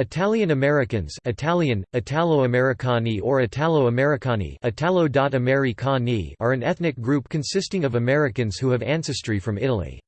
Italian Americans Italian, Italo-Americani or Italo-Americani Italo are an ethnic group consisting of Americans who have ancestry from Italy.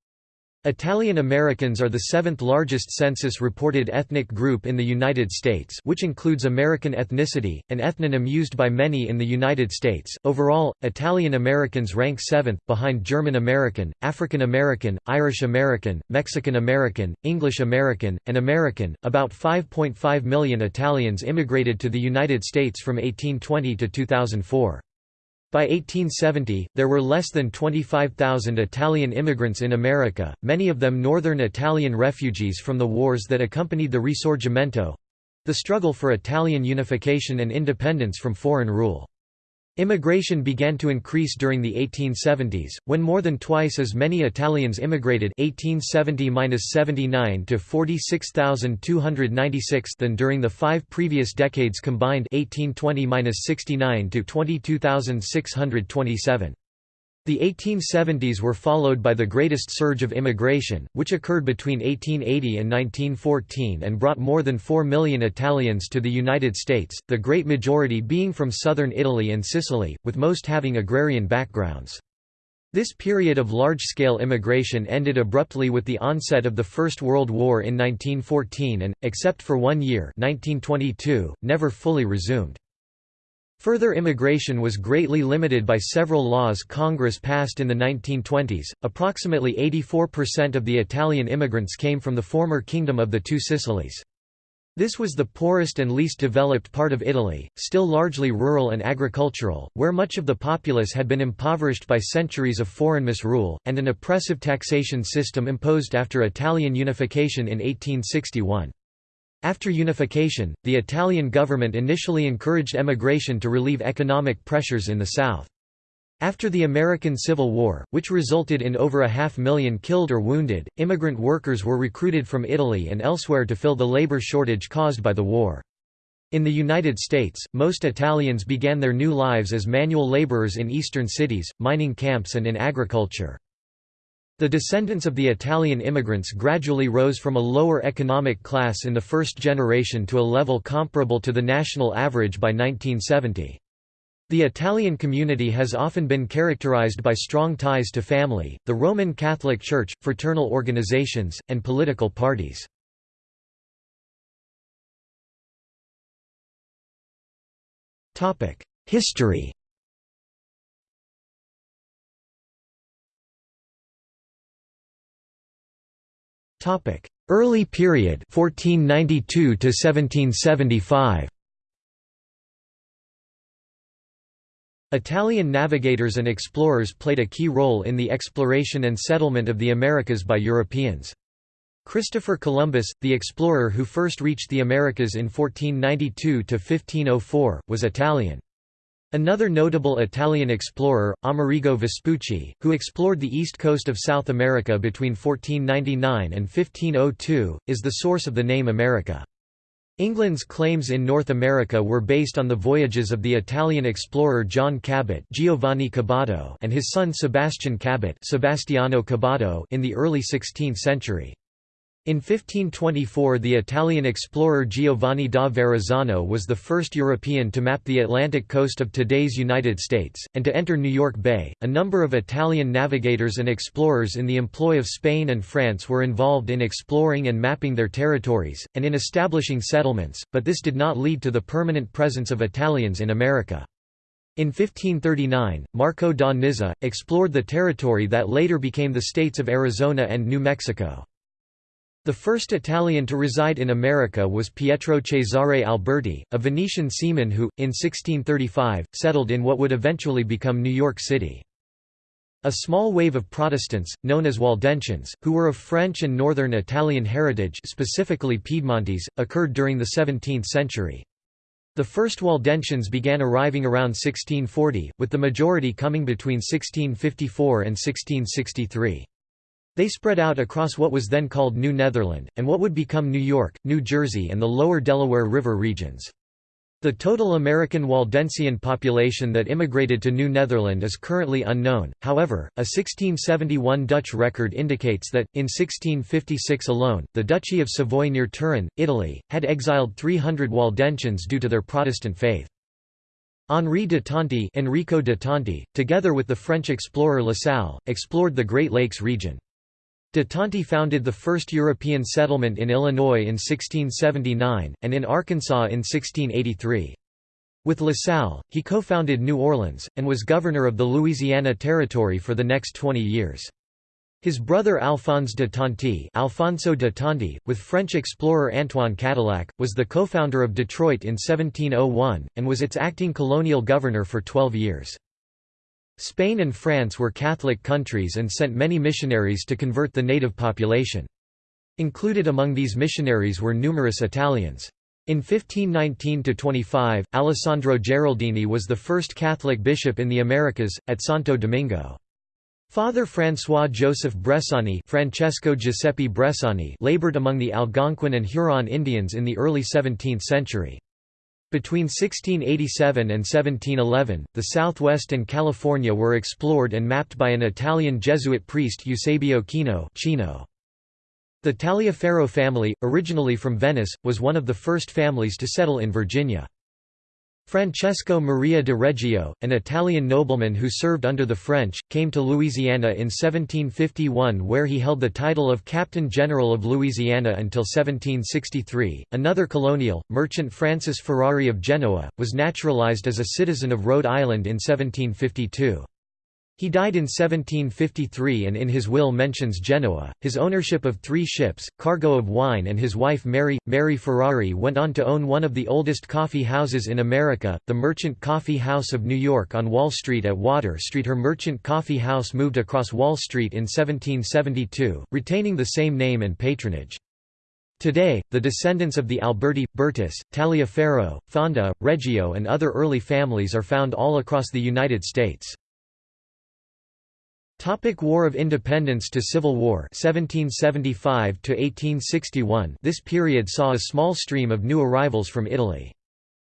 Italian Americans are the seventh largest census-reported ethnic group in the United States which includes American ethnicity, an ethnonym used by many in the United States. Overall, Italian Americans rank seventh, behind German American, African American, Irish American, Mexican American, English American, and American. About 5.5 million Italians immigrated to the United States from 1820 to 2004. By 1870, there were less than 25,000 Italian immigrants in America, many of them northern Italian refugees from the wars that accompanied the Risorgimento—the struggle for Italian unification and independence from foreign rule. Immigration began to increase during the 1870s, when more than twice as many Italians immigrated 1870–79 to 46,296 than during the five previous decades combined 1820–69 to 22,627. The 1870s were followed by the greatest surge of immigration, which occurred between 1880 and 1914 and brought more than 4 million Italians to the United States, the great majority being from southern Italy and Sicily, with most having agrarian backgrounds. This period of large-scale immigration ended abruptly with the onset of the First World War in 1914 and, except for one year 1922, never fully resumed. Further immigration was greatly limited by several laws Congress passed in the 1920s. Approximately 84% of the Italian immigrants came from the former Kingdom of the Two Sicilies. This was the poorest and least developed part of Italy, still largely rural and agricultural, where much of the populace had been impoverished by centuries of foreign misrule, and an oppressive taxation system imposed after Italian unification in 1861. After unification, the Italian government initially encouraged emigration to relieve economic pressures in the south. After the American Civil War, which resulted in over a half million killed or wounded, immigrant workers were recruited from Italy and elsewhere to fill the labor shortage caused by the war. In the United States, most Italians began their new lives as manual laborers in eastern cities, mining camps and in agriculture. The descendants of the Italian immigrants gradually rose from a lower economic class in the first generation to a level comparable to the national average by 1970. The Italian community has often been characterized by strong ties to family, the Roman Catholic Church, fraternal organizations, and political parties. History Topic: Early period 1492 to 1775. Italian navigators and explorers played a key role in the exploration and settlement of the Americas by Europeans. Christopher Columbus, the explorer who first reached the Americas in 1492–1504, was Italian. Another notable Italian explorer, Amerigo Vespucci, who explored the east coast of South America between 1499 and 1502, is the source of the name America. England's claims in North America were based on the voyages of the Italian explorer John Cabot Giovanni Caboto and his son Sebastian Cabot Sebastiano Caboto in the early 16th century. In 1524 the Italian explorer Giovanni da Verrazzano was the first European to map the Atlantic coast of today's United States, and to enter New York Bay. A number of Italian navigators and explorers in the employ of Spain and France were involved in exploring and mapping their territories, and in establishing settlements, but this did not lead to the permanent presence of Italians in America. In 1539, Marco da Nizza, explored the territory that later became the states of Arizona and New Mexico. The first Italian to reside in America was Pietro Cesare Alberti, a Venetian seaman who, in 1635, settled in what would eventually become New York City. A small wave of Protestants, known as Waldensians, who were of French and northern Italian heritage specifically Piedmontese, occurred during the 17th century. The first Waldensians began arriving around 1640, with the majority coming between 1654 and 1663. They spread out across what was then called New Netherland, and what would become New York, New Jersey and the lower Delaware River regions. The total American Waldensian population that immigrated to New Netherland is currently unknown, however, a 1671 Dutch record indicates that, in 1656 alone, the Duchy of Savoy near Turin, Italy, had exiled 300 Waldensians due to their Protestant faith. Henri de Tonti, Enrico de Tonti together with the French explorer La Salle, explored the Great Lakes region. De Tonti founded the first European settlement in Illinois in 1679, and in Arkansas in 1683. With La Salle, he co-founded New Orleans, and was governor of the Louisiana Territory for the next 20 years. His brother Alphonse de Tonti Alfonso de Tonti, with French explorer Antoine Cadillac, was the co-founder of Detroit in 1701, and was its acting colonial governor for 12 years. Spain and France were Catholic countries and sent many missionaries to convert the native population. Included among these missionaries were numerous Italians. In 1519–25, Alessandro Geraldini was the first Catholic bishop in the Americas, at Santo Domingo. Father François Joseph Bressani Francesco Giuseppe Bressani labored among the Algonquin and Huron Indians in the early 17th century. Between 1687 and 1711, the Southwest and California were explored and mapped by an Italian Jesuit priest Eusebio Kino Chino. The Taliaferro family, originally from Venice, was one of the first families to settle in Virginia. Francesco Maria de Reggio, an Italian nobleman who served under the French, came to Louisiana in 1751 where he held the title of Captain General of Louisiana until 1763. Another colonial, merchant Francis Ferrari of Genoa, was naturalized as a citizen of Rhode Island in 1752. He died in 1753 and in his will mentions Genoa, his ownership of three ships, cargo of wine and his wife Mary. Mary Ferrari went on to own one of the oldest coffee houses in America, the Merchant Coffee House of New York on Wall Street at Water Street. Her Merchant Coffee House moved across Wall Street in 1772, retaining the same name and patronage. Today, the descendants of the Alberti, Burtis, Taliaferro, Fonda, Reggio and other early families are found all across the United States. Topic War of Independence to Civil War 1775 to 1861 This period saw a small stream of new arrivals from Italy.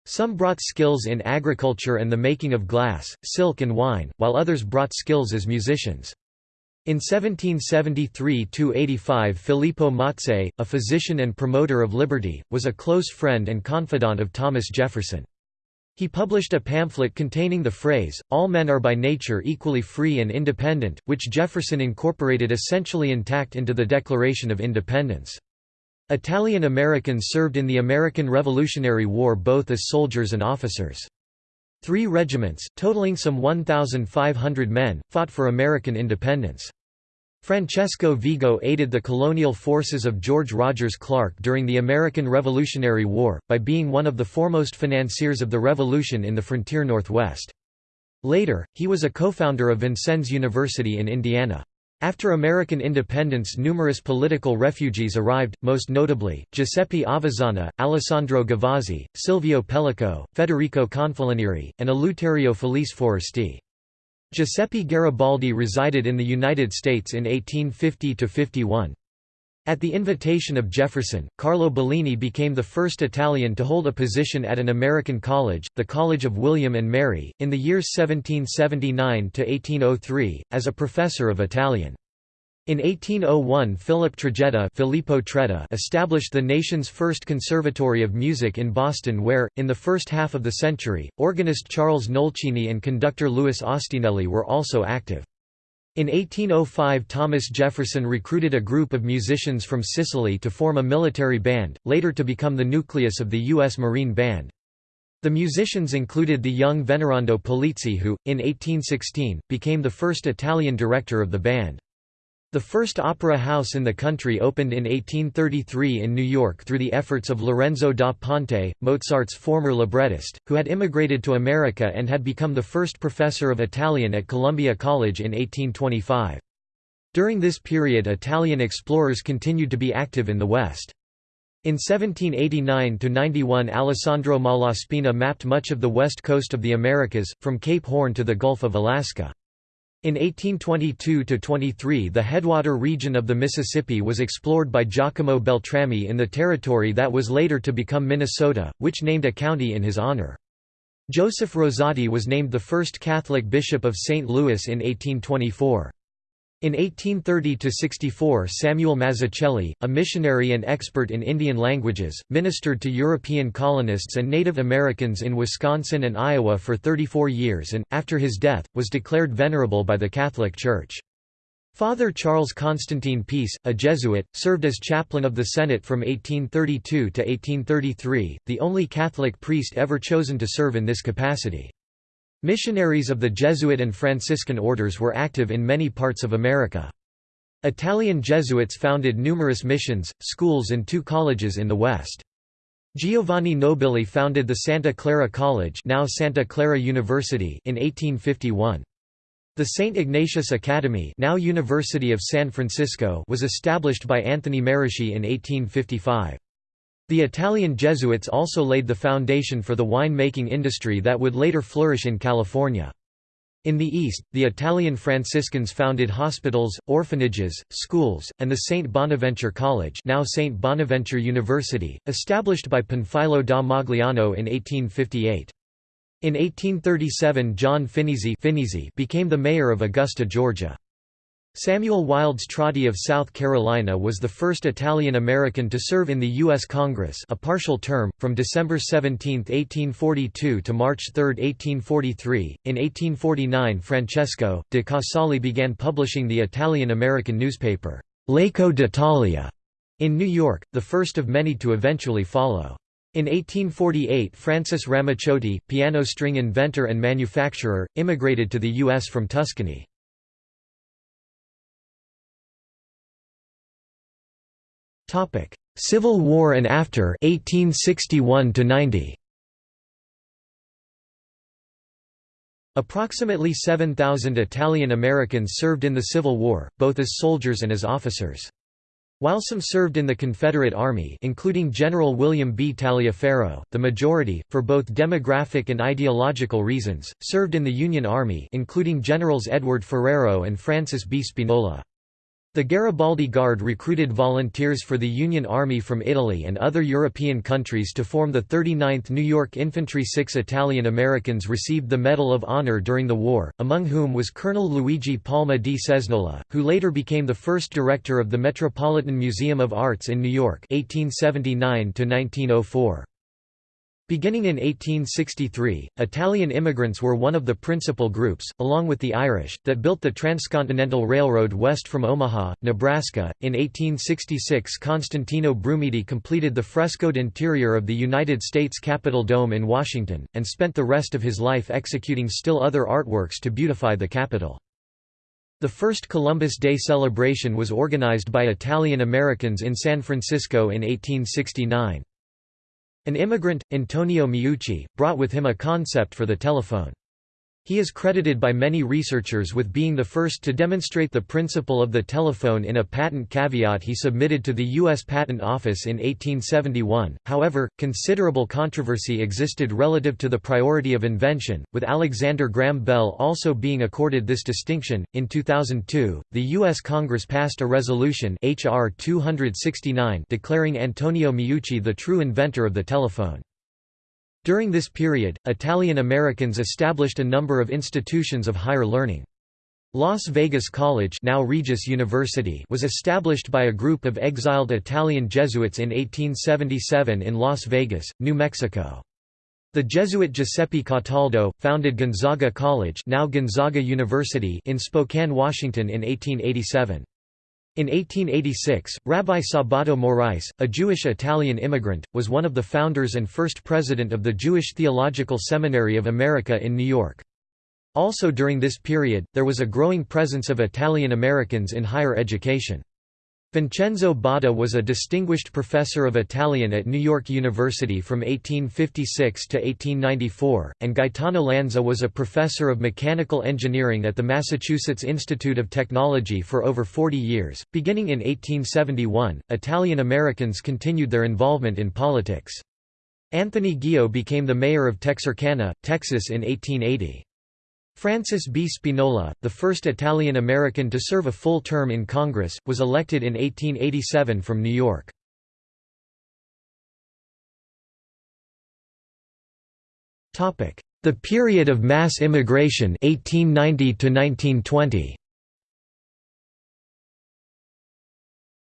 Some brought skills in agriculture and the making of glass, silk and wine, while others brought skills as musicians. In 1773–85 Filippo Mazzei, a physician and promoter of liberty, was a close friend and confidant of Thomas Jefferson. He published a pamphlet containing the phrase, all men are by nature equally free and independent, which Jefferson incorporated essentially intact into the Declaration of Independence. Italian Americans served in the American Revolutionary War both as soldiers and officers. Three regiments, totaling some 1,500 men, fought for American independence. Francesco Vigo aided the colonial forces of George Rogers Clark during the American Revolutionary War, by being one of the foremost financiers of the revolution in the frontier Northwest. Later, he was a co-founder of Vincennes University in Indiana. After American independence numerous political refugees arrived, most notably, Giuseppe Avezzana, Alessandro Gavazzi, Silvio Pellico, Federico Confalonieri, and Eleuterio Felice Foresti. Giuseppe Garibaldi resided in the United States in 1850–51. At the invitation of Jefferson, Carlo Bellini became the first Italian to hold a position at an American college, the College of William and Mary, in the years 1779–1803, as a professor of Italian. In 1801 Philip Trajetta Filippo established the nation's first conservatory of music in Boston where, in the first half of the century, organist Charles Nolcini and conductor Louis Ostinelli were also active. In 1805 Thomas Jefferson recruited a group of musicians from Sicily to form a military band, later to become the nucleus of the U.S. Marine Band. The musicians included the young Venerando Pulizzi who, in 1816, became the first Italian director of the band. The first opera house in the country opened in 1833 in New York through the efforts of Lorenzo da Ponte, Mozart's former librettist, who had immigrated to America and had become the first professor of Italian at Columbia College in 1825. During this period Italian explorers continued to be active in the West. In 1789–91 Alessandro Malaspina mapped much of the west coast of the Americas, from Cape Horn to the Gulf of Alaska. In 1822–23 the headwater region of the Mississippi was explored by Giacomo Beltrami in the territory that was later to become Minnesota, which named a county in his honor. Joseph Rosati was named the first Catholic bishop of St. Louis in 1824. In 1830–64 Samuel Mazzucchelli, a missionary and expert in Indian languages, ministered to European colonists and Native Americans in Wisconsin and Iowa for 34 years and, after his death, was declared venerable by the Catholic Church. Father Charles Constantine Pise, a Jesuit, served as chaplain of the Senate from 1832 to 1833, the only Catholic priest ever chosen to serve in this capacity. Missionaries of the Jesuit and Franciscan orders were active in many parts of America. Italian Jesuits founded numerous missions, schools and two colleges in the West. Giovanni Nobili founded the Santa Clara College now Santa Clara University in 1851. The St. Ignatius Academy now University of San Francisco was established by Anthony Merici in 1855. The Italian Jesuits also laid the foundation for the wine-making industry that would later flourish in California. In the East, the Italian Franciscans founded hospitals, orphanages, schools, and the St. Bonaventure College now St. Bonaventure University, established by Panfilo da Magliano in 1858. In 1837 John Phinizy became the mayor of Augusta, Georgia. Samuel Wildes Trotti of South Carolina was the first Italian-American to serve in the U.S. Congress a partial term, from December 17, 1842 to March 3, 1843. In 1849 Francesco, de Casali began publishing the Italian-American newspaper, L'Eco d'Italia, in New York, the first of many to eventually follow. In 1848 Francis Ramaciotti, piano string inventor and manufacturer, immigrated to the U.S. from Tuscany. Civil War and after 1861 to 90. Approximately 7,000 Italian Americans served in the Civil War, both as soldiers and as officers. While some served in the Confederate Army including General William B. Taliaferro, the majority, for both demographic and ideological reasons, served in the Union Army including Generals Edward Ferrero and Francis B. Spinola. The Garibaldi Guard recruited volunteers for the Union Army from Italy and other European countries to form the 39th New York Infantry. Six Italian Americans received the Medal of Honor during the war, among whom was Colonel Luigi Palma di Cesnola, who later became the first director of the Metropolitan Museum of Arts in New York 1879 -1904. Beginning in 1863, Italian immigrants were one of the principal groups, along with the Irish, that built the Transcontinental Railroad west from Omaha, Nebraska. In 1866, Constantino Brumidi completed the frescoed interior of the United States Capitol Dome in Washington, and spent the rest of his life executing still other artworks to beautify the Capitol. The first Columbus Day celebration was organized by Italian Americans in San Francisco in 1869. An immigrant, Antonio Meucci, brought with him a concept for the telephone. He is credited by many researchers with being the first to demonstrate the principle of the telephone in a patent caveat he submitted to the U.S. Patent Office in 1871. However, considerable controversy existed relative to the priority of invention, with Alexander Graham Bell also being accorded this distinction. In 2002, the U.S. Congress passed a resolution H.R. 269 declaring Antonio Meucci the true inventor of the telephone. During this period, Italian Americans established a number of institutions of higher learning. Las Vegas College now Regis University was established by a group of exiled Italian Jesuits in 1877 in Las Vegas, New Mexico. The Jesuit Giuseppe Cataldo, founded Gonzaga College now Gonzaga University in Spokane, Washington in 1887. In 1886, Rabbi Sabato Morais, a Jewish Italian immigrant, was one of the founders and first president of the Jewish Theological Seminary of America in New York. Also during this period, there was a growing presence of Italian Americans in higher education. Vincenzo Botta was a distinguished professor of Italian at New York University from 1856 to 1894, and Gaetano Lanza was a professor of mechanical engineering at the Massachusetts Institute of Technology for over 40 years. Beginning in 1871, Italian Americans continued their involvement in politics. Anthony Ghio became the mayor of Texarkana, Texas in 1880. Francis B. Spinola, the first Italian-American to serve a full term in Congress, was elected in 1887 from New York. The period of mass immigration 1890 to 1920.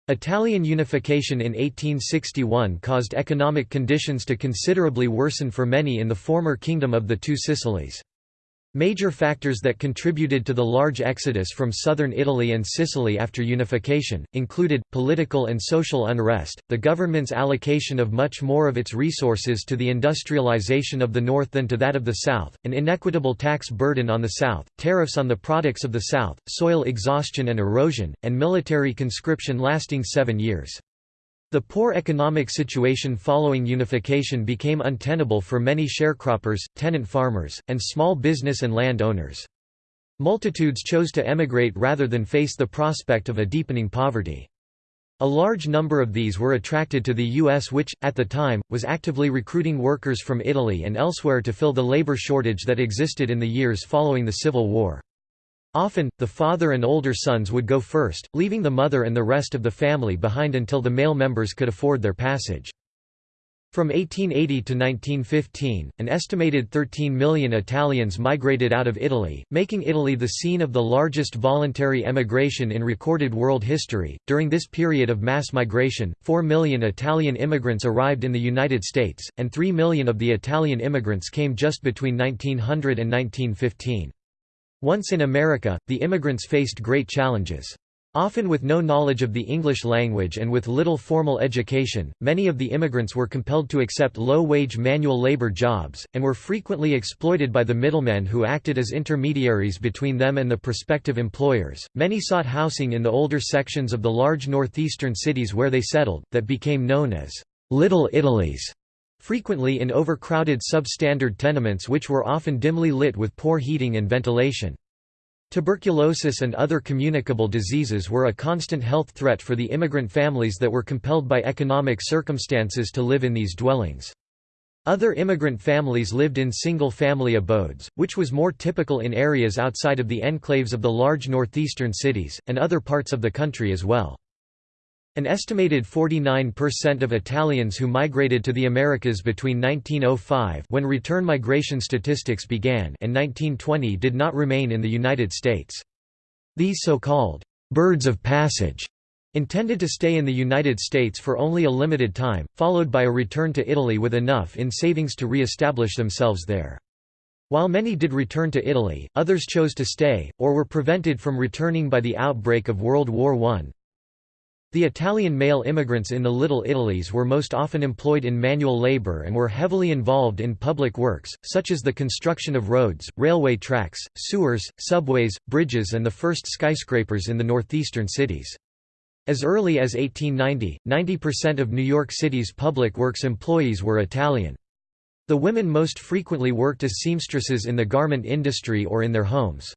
Italian unification in 1861 caused economic conditions to considerably worsen for many in the former Kingdom of the Two Sicilies. Major factors that contributed to the large exodus from southern Italy and Sicily after unification, included, political and social unrest, the government's allocation of much more of its resources to the industrialization of the north than to that of the south, an inequitable tax burden on the south, tariffs on the products of the south, soil exhaustion and erosion, and military conscription lasting seven years. The poor economic situation following unification became untenable for many sharecroppers, tenant farmers, and small business and land owners. Multitudes chose to emigrate rather than face the prospect of a deepening poverty. A large number of these were attracted to the U.S. which, at the time, was actively recruiting workers from Italy and elsewhere to fill the labor shortage that existed in the years following the Civil War. Often, the father and older sons would go first, leaving the mother and the rest of the family behind until the male members could afford their passage. From 1880 to 1915, an estimated 13 million Italians migrated out of Italy, making Italy the scene of the largest voluntary emigration in recorded world history. During this period of mass migration, 4 million Italian immigrants arrived in the United States, and 3 million of the Italian immigrants came just between 1900 and 1915. Once in America, the immigrants faced great challenges. Often with no knowledge of the English language and with little formal education, many of the immigrants were compelled to accept low-wage manual labor jobs, and were frequently exploited by the middlemen who acted as intermediaries between them and the prospective employers. Many sought housing in the older sections of the large northeastern cities where they settled, that became known as Little Italies frequently in overcrowded substandard tenements which were often dimly lit with poor heating and ventilation. Tuberculosis and other communicable diseases were a constant health threat for the immigrant families that were compelled by economic circumstances to live in these dwellings. Other immigrant families lived in single-family abodes, which was more typical in areas outside of the enclaves of the large northeastern cities, and other parts of the country as well. An estimated 49% of Italians who migrated to the Americas between 1905 when return migration statistics began and 1920 did not remain in the United States. These so-called «birds of passage» intended to stay in the United States for only a limited time, followed by a return to Italy with enough in savings to re-establish themselves there. While many did return to Italy, others chose to stay, or were prevented from returning by the outbreak of World War I. The Italian male immigrants in the Little Italies were most often employed in manual labor and were heavily involved in public works, such as the construction of roads, railway tracks, sewers, subways, bridges and the first skyscrapers in the northeastern cities. As early as 1890, 90% of New York City's public works employees were Italian. The women most frequently worked as seamstresses in the garment industry or in their homes.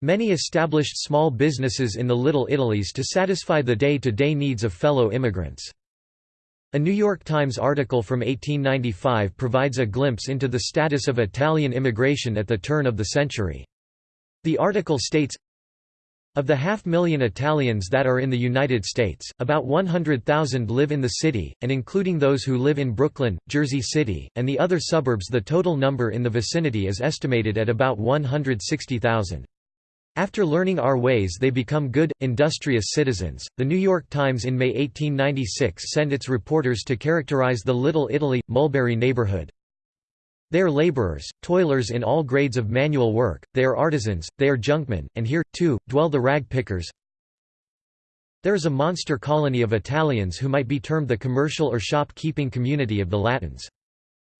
Many established small businesses in the Little Italies to satisfy the day-to-day -day needs of fellow immigrants. A New York Times article from 1895 provides a glimpse into the status of Italian immigration at the turn of the century. The article states, of the half million Italians that are in the United States, about 100,000 live in the city, and including those who live in Brooklyn, Jersey City, and the other suburbs the total number in the vicinity is estimated at about 160,000. After learning our ways they become good, industrious citizens. The New York Times in May 1896 sent its reporters to characterize the Little Italy, Mulberry neighborhood. They are laborers, toilers in all grades of manual work, they are artisans, they are junkmen, and here, too, dwell the rag pickers. There is a monster colony of Italians who might be termed the commercial or shop-keeping community of the Latins.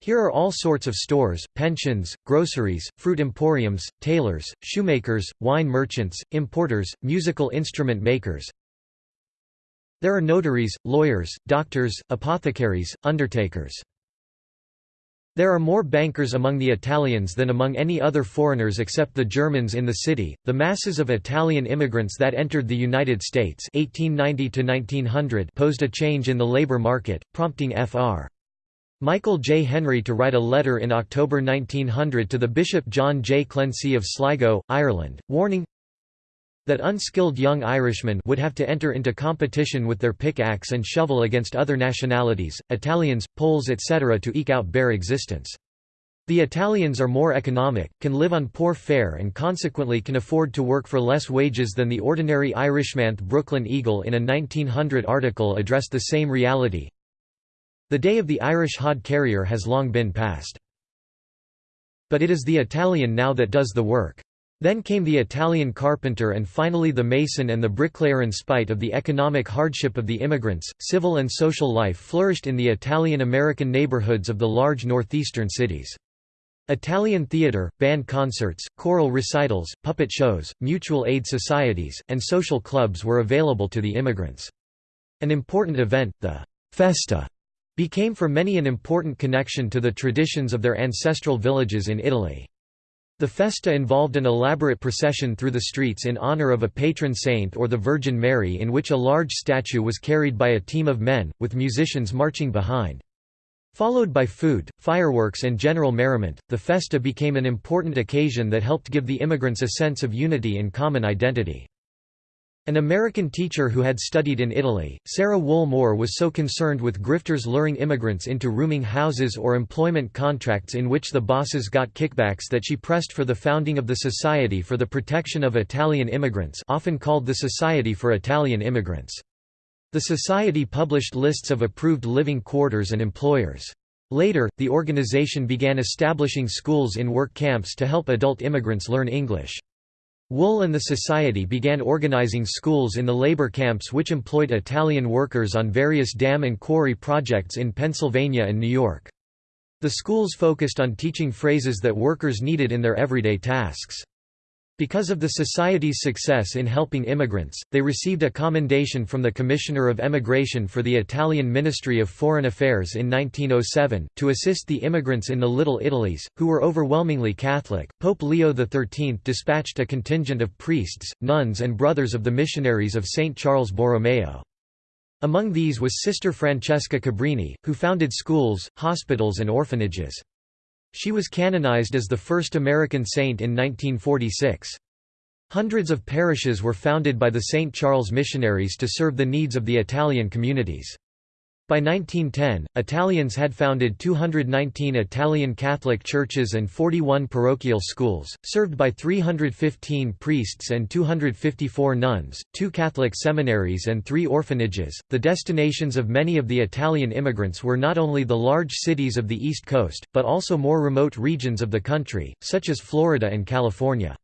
Here are all sorts of stores, pensions, groceries, fruit emporiums, tailors, shoemakers, wine merchants, importers, musical instrument makers. There are notaries, lawyers, doctors, apothecaries, undertakers. There are more bankers among the Italians than among any other foreigners except the Germans in the city. The masses of Italian immigrants that entered the United States 1890 to 1900 posed a change in the labor market, prompting Fr. Michael J. Henry to write a letter in October 1900 to the Bishop John J. Clancy of Sligo, Ireland, warning that unskilled young Irishmen would have to enter into competition with their pickaxe and shovel against other nationalities, Italians, Poles etc. to eke out bare existence. The Italians are more economic, can live on poor fare and consequently can afford to work for less wages than the ordinary Irishman. Brooklyn Eagle in a 1900 article addressed the same reality, the day of the Irish hod carrier has long been past. But it is the Italian now that does the work. Then came the Italian carpenter and finally the mason and the bricklayer. In spite of the economic hardship of the immigrants, civil and social life flourished in the Italian-American neighborhoods of the large northeastern cities. Italian theater, band concerts, choral recitals, puppet shows, mutual aid societies, and social clubs were available to the immigrants. An important event, the «festa» became for many an important connection to the traditions of their ancestral villages in Italy. The festa involved an elaborate procession through the streets in honor of a patron saint or the Virgin Mary in which a large statue was carried by a team of men, with musicians marching behind. Followed by food, fireworks and general merriment, the festa became an important occasion that helped give the immigrants a sense of unity and common identity. An American teacher who had studied in Italy, Sarah Wool Moore was so concerned with grifters luring immigrants into rooming houses or employment contracts in which the bosses got kickbacks that she pressed for the founding of the Society for the Protection of Italian Immigrants often called the Society for Italian Immigrants. The society published lists of approved living quarters and employers. Later, the organization began establishing schools in work camps to help adult immigrants learn English. Wool and the Society began organizing schools in the labor camps which employed Italian workers on various dam and quarry projects in Pennsylvania and New York. The schools focused on teaching phrases that workers needed in their everyday tasks. Because of the Society's success in helping immigrants, they received a commendation from the Commissioner of Emigration for the Italian Ministry of Foreign Affairs in 1907, to assist the immigrants in the Little Italies, who were overwhelmingly Catholic. Pope Leo XIII dispatched a contingent of priests, nuns, and brothers of the missionaries of St. Charles Borromeo. Among these was Sister Francesca Cabrini, who founded schools, hospitals, and orphanages. She was canonized as the first American saint in 1946. Hundreds of parishes were founded by the St. Charles missionaries to serve the needs of the Italian communities. By 1910, Italians had founded 219 Italian Catholic churches and 41 parochial schools, served by 315 priests and 254 nuns, two Catholic seminaries, and three orphanages. The destinations of many of the Italian immigrants were not only the large cities of the East Coast, but also more remote regions of the country, such as Florida and California.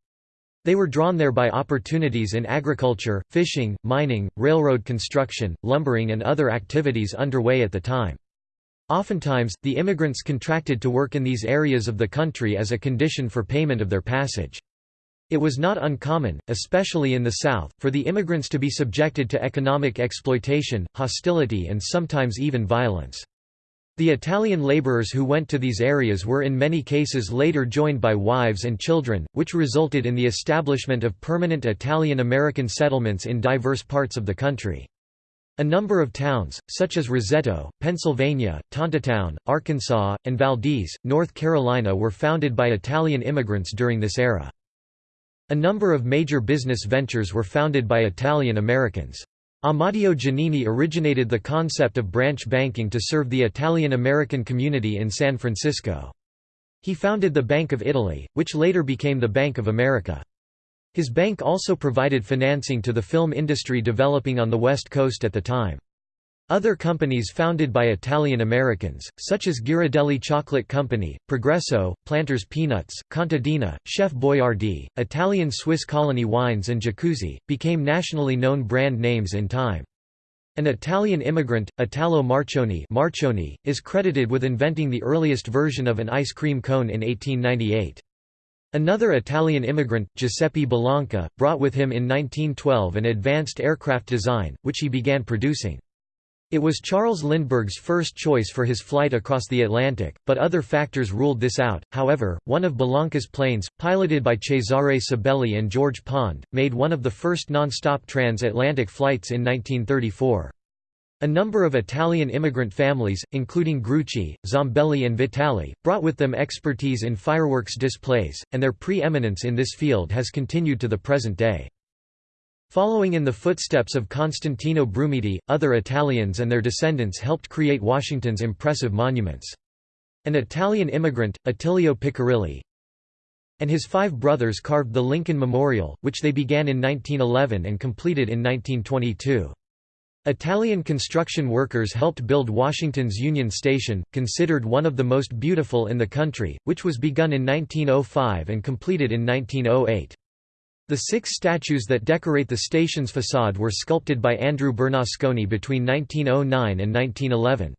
They were drawn there by opportunities in agriculture, fishing, mining, railroad construction, lumbering and other activities underway at the time. Oftentimes, the immigrants contracted to work in these areas of the country as a condition for payment of their passage. It was not uncommon, especially in the South, for the immigrants to be subjected to economic exploitation, hostility and sometimes even violence. The Italian laborers who went to these areas were in many cases later joined by wives and children, which resulted in the establishment of permanent Italian-American settlements in diverse parts of the country. A number of towns, such as Roseto, Pennsylvania, Tontitown, Arkansas, and Valdese, North Carolina were founded by Italian immigrants during this era. A number of major business ventures were founded by Italian Americans. Amadeo Giannini originated the concept of branch banking to serve the Italian-American community in San Francisco. He founded the Bank of Italy, which later became the Bank of America. His bank also provided financing to the film industry developing on the West Coast at the time. Other companies founded by Italian Americans, such as Ghirardelli Chocolate Company, Progresso, Planters Peanuts, Contadina, Chef Boyardee, Italian Swiss Colony Wines and Jacuzzi, became nationally known brand names in time. An Italian immigrant, Italo Marchiony, Marchiony is credited with inventing the earliest version of an ice cream cone in 1898. Another Italian immigrant, Giuseppe Bellanca, brought with him in 1912 an advanced aircraft design, which he began producing. It was Charles Lindbergh's first choice for his flight across the Atlantic, but other factors ruled this out. However, one of Bellanca's planes, piloted by Cesare Sabelli and George Pond, made one of the first non-stop transatlantic flights in 1934. A number of Italian immigrant families, including Grucci, Zambelli and Vitali, brought with them expertise in fireworks displays, and their pre-eminence in this field has continued to the present day. Following in the footsteps of Constantino Brumidi, other Italians and their descendants helped create Washington's impressive monuments. An Italian immigrant, Attilio Piccirilli, and his five brothers carved the Lincoln Memorial, which they began in 1911 and completed in 1922. Italian construction workers helped build Washington's Union Station, considered one of the most beautiful in the country, which was begun in 1905 and completed in 1908. The six statues that decorate the station's facade were sculpted by Andrew Bernasconi between 1909 and 1911.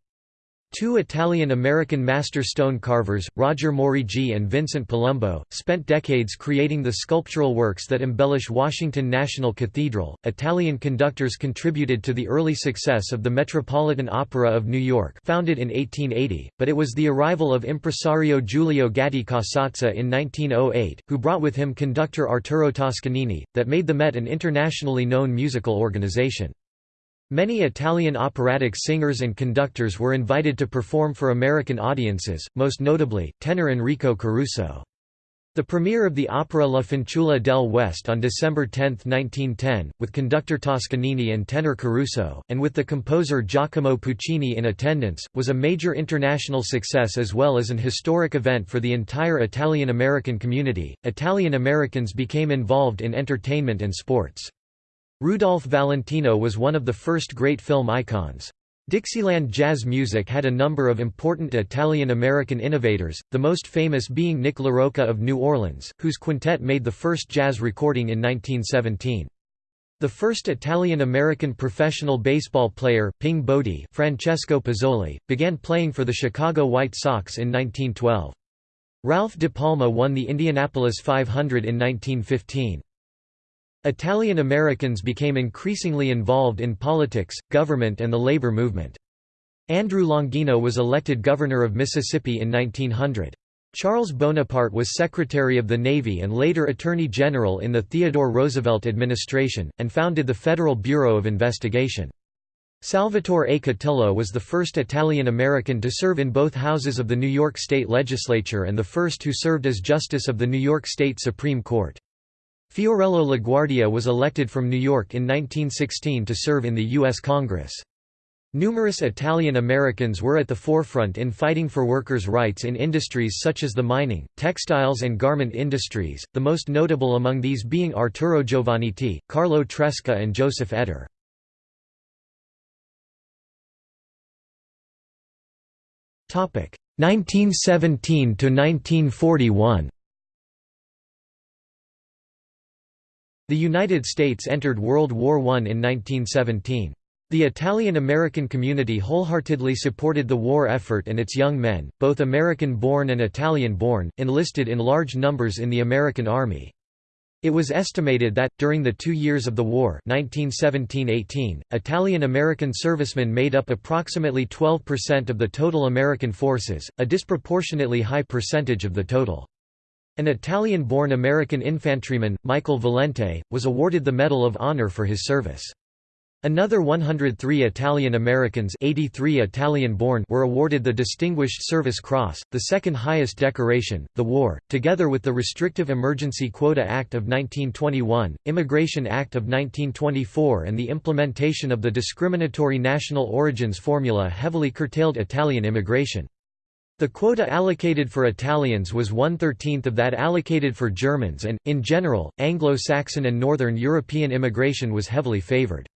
Two Italian-American master stone carvers, Roger Morigi and Vincent Palumbo, spent decades creating the sculptural works that embellish Washington National Cathedral. Italian conductors contributed to the early success of the Metropolitan Opera of New York, founded in 1880, but it was the arrival of impresario Giulio Gatti Casazza in 1908, who brought with him conductor Arturo Toscanini, that made the Met an internationally known musical organization. Many Italian operatic singers and conductors were invited to perform for American audiences, most notably, tenor Enrico Caruso. The premiere of the opera La Fanciulla del West on December 10, 1910, with conductor Toscanini and tenor Caruso, and with the composer Giacomo Puccini in attendance, was a major international success as well as an historic event for the entire Italian American community. Italian Americans became involved in entertainment and sports. Rudolph Valentino was one of the first great film icons. Dixieland jazz music had a number of important Italian-American innovators, the most famous being Nick LaRocca of New Orleans, whose quintet made the first jazz recording in 1917. The first Italian-American professional baseball player, Ping Bodie Francesco Pizzoli, began playing for the Chicago White Sox in 1912. Ralph De Palma won the Indianapolis 500 in 1915. Italian Americans became increasingly involved in politics, government and the labor movement. Andrew Longino was elected governor of Mississippi in 1900. Charles Bonaparte was Secretary of the Navy and later Attorney General in the Theodore Roosevelt administration, and founded the Federal Bureau of Investigation. Salvatore A. Cotillo was the first Italian-American to serve in both houses of the New York State Legislature and the first who served as Justice of the New York State Supreme Court. Fiorello LaGuardia was elected from New York in 1916 to serve in the U.S. Congress. Numerous Italian Americans were at the forefront in fighting for workers' rights in industries such as the mining, textiles and garment industries, the most notable among these being Arturo Giovannitti, Carlo Tresca and Joseph Ettor. Topic 1917 to 1941. The United States entered World War I in 1917. The Italian-American community wholeheartedly supported the war effort and its young men, both American-born and Italian-born, enlisted in large numbers in the American Army. It was estimated that, during the two years of the war 1917–18, Italian-American servicemen made up approximately 12% of the total American forces, a disproportionately high percentage of the total. An Italian-born American infantryman, Michael Valente, was awarded the Medal of Honor for his service. Another 103 Italian Americans 83 Italian-born were awarded the Distinguished Service Cross, the second highest decoration. The war, together with the Restrictive Emergency Quota Act of 1921, Immigration Act of 1924 and the implementation of the discriminatory national origins formula heavily curtailed Italian immigration. The quota allocated for Italians was one-thirteenth of that allocated for Germans and, in general, Anglo-Saxon and Northern European immigration was heavily favored.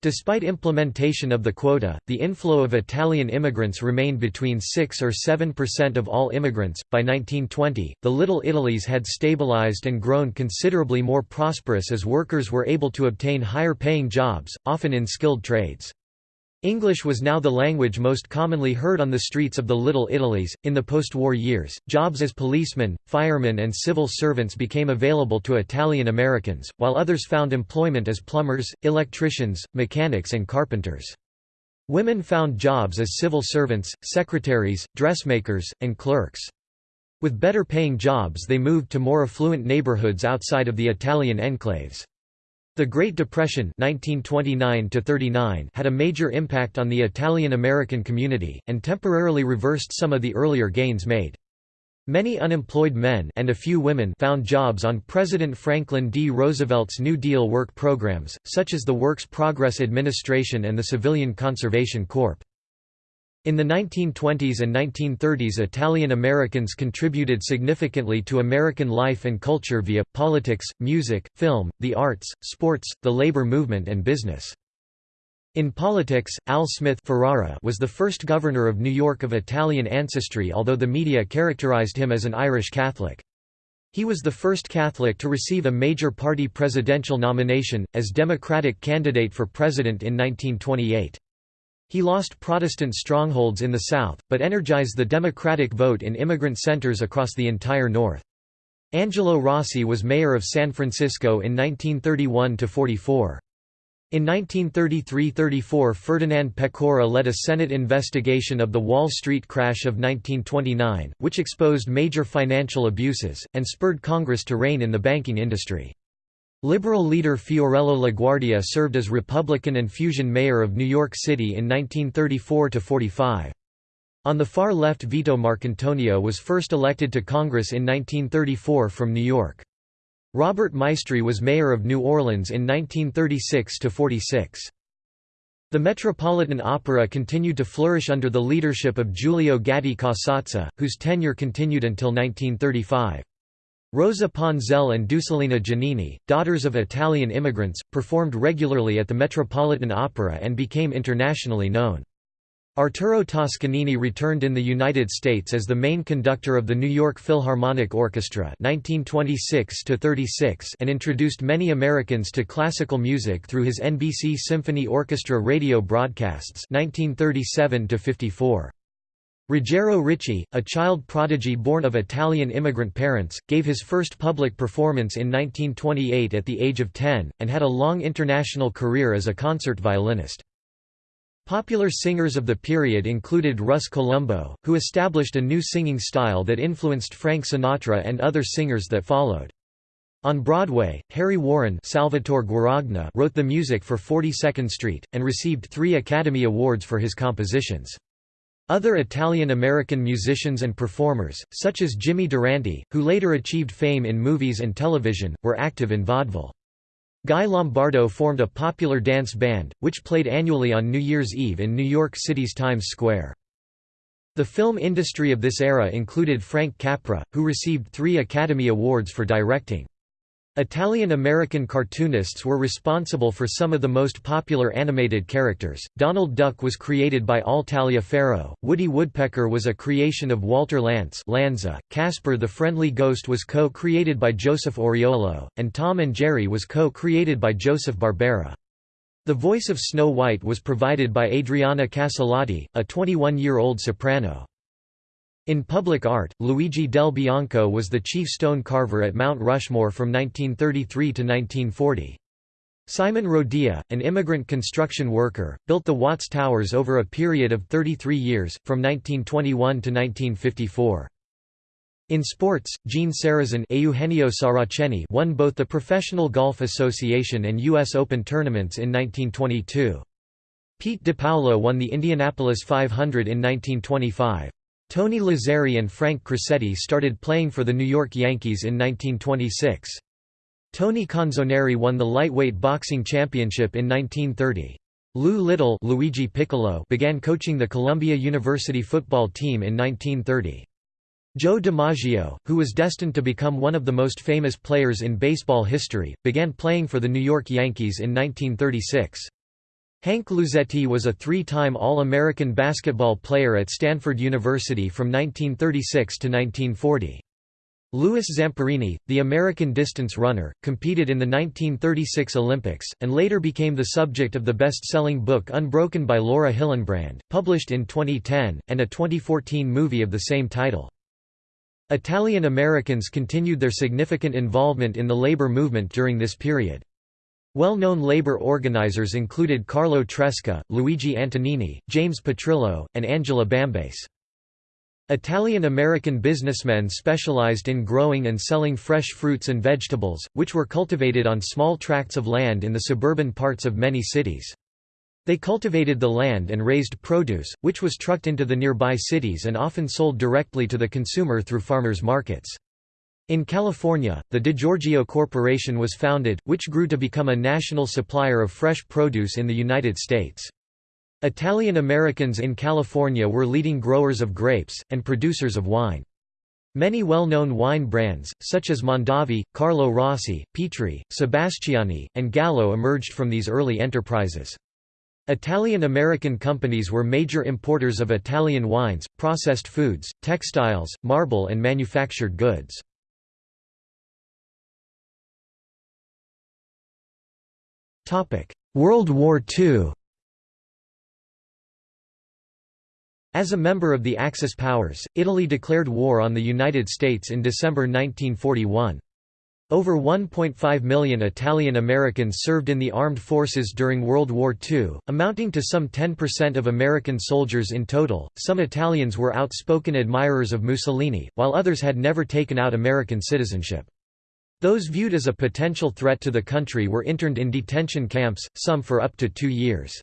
Despite implementation of the quota, the inflow of Italian immigrants remained between 6 or 7 percent of all immigrants. By 1920, the Little Italies had stabilized and grown considerably more prosperous as workers were able to obtain higher paying jobs, often in skilled trades. English was now the language most commonly heard on the streets of the Little Italies. In the post war years, jobs as policemen, firemen, and civil servants became available to Italian Americans, while others found employment as plumbers, electricians, mechanics, and carpenters. Women found jobs as civil servants, secretaries, dressmakers, and clerks. With better paying jobs, they moved to more affluent neighborhoods outside of the Italian enclaves. The Great Depression 1929 had a major impact on the Italian-American community, and temporarily reversed some of the earlier gains made. Many unemployed men and a few women found jobs on President Franklin D. Roosevelt's New Deal work programs, such as the Works Progress Administration and the Civilian Conservation Corps. In the 1920s and 1930s Italian Americans contributed significantly to American life and culture via, politics, music, film, the arts, sports, the labor movement and business. In politics, Al Smith Ferrara was the first governor of New York of Italian ancestry although the media characterized him as an Irish Catholic. He was the first Catholic to receive a major party presidential nomination, as Democratic candidate for president in 1928. He lost Protestant strongholds in the South, but energized the Democratic vote in immigrant centers across the entire North. Angelo Rossi was mayor of San Francisco in 1931–44. In 1933–34 Ferdinand Pecora led a Senate investigation of the Wall Street crash of 1929, which exposed major financial abuses, and spurred Congress to rein in the banking industry. Liberal leader Fiorello LaGuardia served as Republican and Fusion mayor of New York City in 1934–45. On the far left Vito Marcantonio was first elected to Congress in 1934 from New York. Robert Maestri was mayor of New Orleans in 1936–46. The Metropolitan Opera continued to flourish under the leadership of Giulio Gatti Casazza, whose tenure continued until 1935. Rosa Ponselle and Dusolina Giannini, daughters of Italian immigrants, performed regularly at the Metropolitan Opera and became internationally known. Arturo Toscanini returned in the United States as the main conductor of the New York Philharmonic Orchestra 1926 and introduced many Americans to classical music through his NBC Symphony Orchestra radio broadcasts 1937 -54. Ruggiero Ricci, a child prodigy born of Italian immigrant parents, gave his first public performance in 1928 at the age of 10, and had a long international career as a concert violinist. Popular singers of the period included Russ Columbo, who established a new singing style that influenced Frank Sinatra and other singers that followed. On Broadway, Harry Warren Salvatore Guaragna wrote the music for 42nd Street, and received three Academy Awards for his compositions. Other Italian-American musicians and performers, such as Jimmy Durante, who later achieved fame in movies and television, were active in vaudeville. Guy Lombardo formed a popular dance band, which played annually on New Year's Eve in New York City's Times Square. The film industry of this era included Frank Capra, who received three Academy Awards for directing. Italian-American cartoonists were responsible for some of the most popular animated characters. Donald Duck was created by Al Taliaferro, Woody Woodpecker was a creation of Walter Lantz Lanza, Casper the Friendly Ghost was co-created by Joseph Oriolo, and Tom and Jerry was co-created by Joseph Barbera. The voice of Snow White was provided by Adriana Caselotti, a 21-year-old soprano. In public art, Luigi del Bianco was the chief stone carver at Mount Rushmore from 1933 to 1940. Simon Rodia, an immigrant construction worker, built the Watts Towers over a period of 33 years, from 1921 to 1954. In sports, Gene Sarazen Eugenio Saraceni won both the Professional Golf Association and U.S. Open tournaments in 1922. Pete DePaolo won the Indianapolis 500 in 1925. Tony Lazzeri and Frank Crosetti started playing for the New York Yankees in 1926. Tony Canzoneri won the lightweight boxing championship in 1930. Lou Little Luigi Piccolo began coaching the Columbia University football team in 1930. Joe DiMaggio, who was destined to become one of the most famous players in baseball history, began playing for the New York Yankees in 1936. Hank Luisetti was a three-time All-American basketball player at Stanford University from 1936 to 1940. Louis Zamperini, the American distance runner, competed in the 1936 Olympics, and later became the subject of the best-selling book Unbroken by Laura Hillenbrand, published in 2010, and a 2014 movie of the same title. Italian Americans continued their significant involvement in the labor movement during this period. Well-known labor organizers included Carlo Tresca, Luigi Antonini, James Petrillo, and Angela Bambace. Italian-American businessmen specialized in growing and selling fresh fruits and vegetables, which were cultivated on small tracts of land in the suburban parts of many cities. They cultivated the land and raised produce, which was trucked into the nearby cities and often sold directly to the consumer through farmers' markets. In California, the DiGiorgio Corporation was founded, which grew to become a national supplier of fresh produce in the United States. Italian Americans in California were leading growers of grapes, and producers of wine. Many well-known wine brands, such as Mondavi, Carlo Rossi, Petri, Sebastiani, and Gallo emerged from these early enterprises. Italian-American companies were major importers of Italian wines, processed foods, textiles, marble and manufactured goods. World War II As a member of the Axis powers, Italy declared war on the United States in December 1941. Over 1.5 million Italian Americans served in the armed forces during World War II, amounting to some 10% of American soldiers in total. Some Italians were outspoken admirers of Mussolini, while others had never taken out American citizenship. Those viewed as a potential threat to the country were interned in detention camps, some for up to two years.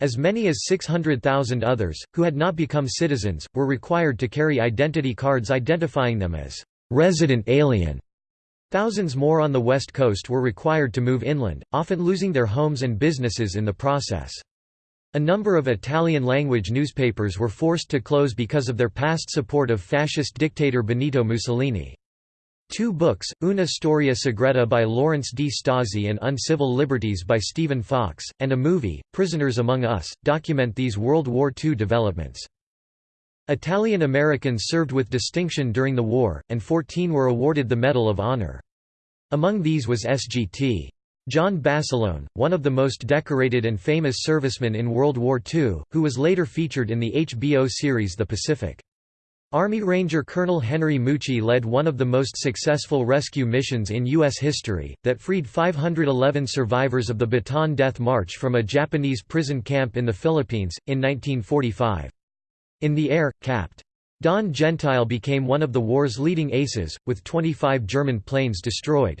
As many as 600,000 others, who had not become citizens, were required to carry identity cards identifying them as resident alien. Thousands more on the west coast were required to move inland, often losing their homes and businesses in the process. A number of Italian-language newspapers were forced to close because of their past support of fascist dictator Benito Mussolini. Two books, Una storia segreta by Lawrence DiStasi and Uncivil Liberties by Stephen Fox, and a movie, Prisoners Among Us, document these World War II developments. Italian Americans served with distinction during the war, and 14 were awarded the Medal of Honor. Among these was SGT. John Basilone, one of the most decorated and famous servicemen in World War II, who was later featured in the HBO series The Pacific. Army Ranger Colonel Henry Mucci led one of the most successful rescue missions in U.S. history, that freed 511 survivors of the Bataan Death March from a Japanese prison camp in the Philippines, in 1945. In the air, Capt. Don Gentile became one of the war's leading aces, with 25 German planes destroyed.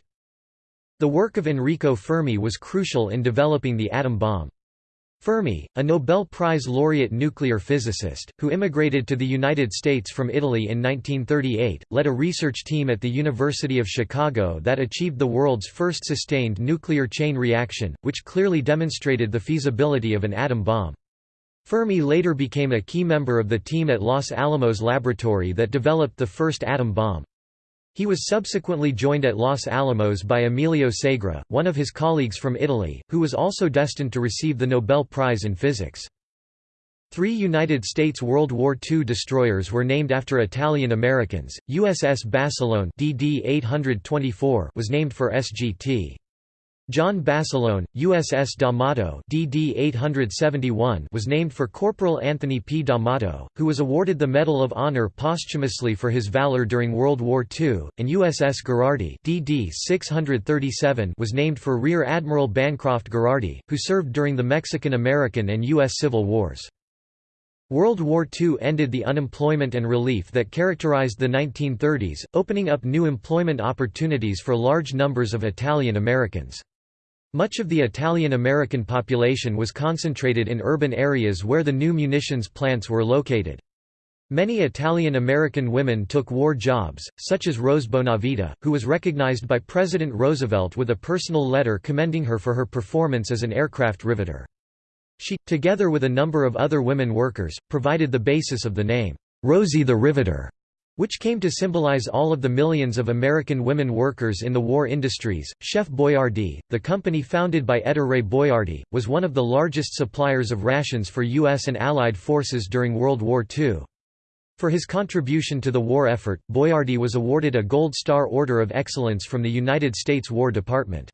The work of Enrico Fermi was crucial in developing the atom bomb. Fermi, a Nobel Prize laureate nuclear physicist, who immigrated to the United States from Italy in 1938, led a research team at the University of Chicago that achieved the world's first sustained nuclear chain reaction, which clearly demonstrated the feasibility of an atom bomb. Fermi later became a key member of the team at Los Alamos Laboratory that developed the first atom bomb. He was subsequently joined at Los Alamos by Emilio Segre, one of his colleagues from Italy, who was also destined to receive the Nobel Prize in Physics. Three United States World War II destroyers were named after Italian Americans. USS Basilone DD 824 was named for SGT. John Basilone, USS D'Amato DD 871 was named for Corporal Anthony P. D'Amato, who was awarded the Medal of Honor posthumously for his valor during World War II, and USS Gherardi DD 637 was named for Rear Admiral Bancroft Gherardi, who served during the Mexican-American and U.S. Civil Wars. World War II ended the unemployment and relief that characterized the 1930s, opening up new employment opportunities for large numbers of Italian Americans. Much of the Italian-American population was concentrated in urban areas where the new munitions plants were located. Many Italian-American women took war jobs, such as Rose Bonavita, who was recognized by President Roosevelt with a personal letter commending her for her performance as an aircraft riveter. She, together with a number of other women workers, provided the basis of the name, Rosie the Riveter which came to symbolize all of the millions of American women workers in the war industries. Chef Boyardee, the company founded by Ettore Boiardi, was one of the largest suppliers of rations for U.S. and Allied forces during World War II. For his contribution to the war effort, Boiardi was awarded a Gold Star Order of Excellence from the United States War Department.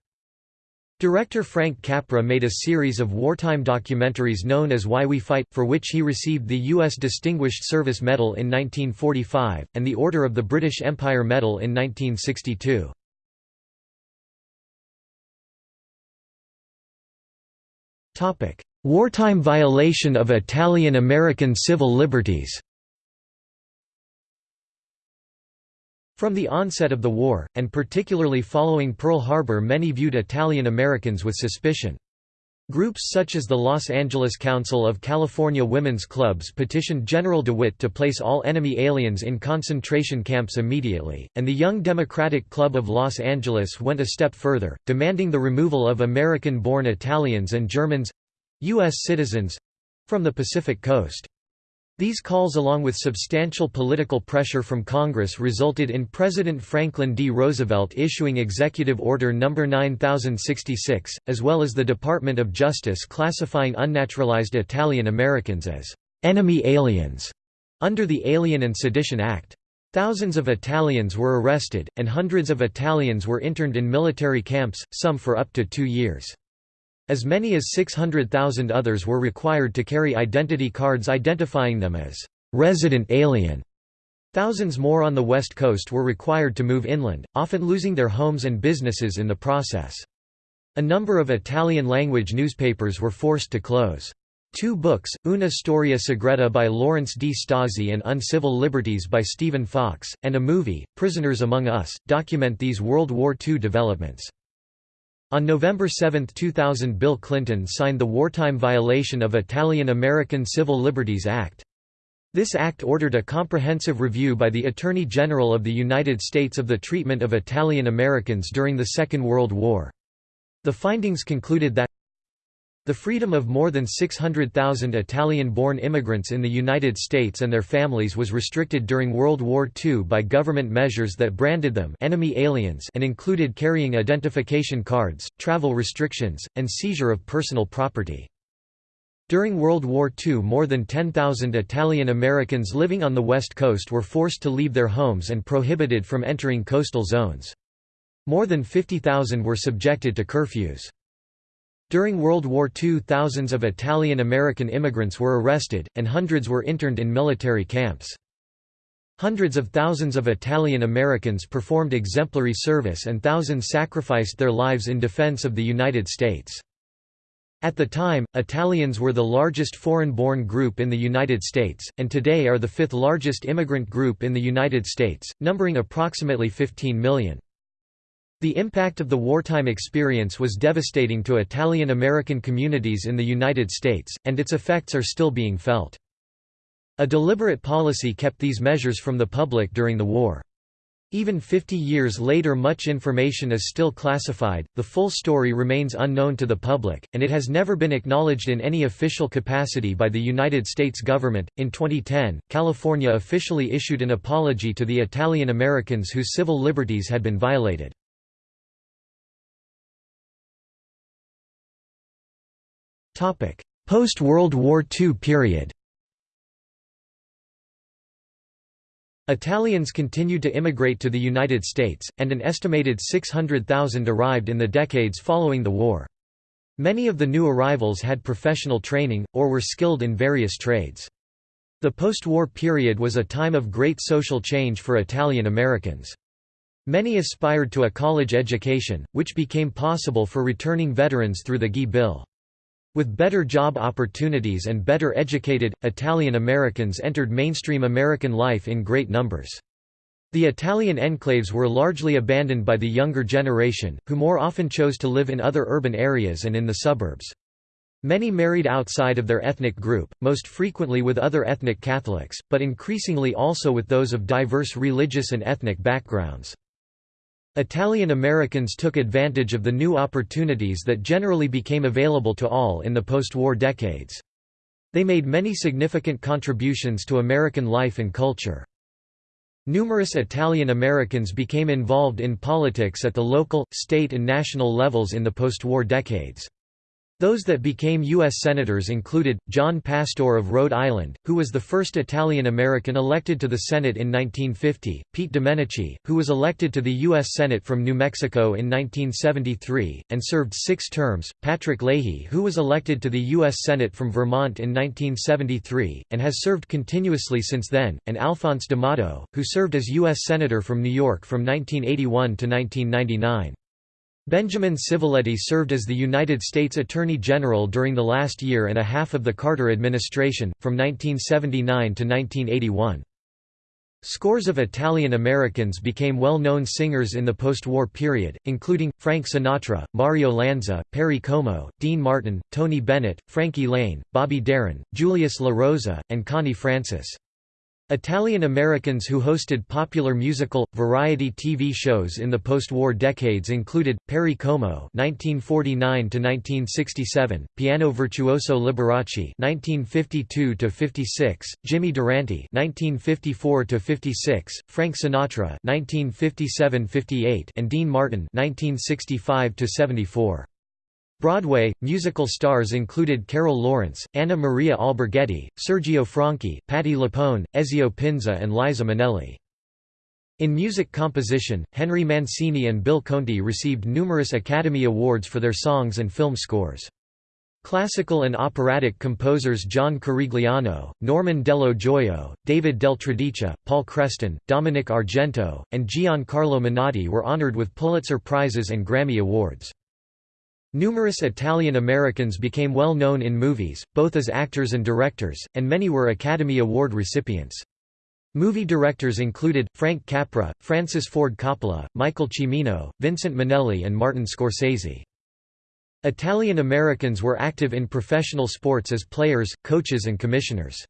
Director Frank Capra made a series of wartime documentaries known as Why We Fight, for which he received the U.S. Distinguished Service Medal in 1945, and the Order of the British Empire Medal in 1962. Wartime violation of Italian-American civil liberties From the onset of the war, and particularly following Pearl Harbor many viewed Italian Americans with suspicion. Groups such as the Los Angeles Council of California Women's Clubs petitioned General DeWitt to place all enemy aliens in concentration camps immediately, and the Young Democratic Club of Los Angeles went a step further, demanding the removal of American-born Italians and Germans—U.S. citizens—from the Pacific Coast. These calls along with substantial political pressure from Congress resulted in President Franklin D. Roosevelt issuing Executive Order No. 9066, as well as the Department of Justice classifying unnaturalized Italian Americans as «enemy aliens» under the Alien and Sedition Act. Thousands of Italians were arrested, and hundreds of Italians were interned in military camps, some for up to two years. As many as 600,000 others were required to carry identity cards identifying them as resident alien. Thousands more on the West Coast were required to move inland, often losing their homes and businesses in the process. A number of Italian-language newspapers were forced to close. Two books, Una Storia Segreta by Lawrence DiStasi and Uncivil Liberties by Stephen Fox, and a movie, Prisoners Among Us, document these World War II developments. On November 7, 2000 Bill Clinton signed the Wartime Violation of Italian-American Civil Liberties Act. This act ordered a comprehensive review by the Attorney General of the United States of the treatment of Italian Americans during the Second World War. The findings concluded that the freedom of more than 600,000 Italian-born immigrants in the United States and their families was restricted during World War II by government measures that branded them enemy aliens and included carrying identification cards, travel restrictions, and seizure of personal property. During World War II more than 10,000 Italian Americans living on the West Coast were forced to leave their homes and prohibited from entering coastal zones. More than 50,000 were subjected to curfews. During World War II thousands of Italian-American immigrants were arrested, and hundreds were interned in military camps. Hundreds of thousands of Italian-Americans performed exemplary service and thousands sacrificed their lives in defense of the United States. At the time, Italians were the largest foreign-born group in the United States, and today are the fifth largest immigrant group in the United States, numbering approximately 15 million. The impact of the wartime experience was devastating to Italian-American communities in the United States, and its effects are still being felt. A deliberate policy kept these measures from the public during the war. Even 50 years later much information is still classified, the full story remains unknown to the public, and it has never been acknowledged in any official capacity by the United States government. In 2010, California officially issued an apology to the Italian Americans whose civil liberties had been violated. Post-World War II period Italians continued to immigrate to the United States, and an estimated 600,000 arrived in the decades following the war. Many of the new arrivals had professional training, or were skilled in various trades. The post-war period was a time of great social change for Italian Americans. Many aspired to a college education, which became possible for returning veterans through the GI Bill. With better job opportunities and better educated, Italian Americans entered mainstream American life in great numbers. The Italian enclaves were largely abandoned by the younger generation, who more often chose to live in other urban areas and in the suburbs. Many married outside of their ethnic group, most frequently with other ethnic Catholics, but increasingly also with those of diverse religious and ethnic backgrounds. Italian Americans took advantage of the new opportunities that generally became available to all in the post-war decades. They made many significant contributions to American life and culture. Numerous Italian Americans became involved in politics at the local, state and national levels in the post-war decades. Those that became U.S. Senators included, John Pastore of Rhode Island, who was the first Italian-American elected to the Senate in 1950, Pete Domenici, who was elected to the U.S. Senate from New Mexico in 1973, and served six terms, Patrick Leahy who was elected to the U.S. Senate from Vermont in 1973, and has served continuously since then, and Alphonse D'Amato, who served as U.S. Senator from New York from 1981 to 1999. Benjamin Civiletti served as the United States Attorney General during the last year and a half of the Carter administration, from 1979 to 1981. Scores of Italian Americans became well-known singers in the post-war period, including, Frank Sinatra, Mario Lanza, Perry Como, Dean Martin, Tony Bennett, Frankie Laine, Bobby Darin, Julius La Rosa, and Connie Francis. Italian Americans who hosted popular musical, variety TV shows in the post-war decades included, Perry Como (1949–1967), piano virtuoso Liberace (1952–56), Jimmy Durante (1954–56), Frank Sinatra (1957–58), and Dean Martin (1965–74). Broadway, musical stars included Carol Lawrence, Anna Maria Alberghetti, Sergio Franchi, Patti LuPone, Ezio Pinza and Liza Minnelli. In music composition, Henry Mancini and Bill Conti received numerous Academy Awards for their songs and film scores. Classical and operatic composers John Corigliano, Norman Dello Joio, David Del Tredici, Paul Creston, Dominic Argento, and Giancarlo Menotti were honored with Pulitzer Prizes and Grammy Awards. Numerous Italian Americans became well known in movies, both as actors and directors, and many were Academy Award recipients. Movie directors included, Frank Capra, Francis Ford Coppola, Michael Cimino, Vincent Minnelli and Martin Scorsese. Italian Americans were active in professional sports as players, coaches and commissioners.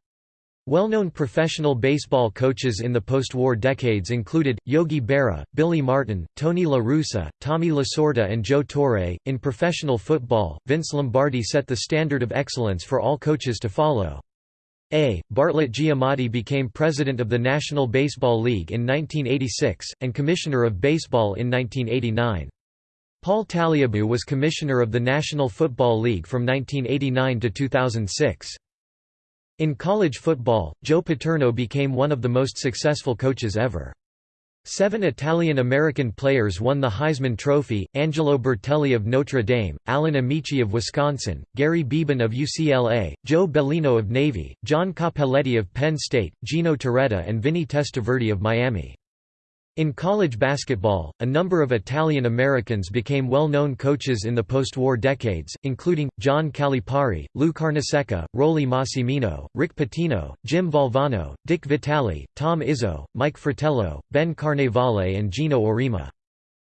Well-known professional baseball coaches in the post-war decades included, Yogi Berra, Billy Martin, Tony La Russa, Tommy Lasorda and Joe Torre. In professional football, Vince Lombardi set the standard of excellence for all coaches to follow. A. Bartlett Giamatti became president of the National Baseball League in 1986, and commissioner of baseball in 1989. Paul Tagliabue was commissioner of the National Football League from 1989 to 2006. In college football, Joe Paterno became one of the most successful coaches ever. Seven Italian-American players won the Heisman Trophy, Angelo Bertelli of Notre Dame, Alan Ameche of Wisconsin, Gary Beban of UCLA, Joe Bellino of Navy, John Cappelletti of Penn State, Gino Torretta and Vinny Testaverde of Miami. In college basketball, a number of Italian Americans became well-known coaches in the post-war decades, including, John Calipari, Lou Carnesecca, Rollie Massimino, Rick Pitino, Jim Valvano, Dick Vitale, Tom Izzo, Mike Fratello, Ben Carnevale and Geno Auriemma.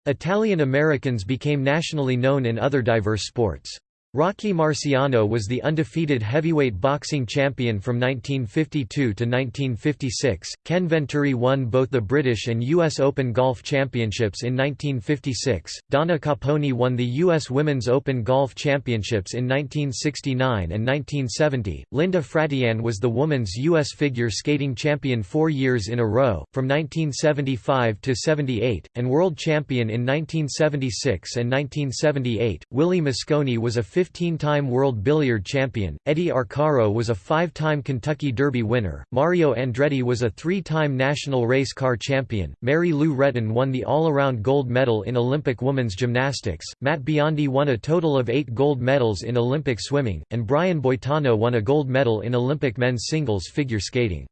Italian Americans became nationally known in other diverse sports. Rocky Marciano was the undefeated heavyweight boxing champion from 1952 to 1956. Ken Venturi won both the British and U.S. Open Golf Championships in 1956. Donna Caponi won the U.S. Women's Open Golf Championships in 1969 and 1970. Linda Fratianne was the women's U.S. figure skating champion four years in a row, from 1975 to 78, and world champion in 1976 and 1978. Willie Mosconi was a 15-time world billiard champion, Eddie Arcaro was a five-time Kentucky Derby winner, Mario Andretti was a three-time national race car champion, Mary Lou Retton won the all-around gold medal in Olympic women's gymnastics, Matt Biondi won a total of eight gold medals in Olympic swimming, and Brian Boitano won a gold medal in Olympic men's singles figure skating.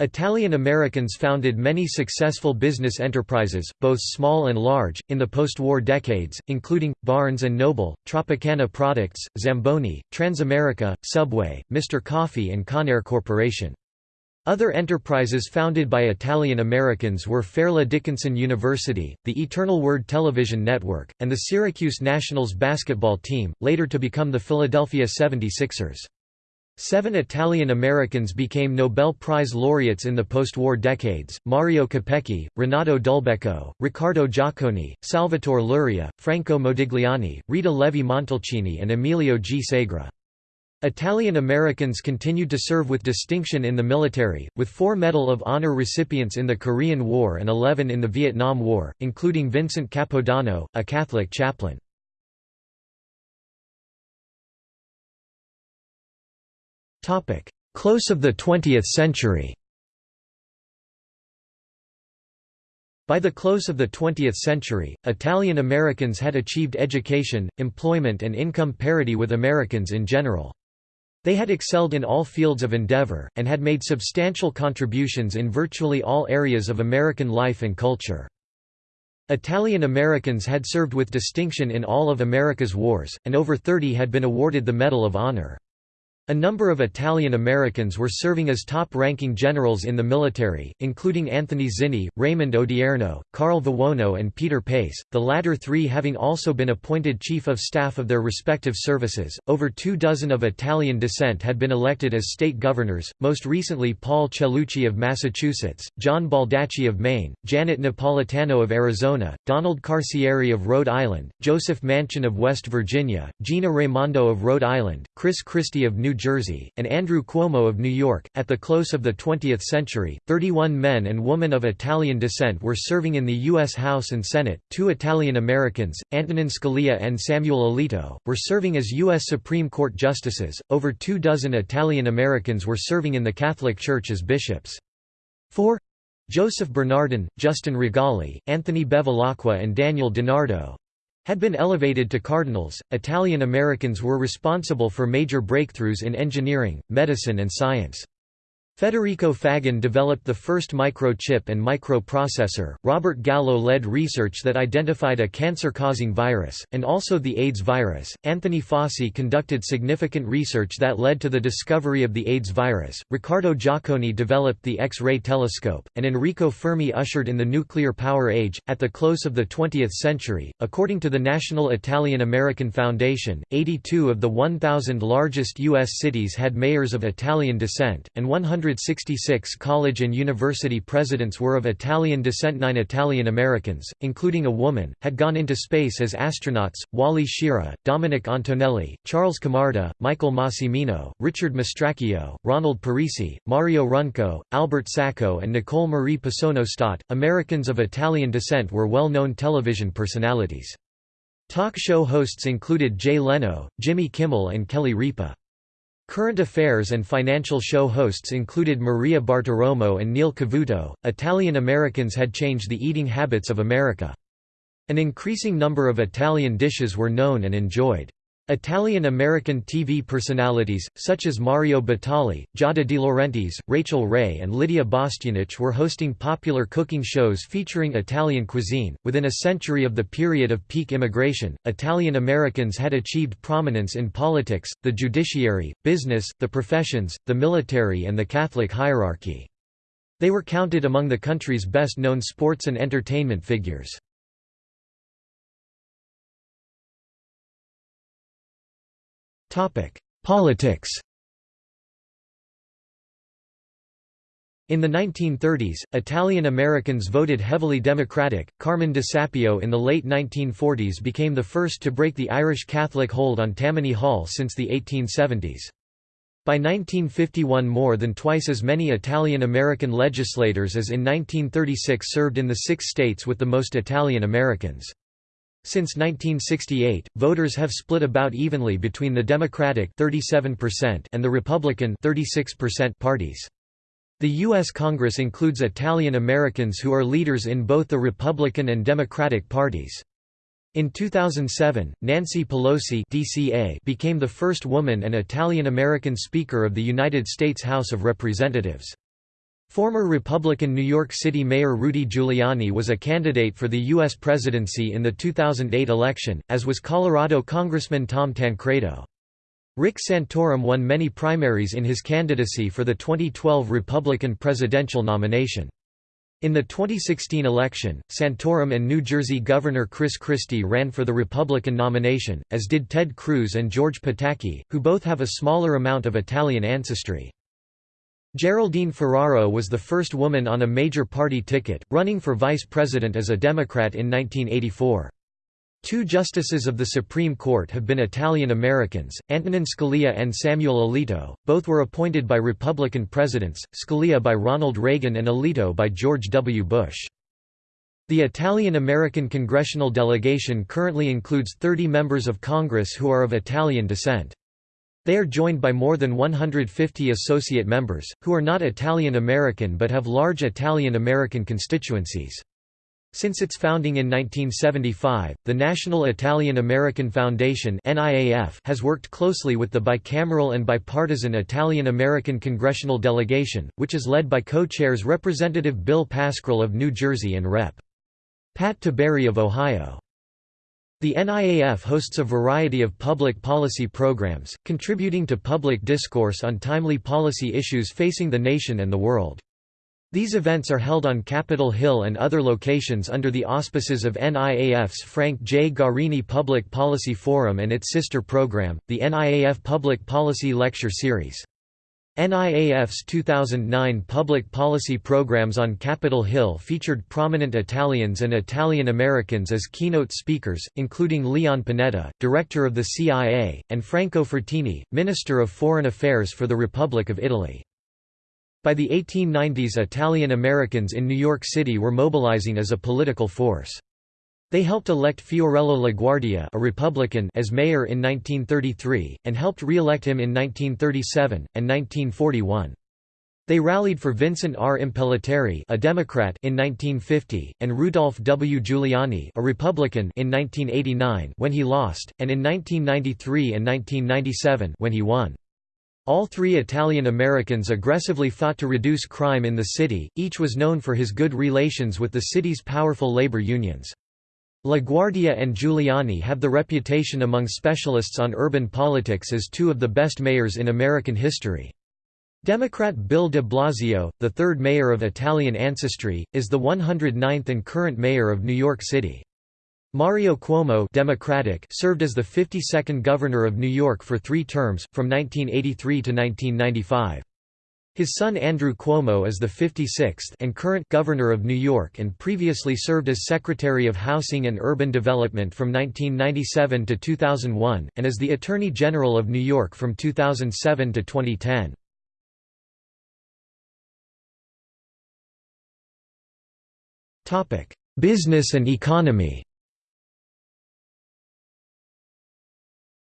Italian Americans founded many successful business enterprises, both small and large, in the post-war decades, including, Barnes & Noble, Tropicana Products, Zamboni, Transamerica, Subway, Mr. Coffee and Conair Corporation. Other enterprises founded by Italian Americans were Fairleigh Dickinson University, the Eternal Word television network, and the Syracuse Nationals basketball team, later to become the Philadelphia 76ers. Seven Italian Americans became Nobel Prize laureates in the post-war decades, Mario Capecchi, Renato Dulbecco, Riccardo Giacconi, Salvatore Luria, Franco Modigliani, Rita Levi Montalcini and Emilio G. Segre. Italian Americans continued to serve with distinction in the military, with four Medal of Honor recipients in the Korean War and 11 in the Vietnam War, including Vincent Capodanno, a Catholic chaplain. Close of the 20th century By the close of the 20th century, Italian Americans had achieved education, employment and income parity with Americans in general. They had excelled in all fields of endeavor, and had made substantial contributions in virtually all areas of American life and culture. Italian Americans had served with distinction in all of America's wars, and over 30 had been awarded the Medal of Honor. A number of Italian Americans were serving as top-ranking generals in the military, including Anthony Zinni, Raymond Odierno, Carl Vuono and Peter Pace, the latter three having also been appointed chief of staff of their respective services. Over two dozen of Italian descent had been elected as state governors, most recently Paul Cellucci of Massachusetts, John Baldacci of Maine, Janet Napolitano of Arizona, Donald Carcieri of Rhode Island, Joseph Manchin of West Virginia, Gina Raimondo of Rhode Island, Chris Christie of New Jersey, and Andrew Cuomo of New York. At the close of the 20th century, 31 men and women of Italian descent were serving in the U.S. House and Senate. Two Italian Americans, Antonin Scalia and Samuel Alito, were serving as U.S. Supreme Court justices. Over two dozen Italian Americans were serving in the Catholic Church as bishops. Four Joseph Bernardin, Justin Rigali, Anthony Bevilacqua, and Daniel DiNardo had been elevated to cardinals. Italian Americans were responsible for major breakthroughs in engineering, medicine, and science. Federico Faggin developed the first microchip and microprocessor, Robert Gallo led research that identified a cancer-causing virus, and also the AIDS virus, Anthony Fauci conducted significant research that led to the discovery of the AIDS virus, Riccardo Giacconi developed the X-ray telescope, and Enrico Fermi ushered in the nuclear power age. At the close of the 20th century, according to the National Italian-American Foundation, 82 of the 1,000 largest U.S. cities had mayors of Italian descent, and 100 166 college and university presidents were of Italian descent. Nine Italian Americans, including a woman, had gone into space as astronauts Wally Schirra, Dominic Antonelli, Charles Camarda, Michael Massimino, Richard Mastracchio, Ronald Parisi, Mario Runco, Albert Sacco, and Nicole Marie Passonno Stott. Americans of Italian descent were well known television personalities. Talk show hosts included Jay Leno, Jimmy Kimmel, and Kelly Ripa. Current affairs and financial show hosts included Maria Bartiromo and Neil Cavuto. Italian Americans had changed the eating habits of America. An increasing number of Italian dishes were known and enjoyed. Italian-American TV personalities, such as Mario Batali, Giada De Laurentiis, Rachael Ray and Lydia Bastianich were hosting popular cooking shows featuring Italian cuisine. Within a century of the period of peak immigration, Italian-Americans had achieved prominence in politics, the judiciary, business, the professions, the military and the Catholic hierarchy. They were counted among the country's best-known sports and entertainment figures. Politics In the 1930s, Italian Americans voted heavily Democratic. Carmen DeSapio in the late 1940s became the first to break the Irish Catholic hold on Tammany Hall since the 1870s. By 1951 more than twice as many Italian American legislators as in 1936 served in the six states with the most Italian Americans. Since 1968, voters have split about evenly between the Democratic 37% and the Republican 36% parties. The U.S. Congress includes Italian Americans who are leaders in both the Republican and Democratic parties. In 2007, Nancy Pelosi DCA became the first woman and Italian American Speaker of the United States House of Representatives. Former Republican New York City Mayor Rudy Giuliani was a candidate for the U.S. presidency in the 2008 election, as was Colorado Congressman Tom Tancredo. Rick Santorum won many primaries in his candidacy for the 2012 Republican presidential nomination. In the 2016 election, Santorum and New Jersey Governor Chris Christie ran for the Republican nomination, as did Ted Cruz and George Pataki, who both have a smaller amount of Italian ancestry. Geraldine Ferraro was the first woman on a major party ticket, running for vice president as a Democrat in 1984. Two justices of the Supreme Court have been Italian Americans, Antonin Scalia and Samuel Alito, both were appointed by Republican presidents, Scalia by Ronald Reagan and Alito by George W. Bush. The Italian American congressional delegation currently includes 30 members of Congress who are of Italian descent. They are joined by more than 150 associate members, who are not Italian American but have large Italian American constituencies. Since its founding in 1975, the National Italian American Foundation has worked closely with the bicameral and bipartisan Italian American Congressional Delegation, which is led by co-chairs Representative Bill Pascrell of New Jersey and Rep. Pat Tiberi of Ohio. The NIAF hosts a variety of public policy programs, contributing to public discourse on timely policy issues facing the nation and the world. These events are held on Capitol Hill and other locations under the auspices of NIAF's Frank J. Guarini Public Policy Forum and its sister program, the NIAF Public Policy Lecture Series. NIAF's 2009 public policy programs on Capitol Hill featured prominent Italians and Italian Americans as keynote speakers, including Leon Panetta, director of the CIA, and Franco Frattini, Minister of Foreign Affairs for the Republic of Italy. By the 1890s Italian Americans in New York City were mobilizing as a political force. They helped elect Fiorello LaGuardia a Republican as mayor in 1933, and helped re-elect him in 1937, and 1941. They rallied for Vincent R. Impellitteri a Democrat in 1950, and Rudolph W. Giuliani a Republican in 1989 when he lost, and in 1993 and 1997 when he won. All three Italian Americans aggressively fought to reduce crime in the city, each was known for his good relations with the city's powerful labor unions. LaGuardia and Giuliani have the reputation among specialists on urban politics as two of the best mayors in American history. Democrat Bill de Blasio, the third mayor of Italian ancestry, is the 109th and current mayor of New York City. Mario Cuomo Democratic served as the 52nd governor of New York for three terms, from 1983 to 1995. His son Andrew Cuomo is the 56th and current governor of New York and previously served as Secretary of Housing and Urban Development from 1997 to 2001, and as the Attorney General of New York from 2007 to 2010. Business and economy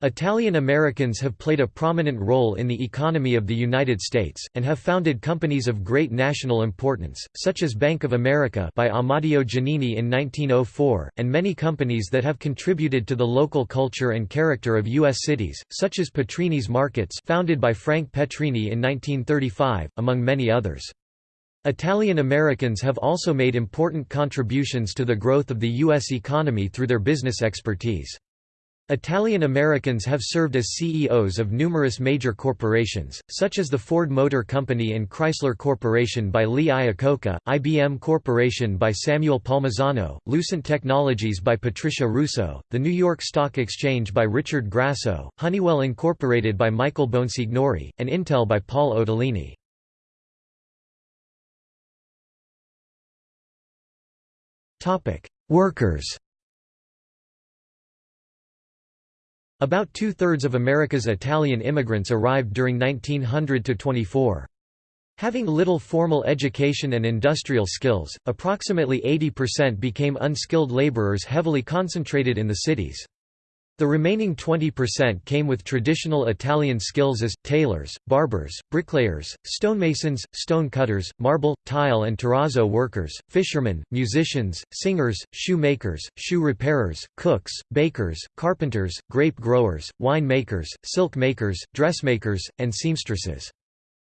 Italian Americans have played a prominent role in the economy of the United States, and have founded companies of great national importance, such as Bank of America by Amadeo Giannini in 1904, and many companies that have contributed to the local culture and character of U.S. cities, such as Petrini's Markets founded by Frank Petrini in 1935, among many others. Italian Americans have also made important contributions to the growth of the U.S. economy through their business expertise. Italian Americans have served as CEOs of numerous major corporations, such as the Ford Motor Company and Chrysler Corporation by Lee Iacocca, IBM Corporation by Samuel Palmisano, Lucent Technologies by Patricia Russo, the New York Stock Exchange by Richard Grasso, Honeywell Incorporated by Michael Bonsignore, and Intel by Paul Otellini. Workers About two-thirds of America's Italian immigrants arrived during 1900 to 24. Having little formal education and industrial skills, approximately 80% became unskilled laborers heavily concentrated in the cities. The remaining 20% came with traditional Italian skills as, tailors, barbers, bricklayers, stonemasons, stone cutters, marble, tile and terrazzo workers, fishermen, musicians, singers, shoemakers, shoe repairers, cooks, bakers, carpenters, grape growers, wine makers, silk makers, dressmakers, and seamstresses.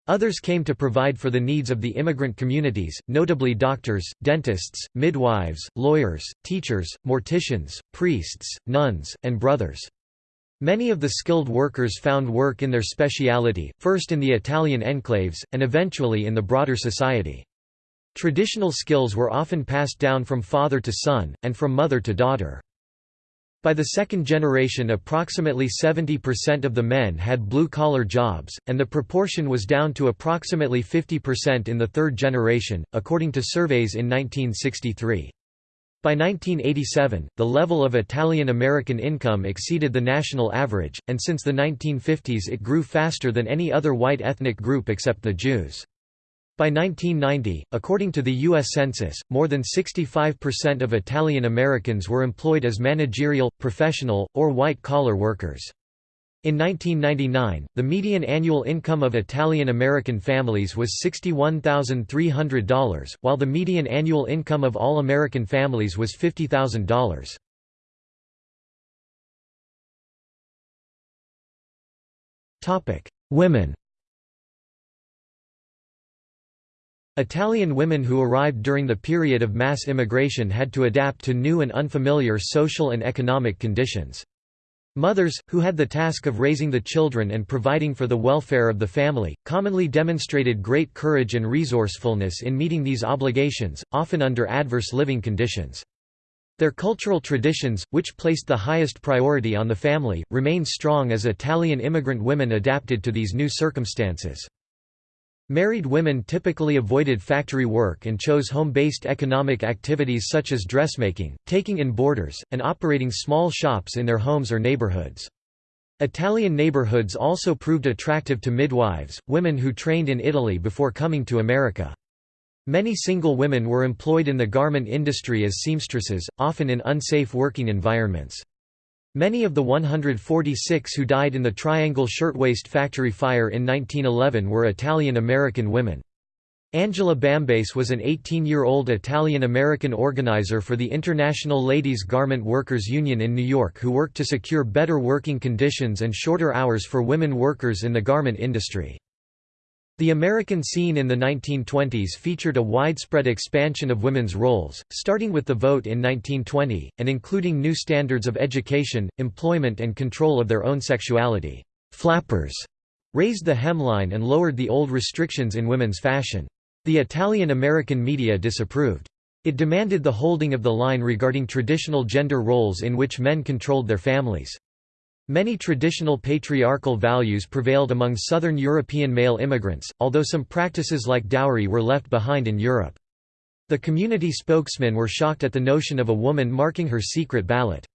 Others came to provide for the needs of the immigrant communities, notably doctors, dentists, midwives, lawyers, teachers, morticians, priests, nuns, and brothers. Many of the skilled workers found work in their speciality, first in the Italian enclaves, and eventually in the broader society. Traditional skills were often passed down from father to son, and from mother to daughter. By the second generation approximately 70% of the men had blue-collar jobs, and the proportion was down to approximately 50% in the third generation, according to surveys in 1963. By 1987, the level of Italian-American income exceeded the national average, and since the 1950s it grew faster than any other white ethnic group except the Jews. By 1990, according to the U.S. Census, more than 65% of Italian Americans were employed as managerial, professional, or white-collar workers. In 1999, the median annual income of Italian American families was $61,300, while the median annual income of all American families was $50,000. Women Italian women who arrived during the period of mass immigration had to adapt to new and unfamiliar social and economic conditions. Mothers, who had the task of raising the children and providing for the welfare of the family, commonly demonstrated great courage and resourcefulness in meeting these obligations, often under adverse living conditions. Their cultural traditions, which placed the highest priority on the family, remained strong as Italian immigrant women adapted to these new circumstances. Married women typically avoided factory work and chose home-based economic activities such as dressmaking, taking in boarders, and operating small shops in their homes or neighborhoods. Italian neighborhoods also proved attractive to midwives, women who trained in Italy before coming to America. Many single women were employed in the garment industry as seamstresses, often in unsafe working environments. Many of the 146 who died in the Triangle Shirtwaist Factory fire in 1911 were Italian-American women. Angela Bambace was an 18-year-old Italian-American organizer for the International Ladies Garment Workers Union in New York who worked to secure better working conditions and shorter hours for women workers in the garment industry. The American scene in the 1920s featured a widespread expansion of women's roles, starting with the vote in 1920, and including new standards of education, employment and control of their own sexuality. Flappers raised the hemline and lowered the old restrictions in women's fashion. The Italian-American media disapproved. It demanded the holding of the line regarding traditional gender roles in which men controlled their families. Many traditional patriarchal values prevailed among southern European male immigrants, although some practices like dowry were left behind in Europe. The community spokesmen were shocked at the notion of a woman marking her secret ballot.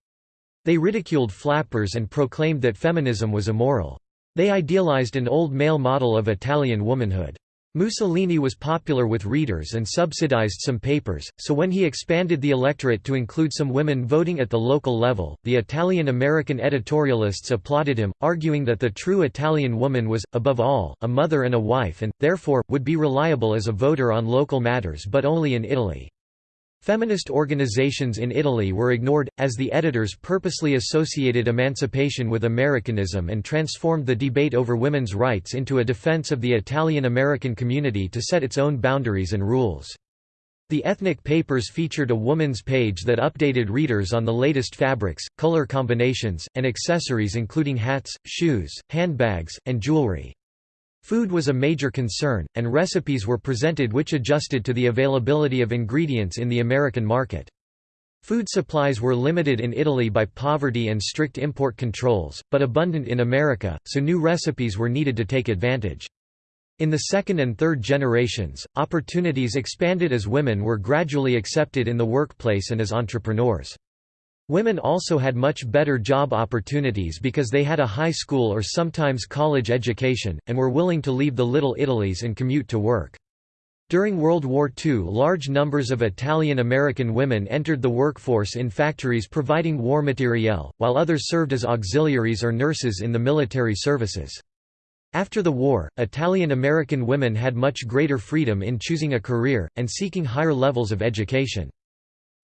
They ridiculed flappers and proclaimed that feminism was immoral. They idealized an old male model of Italian womanhood. Mussolini was popular with readers and subsidized some papers, so when he expanded the electorate to include some women voting at the local level, the Italian-American editorialists applauded him, arguing that the true Italian woman was, above all, a mother and a wife and, therefore, would be reliable as a voter on local matters but only in Italy. Feminist organizations in Italy were ignored, as the editors purposely associated emancipation with Americanism and transformed the debate over women's rights into a defense of the Italian-American community to set its own boundaries and rules. The ethnic papers featured a woman's page that updated readers on the latest fabrics, color combinations, and accessories including hats, shoes, handbags, and jewelry. Food was a major concern, and recipes were presented which adjusted to the availability of ingredients in the American market. Food supplies were limited in Italy by poverty and strict import controls, but abundant in America, so new recipes were needed to take advantage. In the second and third generations, opportunities expanded as women were gradually accepted in the workplace and as entrepreneurs. Women also had much better job opportunities because they had a high school or sometimes college education, and were willing to leave the Little Italies and commute to work. During World War II large numbers of Italian-American women entered the workforce in factories providing war materiel, while others served as auxiliaries or nurses in the military services. After the war, Italian-American women had much greater freedom in choosing a career, and seeking higher levels of education.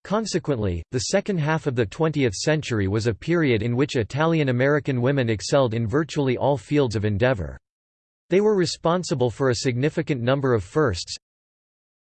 Consequently, the second half of the 20th century was a period in which Italian-American women excelled in virtually all fields of endeavor. They were responsible for a significant number of firsts,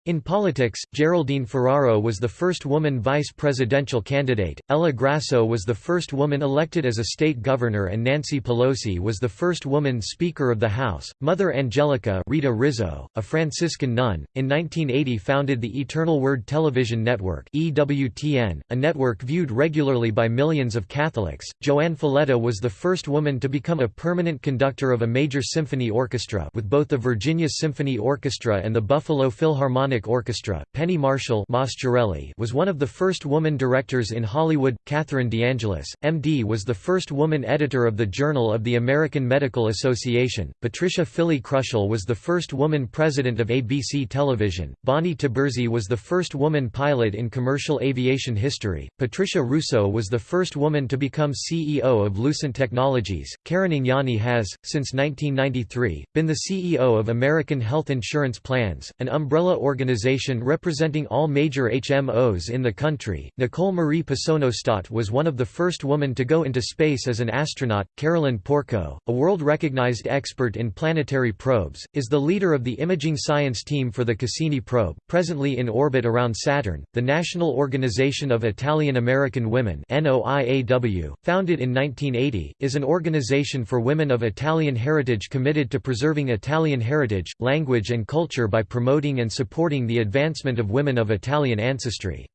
in politics, Geraldine Ferraro was the first woman vice presidential candidate, Ella Grasso was the first woman elected as a state governor and Nancy Pelosi was the first woman Speaker of the House. Mother Angelica Rita Rizzo, a Franciscan nun, in 1980 founded the Eternal Word Television Network EWTN, a network viewed regularly by millions of Catholics. JoAnn Falletta was the first woman to become a permanent conductor of a major symphony orchestra with both the Virginia Symphony Orchestra and the Buffalo Philharmonic Philharmonic Orchestra. Penny Marshall was one of the first woman directors in Hollywood. Catherine DeAngelis, MD, was the first woman editor of the Journal of the American Medical Association. Patricia Fili-Krushel was the first woman president of ABC Television. Bonnie Tiburzi was the first woman pilot in commercial aviation history. Patricia Russo was the first woman to become CEO of Lucent Technologies. Karen Ignagni has, since 1993, been the CEO of American Health Insurance Plans, an umbrella organization organization representing all major HMOs in the country. Nicole Marie Passonno Stott was one of the first women to go into space as an astronaut. Carolyn Porco, a world recognized expert in planetary probes, is the leader of the imaging science team for the Cassini probe, presently in orbit around Saturn. The National Organization of Italian American Women, NOIAW, founded in 1980, is an organization for women of Italian heritage committed to preserving Italian heritage, language and culture by promoting and supporting the advancement of women of Italian ancestry.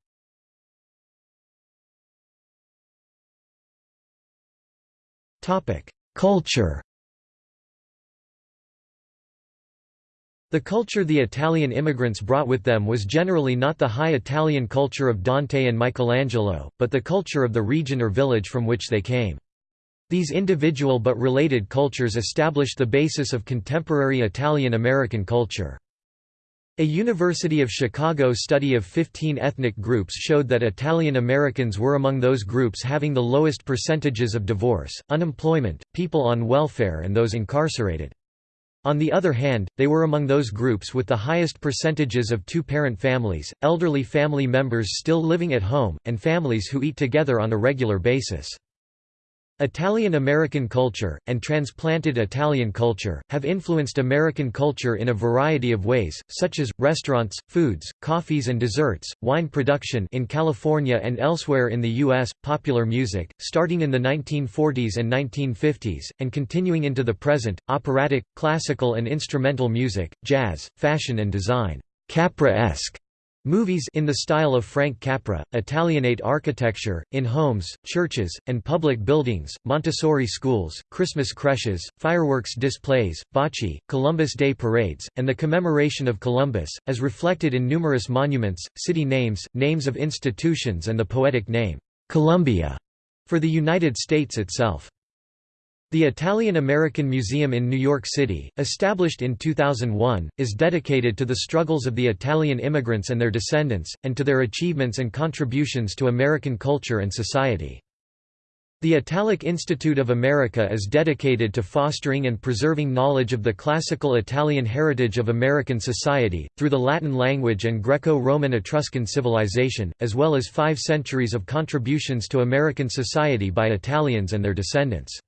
Culture The culture the Italian immigrants brought with them was generally not the high Italian culture of Dante and Michelangelo, but the culture of the region or village from which they came. These individual but related cultures established the basis of contemporary Italian-American culture. A University of Chicago study of 15 ethnic groups showed that Italian Americans were among those groups having the lowest percentages of divorce, unemployment, people on welfare and those incarcerated. On the other hand, they were among those groups with the highest percentages of two-parent families, elderly family members still living at home, and families who eat together on a regular basis. Italian-American culture, and transplanted Italian culture, have influenced American culture in a variety of ways, such as, restaurants, foods, coffees and desserts, wine production in California and elsewhere in the U.S., popular music, starting in the 1940s and 1950s, and continuing into the present, operatic, classical and instrumental music, jazz, fashion and design, Capra-esque Movies in the style of Frank Capra, Italianate architecture, in homes, churches, and public buildings, Montessori schools, Christmas creches, fireworks displays, bocce, Columbus Day parades, and the commemoration of Columbus, as reflected in numerous monuments, city names, names of institutions and the poetic name, Columbia, for the United States itself. The Italian-American Museum in New York City, established in 2001, is dedicated to the struggles of the Italian immigrants and their descendants, and to their achievements and contributions to American culture and society. The Italic Institute of America is dedicated to fostering and preserving knowledge of the classical Italian heritage of American society, through the Latin language and Greco-Roman Etruscan civilization, as well as five centuries of contributions to American society by Italians and their descendants.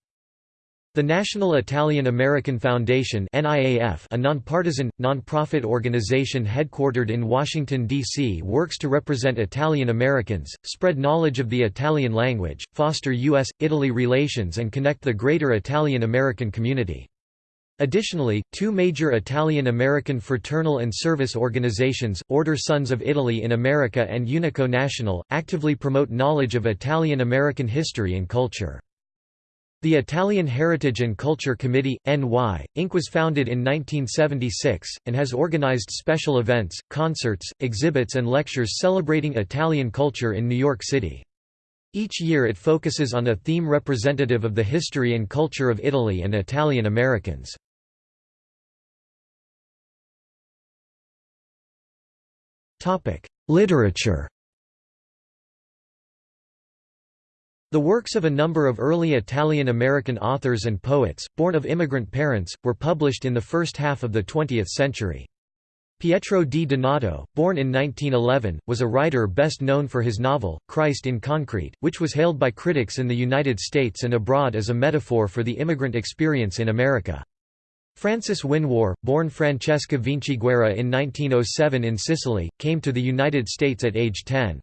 The National Italian-American Foundation a nonpartisan, nonprofit organization headquartered in Washington, D.C. works to represent Italian Americans, spread knowledge of the Italian language, foster U.S.-Italy relations and connect the greater Italian-American community. Additionally, two major Italian-American fraternal and service organizations, Order Sons of Italy in America and Unico National, actively promote knowledge of Italian-American history and culture. The Italian Heritage and Culture Committee, NY, Inc. was founded in 1976, and has organized special events, concerts, exhibits and lectures celebrating Italian culture in New York City. Each year it focuses on a theme representative of the history and culture of Italy and Italian Americans. Literature The works of a number of early Italian-American authors and poets, born of immigrant parents, were published in the first half of the 20th century. Pietro di Donato, born in 1911, was a writer best known for his novel, Christ in Concrete, which was hailed by critics in the United States and abroad as a metaphor for the immigrant experience in America. Frances Winwar, born Francesca Vinciguerra in 1907 in Sicily, came to the United States at age 10.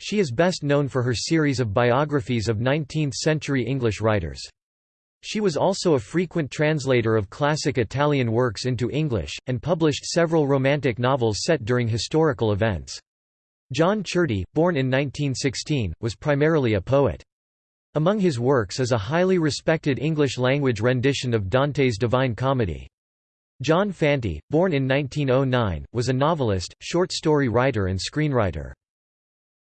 She is best known for her series of biographies of 19th-century English writers. She was also a frequent translator of classic Italian works into English, and published several romantic novels set during historical events. John Ciardi, born in 1916, was primarily a poet. Among his works is a highly respected English-language rendition of Dante's Divine Comedy. John Fante, born in 1909, was a novelist, short story writer and screenwriter.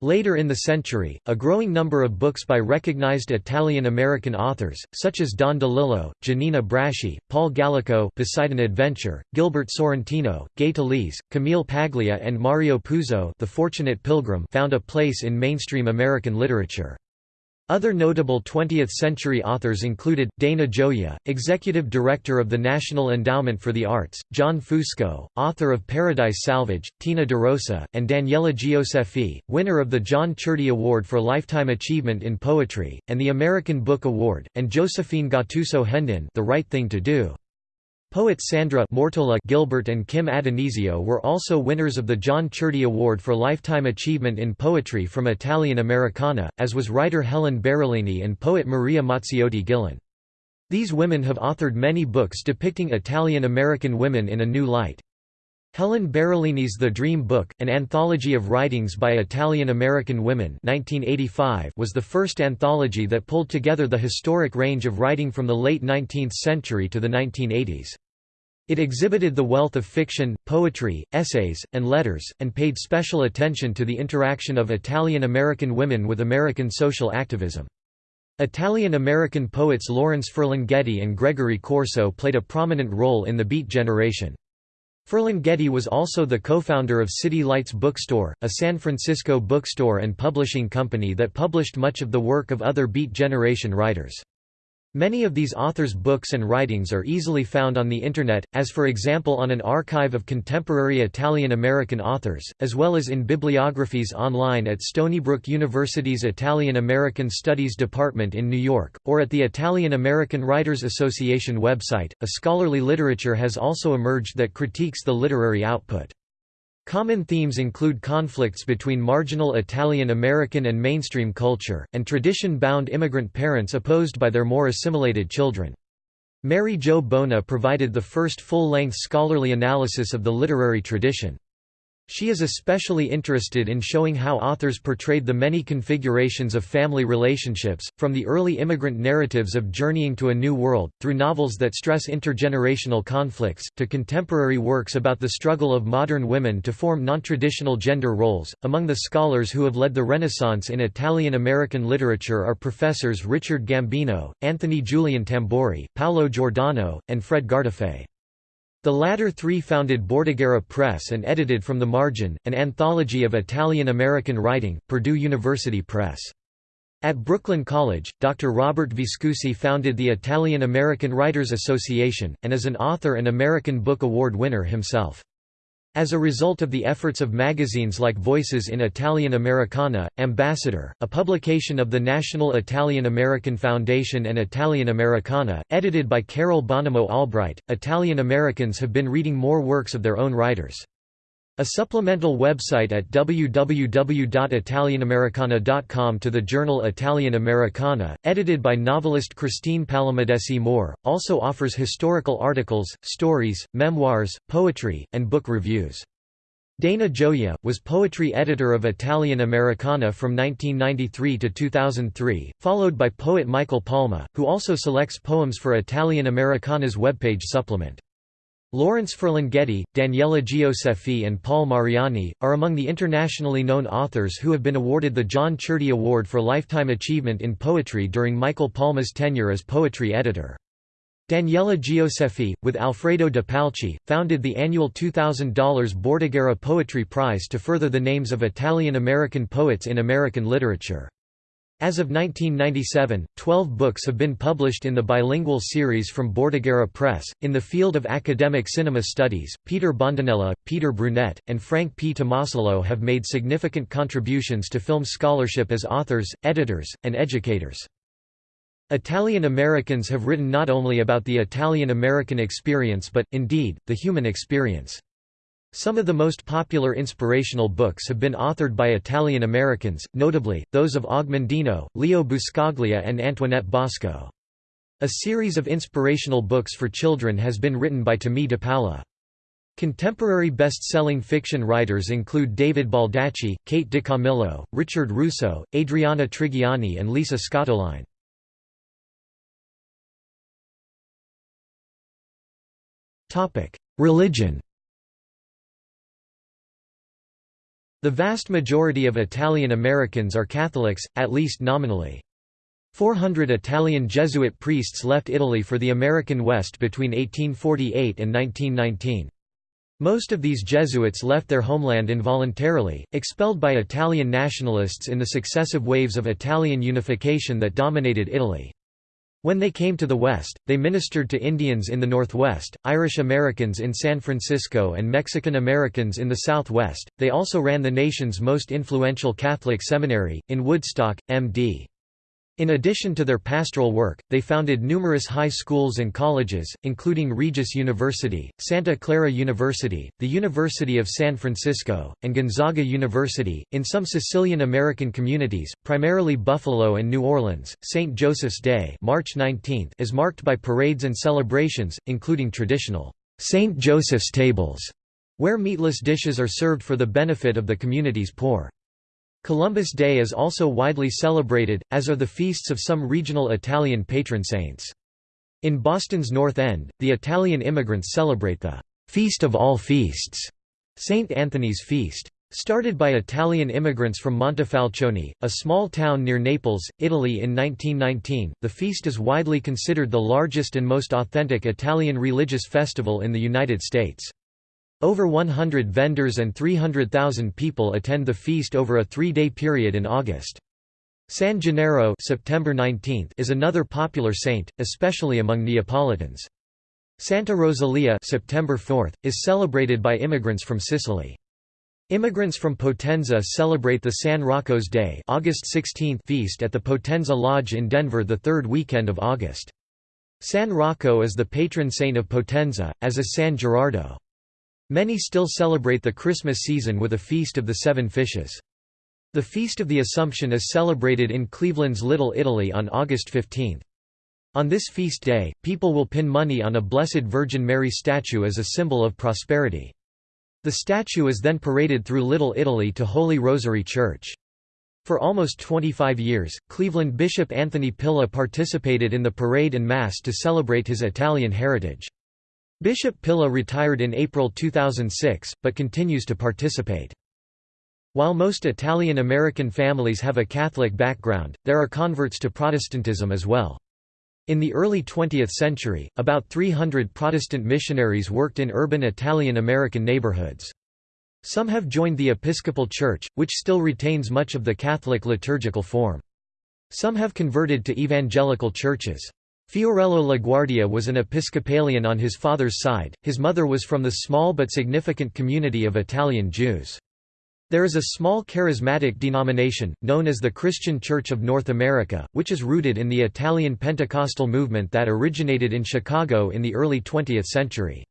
Later in the century, a growing number of books by recognized Italian-American authors, such as Don DeLillo, Giannina Braschi, Paul Gallico Poseidon Adventure, Gilbert Sorrentino, Gay Talese, Camille Paglia and Mario Puzo The Fortunate Pilgrim found a place in mainstream American literature. Other notable 20th-century authors included, Dana Gioia, Executive Director of the National Endowment for the Arts, John Fusco, author of Paradise Salvage, Tina DeRosa, and Daniela Gioseffi, winner of the John Ciardi Award for Lifetime Achievement in Poetry, and the American Book Award, and Josephine Gattuso Hendin The Right Thing to Do. Poets Sandra Mortola Gilbert and Kim Addonizio were also winners of the John Ciardi Award for Lifetime Achievement in Poetry from Italian Americana, as was writer Helen Barolini and poet Maria Mazziotti Gillan. These women have authored many books depicting Italian-American women in a new light. Helen Barolini's The Dream Book, an anthology of writings by Italian-American women 1985 was the first anthology that pulled together the historic range of writing from the late 19th century to the 1980s. It exhibited the wealth of fiction, poetry, essays, and letters, and paid special attention to the interaction of Italian-American women with American social activism. Italian-American poets Lawrence Ferlinghetti and Gregory Corso played a prominent role in the Beat generation. Ferlinghetti was also the co-founder of City Lights Bookstore, a San Francisco bookstore and publishing company that published much of the work of other Beat generation writers. Many of these authors' books and writings are easily found on the Internet, as for example on an archive of contemporary Italian-American authors, as well as in bibliographies online at Stony Brook University's Italian-American Studies Department in New York, or at the Italian-American Writers Association website. A scholarly literature has also emerged that critiques the literary output. Common themes include conflicts between marginal Italian-American and mainstream culture, and tradition-bound immigrant parents opposed by their more assimilated children. Mary Jo Bona provided the first full-length scholarly analysis of the literary tradition. She is especially interested in showing how authors portrayed the many configurations of family relationships, from the early immigrant narratives of journeying to a new world, through novels that stress intergenerational conflicts, to contemporary works about the struggle of modern women to form nontraditional gender roles. Among the scholars who have led the Renaissance in Italian American literature are professors Richard Gambino, Anthony Julian Tamburri, Paolo Giordano, and Fred Gardaphé. The latter three founded Bordighera Press and edited From the Margin, an anthology of Italian-American writing, Purdue University Press. At Brooklyn College, Dr. Robert Viscusi founded the Italian-American Writers Association, and is an author and American Book Award winner himself. As a result of the efforts of magazines like Voices in Italian Americana, Ambassador, a publication of the National Italian American Foundation and Italian Americana, edited by Carol Bonomo Albright, Italian Americans have been reading more works of their own writers. A supplemental website at www.italianamericana.com to the journal Italian Americana, edited by novelist Christine Palamidessi Moore, also offers historical articles, stories, memoirs, poetry, and book reviews. Dana Gioia, was poetry editor of Italian Americana from 1993 to 2003, followed by poet Michael Palma, who also selects poems for Italian Americana's webpage supplement. Lawrence Ferlinghetti, Daniela Gioseffi and Paul Mariani, are among the internationally known authors who have been awarded the John Ciardi Award for Lifetime Achievement in Poetry during Michael Palma's tenure as poetry editor. Daniela Gioseffi, with Alfredo de Palchi, founded the annual $2,000 Bordighera Poetry Prize to further the names of Italian-American poets in American literature. As of 1997, 12 books have been published in the bilingual series from Bordighera Press. In the field of academic cinema studies, Peter Bondanella, Peter Brunette, and Frank P. Tomasulo have made significant contributions to film scholarship as authors, editors, and educators. Italian Americans have written not only about the Italian American experience but, indeed, the human experience. Some of the most popular inspirational books have been authored by Italian Americans, notably, those of Og Mandino, Leo Buscaglia and Antoinette Bosco. A series of inspirational books for children has been written by Tomie dePaola. Contemporary best-selling fiction writers include David Baldacci, Kate DiCamillo, Richard Russo, Adriana Trigiani and Lisa Scottoline. Religion The vast majority of Italian Americans are Catholics, at least nominally. 400 Italian Jesuit priests left Italy for the American West between 1848 and 1919. Most of these Jesuits left their homeland involuntarily, expelled by Italian nationalists in the successive waves of Italian unification that dominated Italy. When they came to the west, they ministered to Indians in the northwest, Irish Americans in San Francisco, and Mexican Americans in the southwest. They also ran the nation's most influential Catholic seminary, in Woodstock, M.D. In addition to their pastoral work, they founded numerous high schools and colleges, including Regis University, Santa Clara University, the University of San Francisco, and Gonzaga University. In some Sicilian American communities, primarily Buffalo and New Orleans, St. Joseph's Day March 19 is marked by parades and celebrations, including traditional St. Joseph's tables, where meatless dishes are served for the benefit of the community's poor. Columbus Day is also widely celebrated, as are the feasts of some regional Italian patron saints. In Boston's North End, the Italian immigrants celebrate the «Feast of All Feasts» St. Anthony's Feast. Started by Italian immigrants from Montefalcione, a small town near Naples, Italy in 1919, the feast is widely considered the largest and most authentic Italian religious festival in the United States. Over 100 vendors and 300,000 people attend the feast over a three-day period in August. San Gennaro September 19 is another popular saint, especially among Neapolitans. Santa Rosalia September 4 is celebrated by immigrants from Sicily. Immigrants from Potenza celebrate the San Rocco's Day August 16 feast at the Potenza Lodge in Denver the third weekend of August. San Rocco is the patron saint of Potenza, as is San Gerardo. Many still celebrate the Christmas season with a Feast of the Seven Fishes. The Feast of the Assumption is celebrated in Cleveland's Little Italy on August 15. On this feast day, people will pin money on a Blessed Virgin Mary statue as a symbol of prosperity. The statue is then paraded through Little Italy to Holy Rosary Church. For almost 25 years, Cleveland Bishop Anthony Pilla participated in the parade and Mass to celebrate his Italian heritage. Bishop Pilla retired in April 2006, but continues to participate. While most Italian American families have a Catholic background, there are converts to Protestantism as well. In the early 20th century, about 300 Protestant missionaries worked in urban Italian American neighborhoods. Some have joined the Episcopal Church, which still retains much of the Catholic liturgical form. Some have converted to evangelical churches. Fiorello LaGuardia was an Episcopalian on his father's side, his mother was from the small but significant community of Italian Jews. There is a small charismatic denomination, known as the Christian Church of North America, which is rooted in the Italian Pentecostal movement that originated in Chicago in the early 20th century.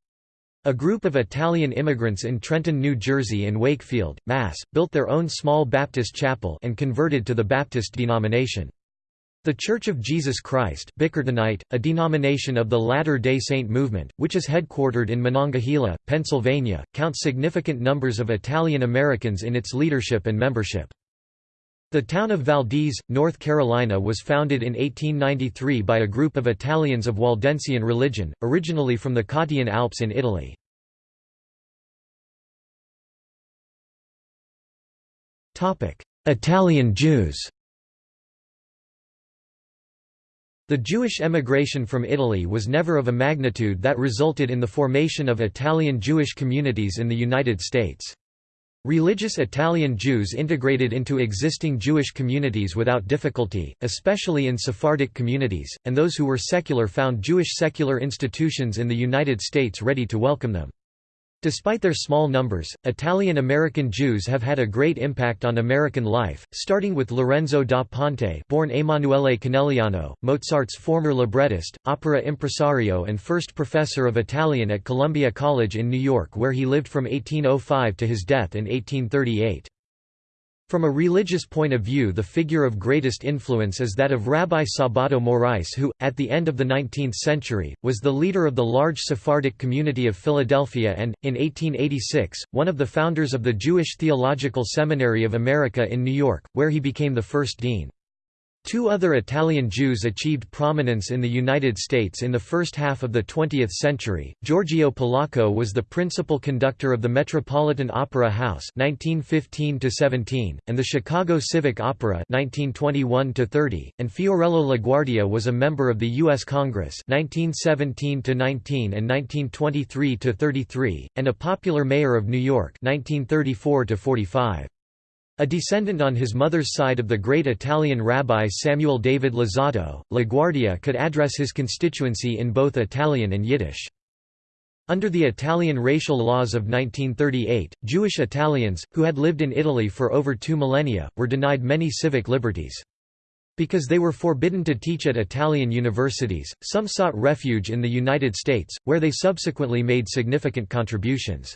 A group of Italian immigrants in Trenton, New Jersey and Wakefield, Mass., built their own small Baptist chapel and converted to the Baptist denomination. The Church of Jesus Christ a denomination of the Latter-day Saint movement, which is headquartered in Monongahela, Pennsylvania, counts significant numbers of Italian Americans in its leadership and membership. The town of Valdese, North Carolina was founded in 1893 by a group of Italians of Waldensian religion, originally from the Cottian Alps in Italy. Italian Jews The Jewish emigration from Italy was never of a magnitude that resulted in the formation of Italian Jewish communities in the United States. Religious Italian Jews integrated into existing Jewish communities without difficulty, especially in Sephardic communities, and those who were secular found Jewish secular institutions in the United States ready to welcome them. Despite their small numbers, Italian-American Jews have had a great impact on American life, starting with Lorenzo da Ponte born Emanuele Conegliano, Mozart's former librettist, opera impresario and first professor of Italian at Columbia College in New York where he lived from 1805 to his death in 1838. From a religious point of view the figure of greatest influence is that of Rabbi Sabato Morais who, at the end of the 19th century, was the leader of the large Sephardic community of Philadelphia and, in 1886, one of the founders of the Jewish Theological Seminary of America in New York, where he became the first dean. Two other Italian Jews achieved prominence in the United States in the first half of the 20th century. Giorgio Polacco was the principal conductor of the Metropolitan Opera House (1915–17) and the Chicago Civic Opera (1921–30), and Fiorello LaGuardia was a member of the U.S. Congress (1917–19 and 1923–33), and a popular mayor of New York (1934–45). A descendant on his mother's side of the great Italian rabbi Samuel David Luzzatto, LaGuardia could address his constituency in both Italian and Yiddish. Under the Italian racial laws of 1938, Jewish Italians, who had lived in Italy for over two millennia, were denied many civic liberties. Because they were forbidden to teach at Italian universities, some sought refuge in the United States, where they subsequently made significant contributions.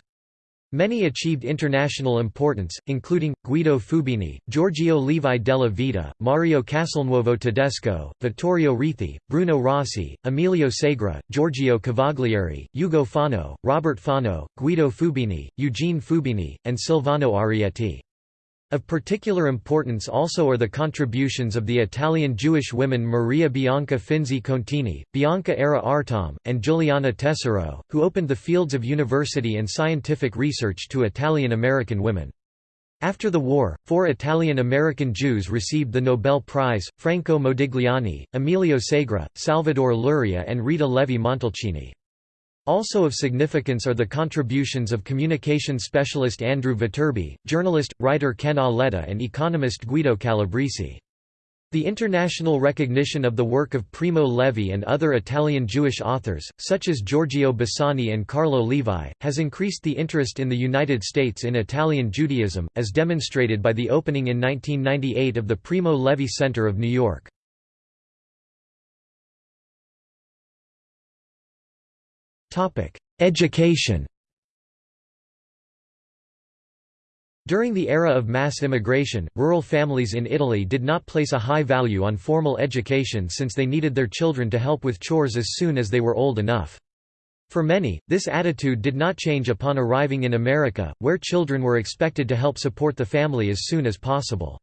Many achieved international importance, including, Guido Fubini, Giorgio Levi della Vita, Mario Castelnuovo Tedesco, Vittorio Ricci, Bruno Rossi, Emilio Segre, Giorgio Cavaglieri, Ugo Fano, Robert Fano, Guido Fubini, Eugene Fubini, and Silvano Arietti. Of particular importance also are the contributions of the Italian Jewish women Maria Bianca Finzi Contini, Bianca Ara Artom, and Giuliana Tesoro, who opened the fields of university and scientific research to Italian-American women. After the war, four Italian-American Jews received the Nobel Prize, Franco Modigliani, Emilio Segre, Salvador Luria and Rita Levi-Montalcini. Also of significance are the contributions of communication specialist Andrew Viterbi, journalist, writer Ken Auletta and economist Guido Calabresi. The international recognition of the work of Primo Levi and other Italian Jewish authors, such as Giorgio Bassani and Carlo Levi, has increased the interest in the United States in Italian Judaism, as demonstrated by the opening in 1998 of the Primo Levi Center of New York. Education During the era of mass immigration, rural families in Italy did not place a high value on formal education since they needed their children to help with chores as soon as they were old enough. For many, this attitude did not change upon arriving in America, where children were expected to help support the family as soon as possible.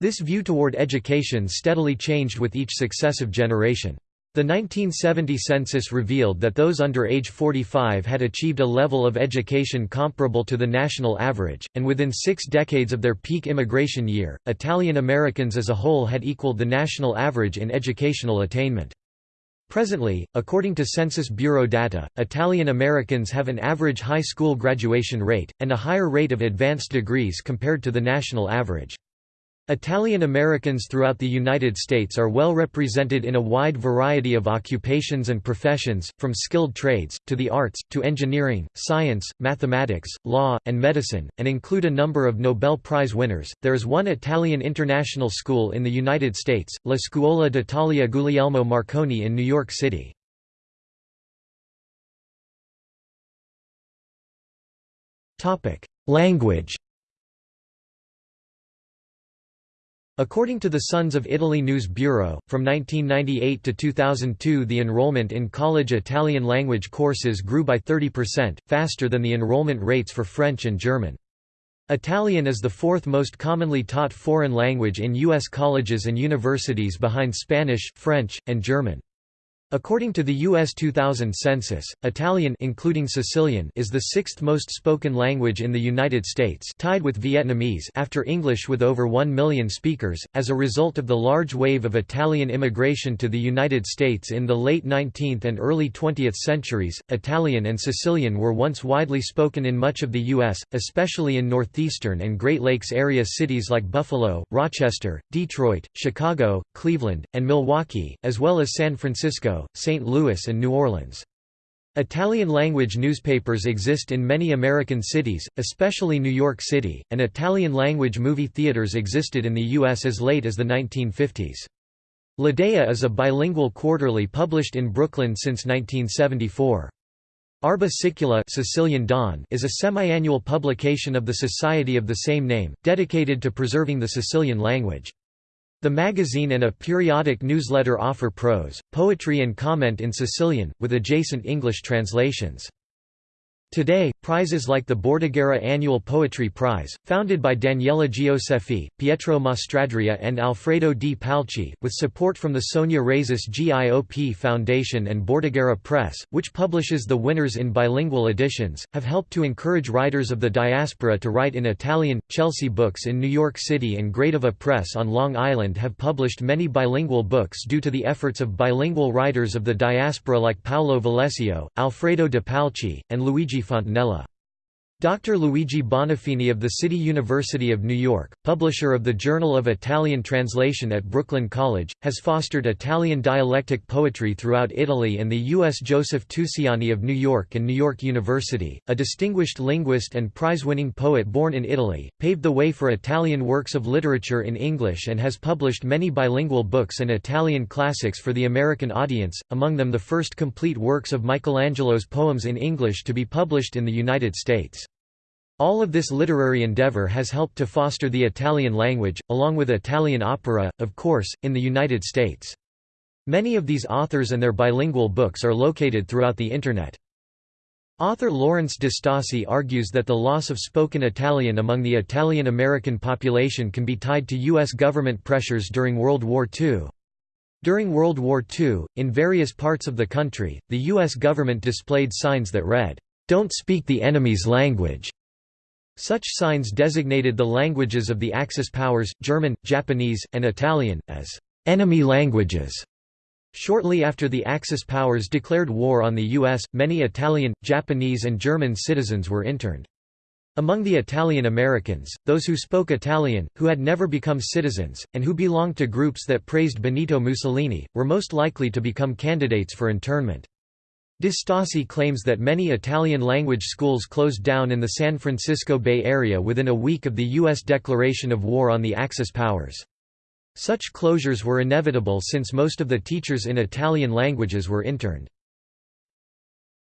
This view toward education steadily changed with each successive generation. The 1970 census revealed that those under age 45 had achieved a level of education comparable to the national average, and within six decades of their peak immigration year, Italian Americans as a whole had equaled the national average in educational attainment. Presently, according to Census Bureau data, Italian Americans have an average high school graduation rate, and a higher rate of advanced degrees compared to the national average. Italian Americans throughout the United States are well represented in a wide variety of occupations and professions, from skilled trades, to the arts, to engineering, science, mathematics, law, and medicine, and include a number of Nobel Prize winners. There is one Italian international school in the United States, La Scuola d'Italia Guglielmo Marconi in New York City. Language According to the Sons of Italy News Bureau, from 1998 to 2002 the enrollment in college Italian language courses grew by 30%, faster than the enrollment rates for French and German. Italian is the fourth most commonly taught foreign language in U.S. colleges and universities behind Spanish, French, and German. According to the U.S. 2000 census, Italian including Sicilian is the sixth most spoken language in the United States tied with Vietnamese after English with over 1 million speakers. As a result of the large wave of Italian immigration to the United States in the late 19th and early 20th centuries, Italian and Sicilian were once widely spoken in much of the U.S., especially in northeastern and Great Lakes area cities like Buffalo, Rochester, Detroit, Chicago, Cleveland, and Milwaukee, as well as San Francisco, St. Louis and New Orleans. Italian-language newspapers exist in many American cities, especially New York City, and Italian-language movie theaters existed in the U.S. as late as the 1950s. L'Idea is a bilingual quarterly published in Brooklyn since 1974. Arba Sicula Sicilian Dawn is a semi-annual publication of the Society of the same name, dedicated to preserving the Sicilian language. The magazine and a periodic newsletter offer prose, poetry and comment in Sicilian, with adjacent English translations. Today, prizes like the Bordighera Annual Poetry Prize, founded by Daniela Gioseffi, Pietro Mastradria and Alfredo Di Palchi, with support from the Sonia Reyes GIOP Foundation and Bordighera Press, which publishes the winners in bilingual editions, have helped to encourage writers of the diaspora to write in Italian. Chelsea Books in New York City and Gradiva Press on Long Island have published many bilingual books due to the efforts of bilingual writers of the diaspora like Paolo Valesio, Alfredo De Palchi, and Luigi Fontanella. Dr. Luigi Bonaffini of the City University of New York, publisher of the Journal of Italian Translation at Brooklyn College, has fostered Italian dialectic poetry throughout Italy and the U.S. Joseph Tusiani of New York and New York University, a distinguished linguist and prize-winning poet born in Italy, paved the way for Italian works of literature in English and has published many bilingual books and Italian classics for the American audience, among them the first complete works of Michelangelo's poems in English to be published in the United States. All of this literary endeavor has helped to foster the Italian language, along with Italian opera, of course, in the United States. Many of these authors and their bilingual books are located throughout the Internet. Author Lawrence DiStasi argues that the loss of spoken Italian among the Italian-American population can be tied to U.S. government pressures during World War II. During World War II, in various parts of the country, the U.S. government displayed signs that read, "'Don't speak the enemy's language' Such signs designated the languages of the Axis powers, German, Japanese, and Italian, as enemy languages. Shortly after the Axis powers declared war on the U.S., many Italian, Japanese and German citizens were interned. Among the Italian Americans, those who spoke Italian, who had never become citizens, and who belonged to groups that praised Benito Mussolini, were most likely to become candidates for internment. DiStasi claims that many Italian-language schools closed down in the San Francisco Bay Area within a week of the U.S. declaration of war on the Axis powers. Such closures were inevitable since most of the teachers in Italian languages were interned.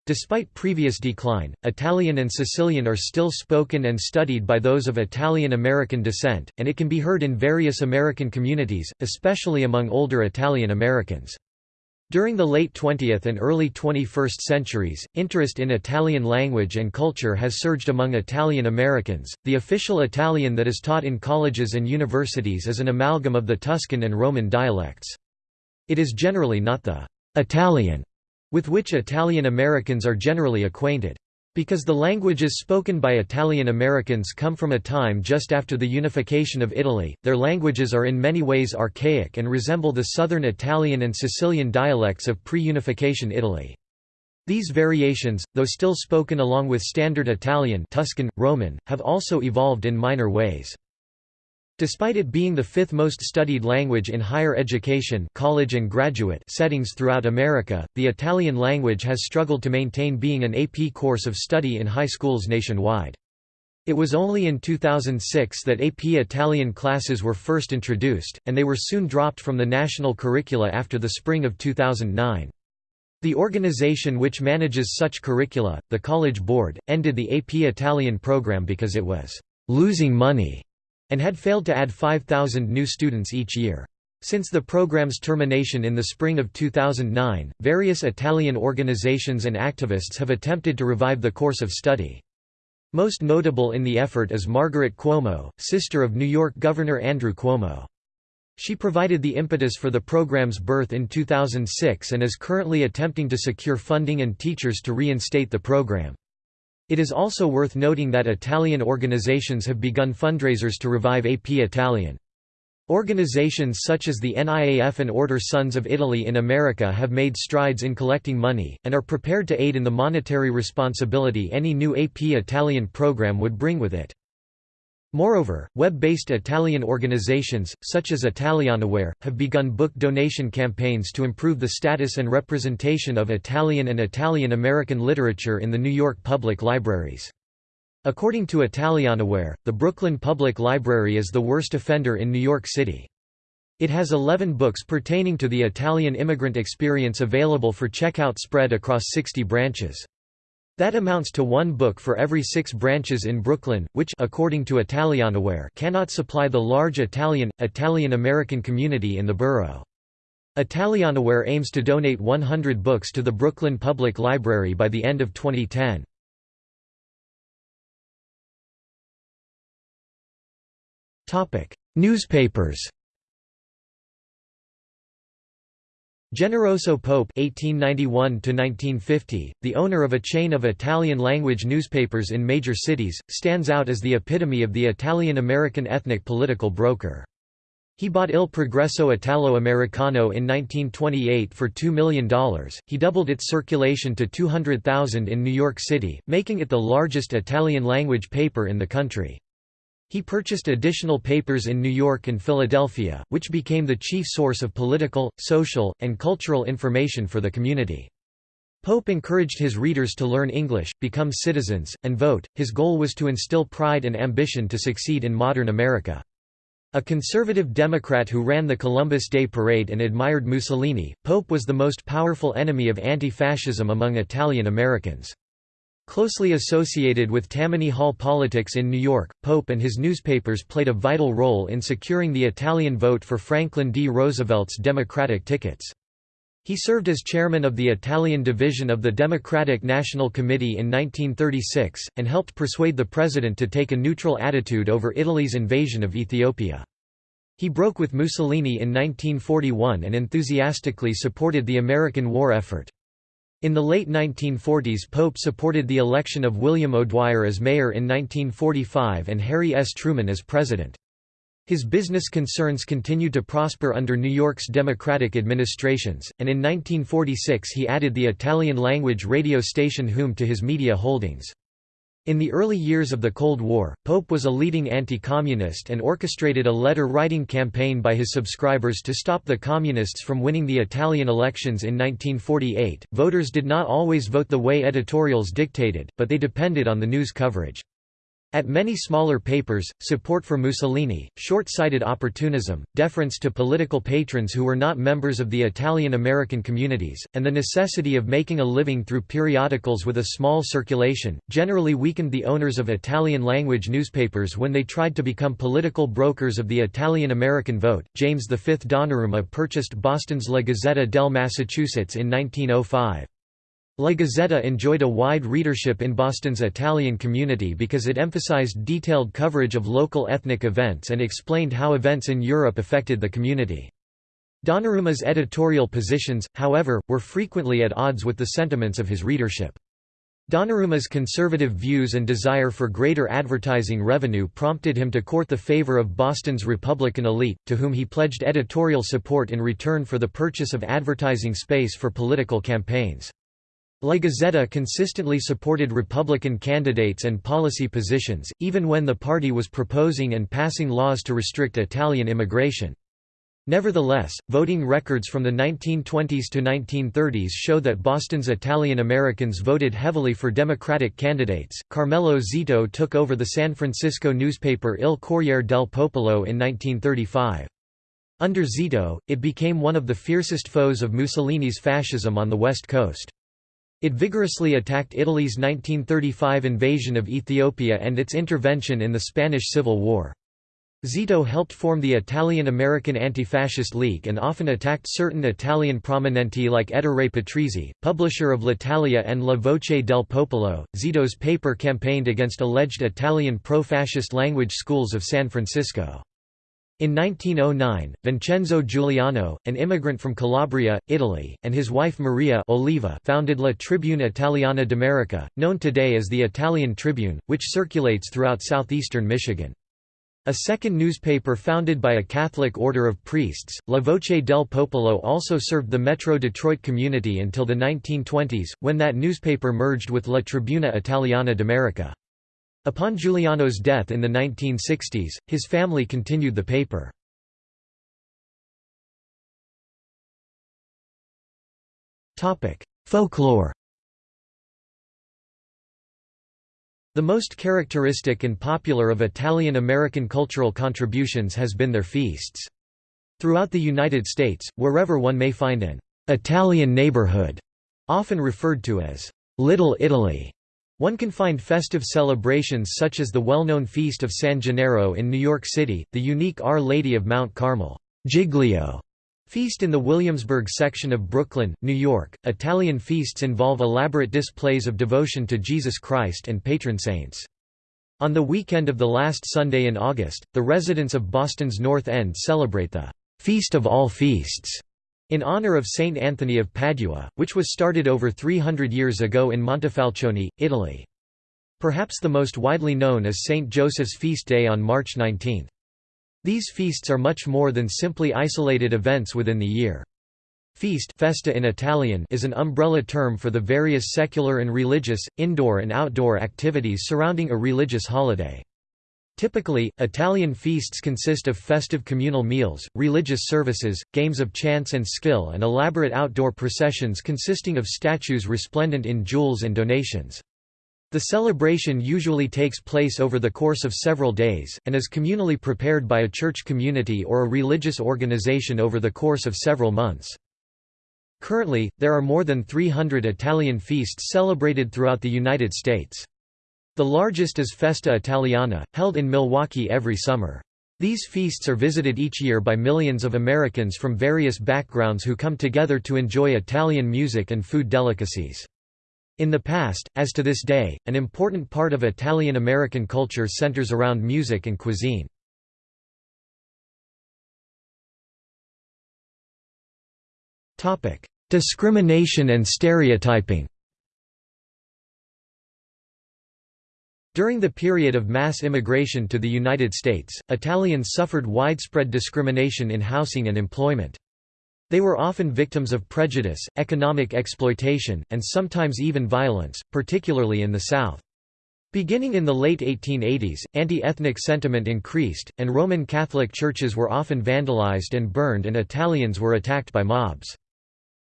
Despite previous decline, Italian and Sicilian are still spoken and studied by those of Italian-American descent, and it can be heard in various American communities, especially among older Italian Americans. During the late 20th and early 21st centuries, interest in Italian language and culture has surged among Italian Americans. The official Italian that is taught in colleges and universities is an amalgam of the Tuscan and Roman dialects. It is generally not the Italian with which Italian Americans are generally acquainted. Because the languages spoken by Italian Americans come from a time just after the unification of Italy, their languages are in many ways archaic and resemble the Southern Italian and Sicilian dialects of pre-unification Italy. These variations, though still spoken along with Standard Italian Tuscan, Roman, have also evolved in minor ways. Despite it being the fifth most studied language in higher education college and graduate settings throughout America, the Italian language has struggled to maintain being an AP course of study in high schools nationwide. It was only in 2006 that AP Italian classes were first introduced, and they were soon dropped from the national curricula after the spring of 2009. The organization which manages such curricula, the College Board, ended the AP Italian program because it was losing money and had failed to add 5,000 new students each year. Since the program's termination in the spring of 2009, various Italian organizations and activists have attempted to revive the course of study. Most notable in the effort is Margaret Cuomo, sister of New York Governor Andrew Cuomo. She provided the impetus for the program's birth in 2006 and is currently attempting to secure funding and teachers to reinstate the program. It is also worth noting that Italian organizations have begun fundraisers to revive AP Italian. Organizations such as the NIAF and Order Sons of Italy in America have made strides in collecting money, and are prepared to aid in the monetary responsibility any new AP Italian program would bring with it. Moreover, web-based Italian organizations, such as Italianaware, have begun book donation campaigns to improve the status and representation of Italian and Italian-American literature in the New York public libraries. According to Italianaware, the Brooklyn Public Library is the worst offender in New York City. It has 11 books pertaining to the Italian immigrant experience available for checkout spread across 60 branches. That amounts to one book for every six branches in Brooklyn, which according to Italianaware cannot supply the large Italian, Italian-American community in the borough. Italianaware aims to donate 100 books to the Brooklyn Public Library by the end of 2010. Newspapers Generoso Pope (1891–1950), the owner of a chain of Italian-language newspapers in major cities, stands out as the epitome of the Italian-American ethnic political broker. He bought Il Progresso Italo-Americano in 1928 for $2 million. He doubled its circulation to 200,000 in New York City, making it the largest Italian-language paper in the country. He purchased additional papers in New York and Philadelphia, which became the chief source of political, social, and cultural information for the community. Pope encouraged his readers to learn English, become citizens, and vote. His goal was to instill pride and ambition to succeed in modern America. A conservative Democrat who ran the Columbus Day Parade and admired Mussolini, Pope was the most powerful enemy of anti-fascism among Italian Americans. Closely associated with Tammany Hall politics in New York, Pope and his newspapers played a vital role in securing the Italian vote for Franklin D. Roosevelt's Democratic tickets. He served as chairman of the Italian division of the Democratic National Committee in 1936, and helped persuade the president to take a neutral attitude over Italy's invasion of Ethiopia. He broke with Mussolini in 1941 and enthusiastically supported the American war effort. In the late 1940s Pope supported the election of William O'Dwyer as mayor in 1945 and Harry S. Truman as president. His business concerns continued to prosper under New York's Democratic administrations, and in 1946 he added the Italian-language radio station Hum to his media holdings. In the early years of the Cold War, Pope was a leading anti-communist and orchestrated a letter-writing campaign by his subscribers to stop the Communists from winning the Italian elections in 1948. Voters did not always vote the way editorials dictated, but they depended on the news coverage. At many smaller papers, support for Mussolini, short-sighted opportunism, deference to political patrons who were not members of the Italian-American communities, and the necessity of making a living through periodicals with a small circulation, generally weakened the owners of Italian-language newspapers when they tried to become political brokers of the Italian-American vote. James V Donnarumma purchased Boston's La Gazzetta del Massachusetts in 1905. La Gazzetta enjoyed a wide readership in Boston's Italian community because it emphasized detailed coverage of local ethnic events and explained how events in Europe affected the community. Donnarumma's editorial positions, however, were frequently at odds with the sentiments of his readership. Donnarumma's conservative views and desire for greater advertising revenue prompted him to court the favor of Boston's Republican elite, to whom he pledged editorial support in return for the purchase of advertising space for political campaigns. La Gazzetta consistently supported Republican candidates and policy positions, even when the party was proposing and passing laws to restrict Italian immigration. Nevertheless, voting records from the 1920s to 1930s show that Boston's Italian Americans voted heavily for Democratic candidates. Carmelo Zito took over the San Francisco newspaper Il Corriere del Popolo in 1935. Under Zito, it became one of the fiercest foes of Mussolini's fascism on the West Coast. It vigorously attacked Italy's 1935 invasion of Ethiopia and its intervention in the Spanish Civil War. Zito helped form the Italian-American Anti-Fascist League and often attacked certain Italian prominenti like Ettore Patrizi, publisher of L'Italia and La Voce del Popolo. Zito's paper campaigned against alleged Italian pro-fascist language schools of San Francisco. In 1909, Vincenzo Giuliano, an immigrant from Calabria, Italy, and his wife Maria Oliva founded La Tribuna Italiana d'America, known today as the Italian Tribune, which circulates throughout southeastern Michigan. A second newspaper founded by a Catholic order of priests, La Voce del Popolo also served the Metro Detroit community until the 1920s, when that newspaper merged with La Tribuna Italiana d'America. Upon Giuliano's death in the 1960s, his family continued the paper. Folklore The most characteristic and popular of Italian-American cultural contributions has been their feasts. Throughout the United States, wherever one may find an «Italian neighborhood», often referred to as «Little Italy», one can find festive celebrations such as the well-known Feast of San Gennaro in New York City, the unique Our Lady of Mount Carmel Giglio feast in the Williamsburg section of Brooklyn, New York. Italian feasts involve elaborate displays of devotion to Jesus Christ and patron saints. On the weekend of the last Sunday in August, the residents of Boston's North End celebrate the Feast of All Feasts in honor of Saint Anthony of Padua, which was started over 300 years ago in Montefalcione, Italy. Perhaps the most widely known is Saint Joseph's feast day on March 19. These feasts are much more than simply isolated events within the year. Feast festa in Italian is an umbrella term for the various secular and religious, indoor and outdoor activities surrounding a religious holiday. Typically, Italian feasts consist of festive communal meals, religious services, games of chance and skill and elaborate outdoor processions consisting of statues resplendent in jewels and donations. The celebration usually takes place over the course of several days, and is communally prepared by a church community or a religious organization over the course of several months. Currently, there are more than 300 Italian feasts celebrated throughout the United States. The largest is Festa Italiana, held in Milwaukee every summer. These feasts are visited each year by millions of Americans from various backgrounds who come together to enjoy Italian music and food delicacies. In the past, as to this day, an important part of Italian-American culture centers around music and cuisine. Discrimination and stereotyping During the period of mass immigration to the United States, Italians suffered widespread discrimination in housing and employment. They were often victims of prejudice, economic exploitation, and sometimes even violence, particularly in the South. Beginning in the late 1880s, anti-ethnic sentiment increased, and Roman Catholic churches were often vandalized and burned and Italians were attacked by mobs.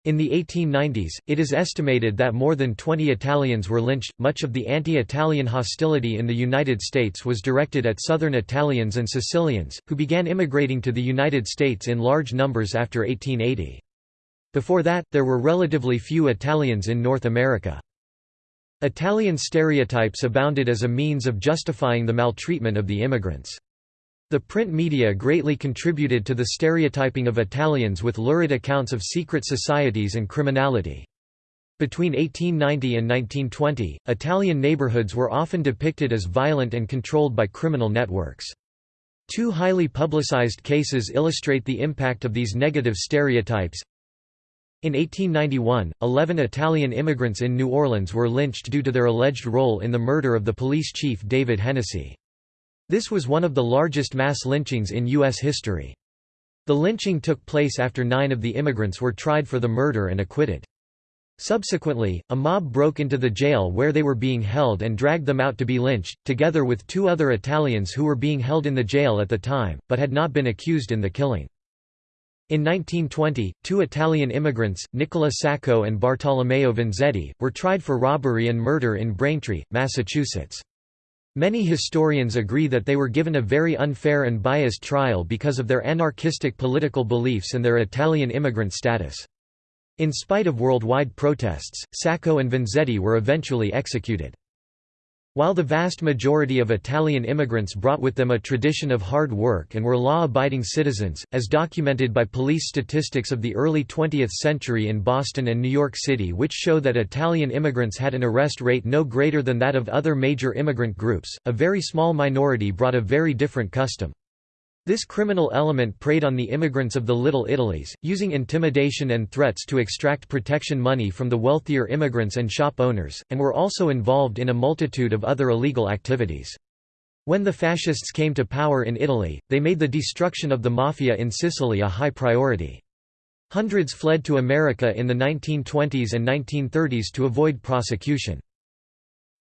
In the 1890s, it is estimated that more than 20 Italians were lynched. Much of the anti Italian hostility in the United States was directed at Southern Italians and Sicilians, who began immigrating to the United States in large numbers after 1880. Before that, there were relatively few Italians in North America. Italian stereotypes abounded as a means of justifying the maltreatment of the immigrants. The print media greatly contributed to the stereotyping of Italians with lurid accounts of secret societies and criminality. Between 1890 and 1920, Italian neighborhoods were often depicted as violent and controlled by criminal networks. Two highly publicized cases illustrate the impact of these negative stereotypes. In 1891, 11 Italian immigrants in New Orleans were lynched due to their alleged role in the murder of the police chief David Hennessy. This was one of the largest mass lynchings in U.S. history. The lynching took place after nine of the immigrants were tried for the murder and acquitted. Subsequently, a mob broke into the jail where they were being held and dragged them out to be lynched, together with two other Italians who were being held in the jail at the time, but had not been accused in the killing. In 1920, two Italian immigrants, Nicola Sacco and Bartolomeo Vanzetti, were tried for robbery and murder in Braintree, Massachusetts. Many historians agree that they were given a very unfair and biased trial because of their anarchistic political beliefs and their Italian immigrant status. In spite of worldwide protests, Sacco and Vanzetti were eventually executed. While the vast majority of Italian immigrants brought with them a tradition of hard work and were law-abiding citizens, as documented by police statistics of the early 20th century in Boston and New York City which show that Italian immigrants had an arrest rate no greater than that of other major immigrant groups, a very small minority brought a very different custom. This criminal element preyed on the immigrants of the Little Italies, using intimidation and threats to extract protection money from the wealthier immigrants and shop owners, and were also involved in a multitude of other illegal activities. When the fascists came to power in Italy, they made the destruction of the mafia in Sicily a high priority. Hundreds fled to America in the 1920s and 1930s to avoid prosecution.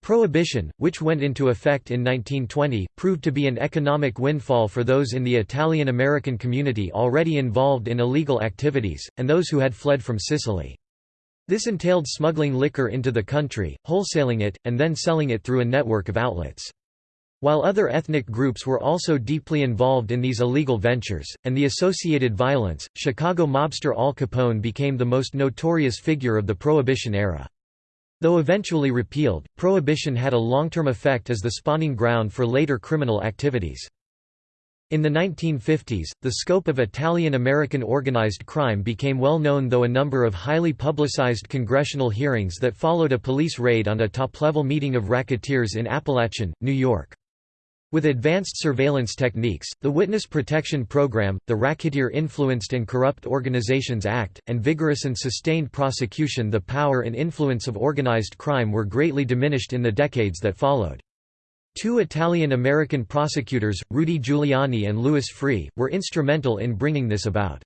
Prohibition, which went into effect in 1920, proved to be an economic windfall for those in the Italian-American community already involved in illegal activities, and those who had fled from Sicily. This entailed smuggling liquor into the country, wholesaling it, and then selling it through a network of outlets. While other ethnic groups were also deeply involved in these illegal ventures, and the associated violence, Chicago mobster Al Capone became the most notorious figure of the Prohibition era. Though eventually repealed, prohibition had a long-term effect as the spawning ground for later criminal activities. In the 1950s, the scope of Italian-American organized crime became well known though a number of highly publicized congressional hearings that followed a police raid on a top-level meeting of racketeers in Apalachin, New York. With advanced surveillance techniques, the Witness Protection Program, the Racketeer Influenced and Corrupt Organizations Act, and vigorous and sustained prosecution the power and influence of organized crime were greatly diminished in the decades that followed. Two Italian-American prosecutors, Rudy Giuliani and Louis Freeh, were instrumental in bringing this about.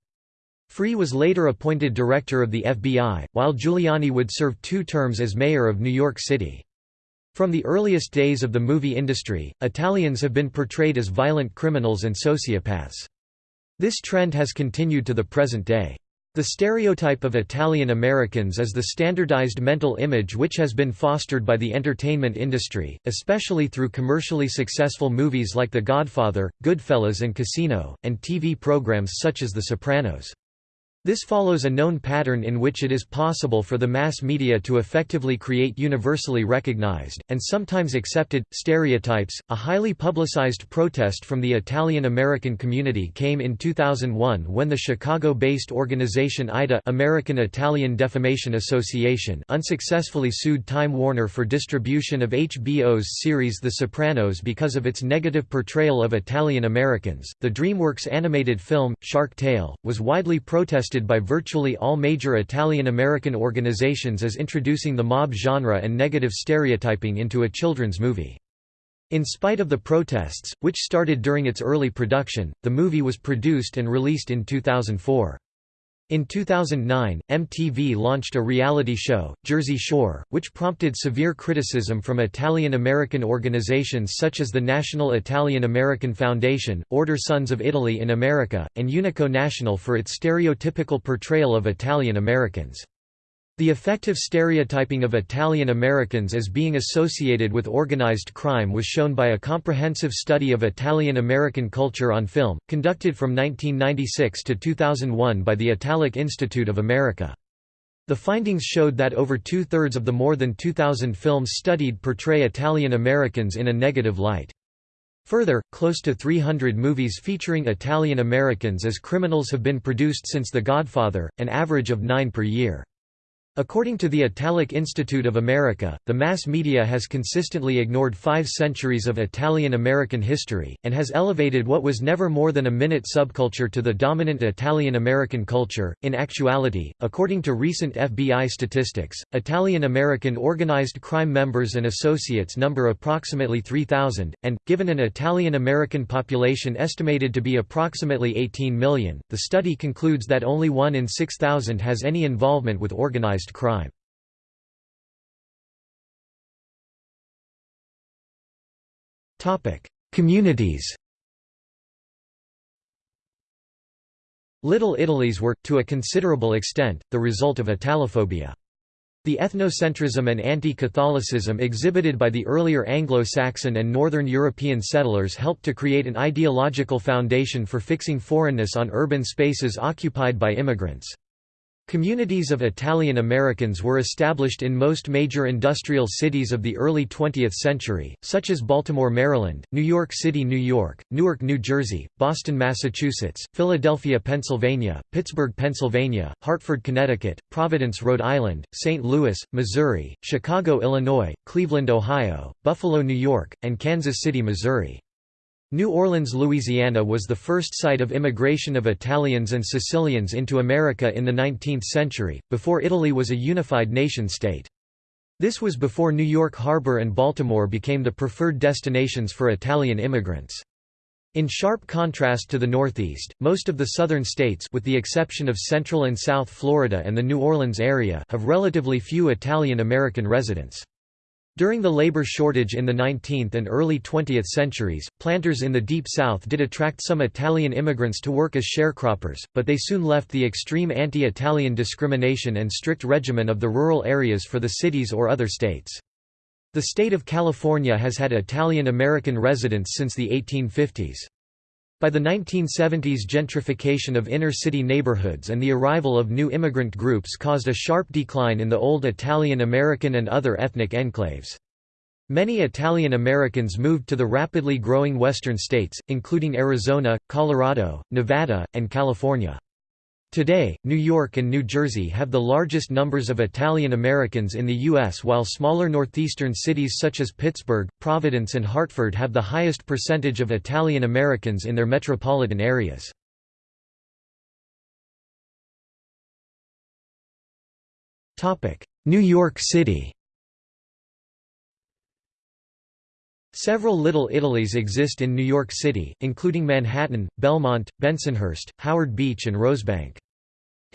Freeh was later appointed director of the FBI, while Giuliani would serve two terms as mayor of New York City. From the earliest days of the movie industry, Italians have been portrayed as violent criminals and sociopaths. This trend has continued to the present day. The stereotype of Italian Americans is the standardized mental image which has been fostered by the entertainment industry, especially through commercially successful movies like The Godfather, Goodfellas and Casino, and TV programs such as The Sopranos. This follows a known pattern in which it is possible for the mass media to effectively create universally recognized, and sometimes accepted, stereotypes. A highly publicized protest from the Italian American community came in 2001 when the Chicago based organization AIDA American Italian Defamation Association unsuccessfully sued Time Warner for distribution of HBO's series The Sopranos because of its negative portrayal of Italian Americans. The DreamWorks animated film, Shark Tale, was widely protested by virtually all major Italian-American organizations as introducing the mob genre and negative stereotyping into a children's movie. In spite of the protests, which started during its early production, the movie was produced and released in 2004. In 2009, MTV launched a reality show, Jersey Shore, which prompted severe criticism from Italian-American organizations such as the National Italian-American Foundation, Order Sons of Italy in America, and Unico National for its stereotypical portrayal of Italian Americans. The effective stereotyping of Italian Americans as being associated with organized crime was shown by a comprehensive study of Italian American culture on film, conducted from 1996 to 2001 by the Italic Institute of America. The findings showed that over two-thirds of the more than 2,000 films studied portray Italian Americans in a negative light. Further, close to 300 movies featuring Italian Americans as criminals have been produced since The Godfather, an average of nine per year. According to the Italic Institute of America, the mass media has consistently ignored five centuries of Italian-American history, and has elevated what was never more than a minute subculture to the dominant Italian-American culture. In actuality, according to recent FBI statistics, Italian-American organized crime members and associates number approximately 3,000, and, given an Italian-American population estimated to be approximately 18 million, the study concludes that only one in 6,000 has any involvement with organized organized crime. Communities Little Italies were, to a considerable extent, the result of Italophobia. The ethnocentrism and anti-Catholicism exhibited by the earlier Anglo-Saxon and Northern European settlers helped to create an ideological foundation for fixing foreignness on urban spaces occupied by immigrants. Communities of Italian Americans were established in most major industrial cities of the early 20th century, such as Baltimore, Maryland, New York City, New York, Newark, New Jersey, Boston, Massachusetts, Philadelphia, Pennsylvania, Pittsburgh, Pennsylvania, Hartford, Connecticut, Providence, Rhode Island, St. Louis, Missouri, Chicago, Illinois, Cleveland, Ohio, Buffalo, New York, and Kansas City, Missouri. New Orleans, Louisiana was the first site of immigration of Italians and Sicilians into America in the 19th century, before Italy was a unified nation-state. This was before New York Harbor and Baltimore became the preferred destinations for Italian immigrants. In sharp contrast to the Northeast, most of the southern states with the exception of Central and South Florida and the New Orleans area have relatively few Italian American residents. During the labor shortage in the 19th and early 20th centuries, planters in the Deep South did attract some Italian immigrants to work as sharecroppers, but they soon left the extreme anti-Italian discrimination and strict regimen of the rural areas for the cities or other states. The state of California has had Italian American residents since the 1850s. By the 1970s gentrification of inner-city neighborhoods and the arrival of new immigrant groups caused a sharp decline in the old Italian American and other ethnic enclaves. Many Italian Americans moved to the rapidly growing western states, including Arizona, Colorado, Nevada, and California. Today, New York and New Jersey have the largest numbers of Italian Americans in the U.S. while smaller northeastern cities such as Pittsburgh, Providence and Hartford have the highest percentage of Italian Americans in their metropolitan areas. New York City Several Little Italies exist in New York City, including Manhattan, Belmont, Bensonhurst, Howard Beach and Rosebank.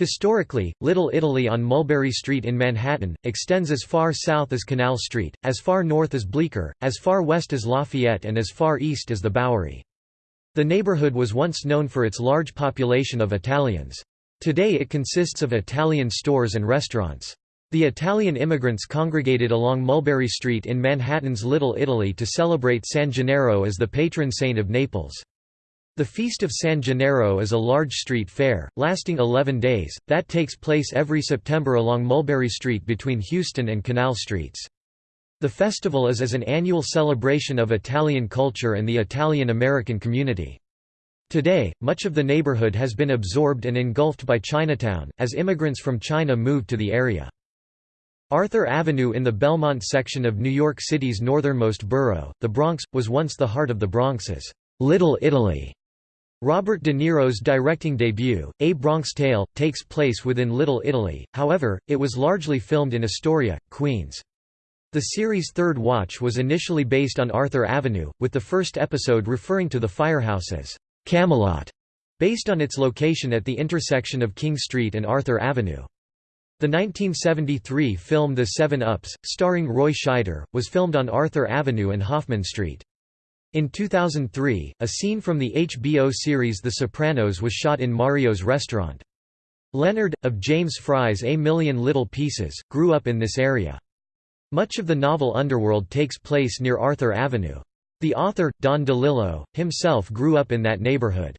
Historically, Little Italy on Mulberry Street in Manhattan, extends as far south as Canal Street, as far north as Bleecker, as far west as Lafayette and as far east as the Bowery. The neighborhood was once known for its large population of Italians. Today it consists of Italian stores and restaurants. The Italian immigrants congregated along Mulberry Street in Manhattan's Little Italy to celebrate San Gennaro as the patron saint of Naples. The Feast of San Gennaro is a large street fair, lasting 11 days, that takes place every September along Mulberry Street between Houston and Canal Streets. The festival is as an annual celebration of Italian culture and the Italian-American community. Today, much of the neighborhood has been absorbed and engulfed by Chinatown, as immigrants from China moved to the area. Arthur Avenue in the Belmont section of New York City's northernmost borough, the Bronx, was once the heart of the Bronx's Little Italy. Robert De Niro's directing debut, A Bronx Tale, takes place within Little Italy, however, it was largely filmed in Astoria, Queens. The series' third watch was initially based on Arthur Avenue, with the first episode referring to the firehouse as Camelot, based on its location at the intersection of King Street and Arthur Avenue. The 1973 film The Seven Ups, starring Roy Scheider, was filmed on Arthur Avenue and Hoffman Street. In 2003, a scene from the HBO series The Sopranos was shot in Mario's restaurant. Leonard, of James Frey's A Million Little Pieces, grew up in this area. Much of the novel Underworld takes place near Arthur Avenue. The author, Don DeLillo, himself grew up in that neighborhood.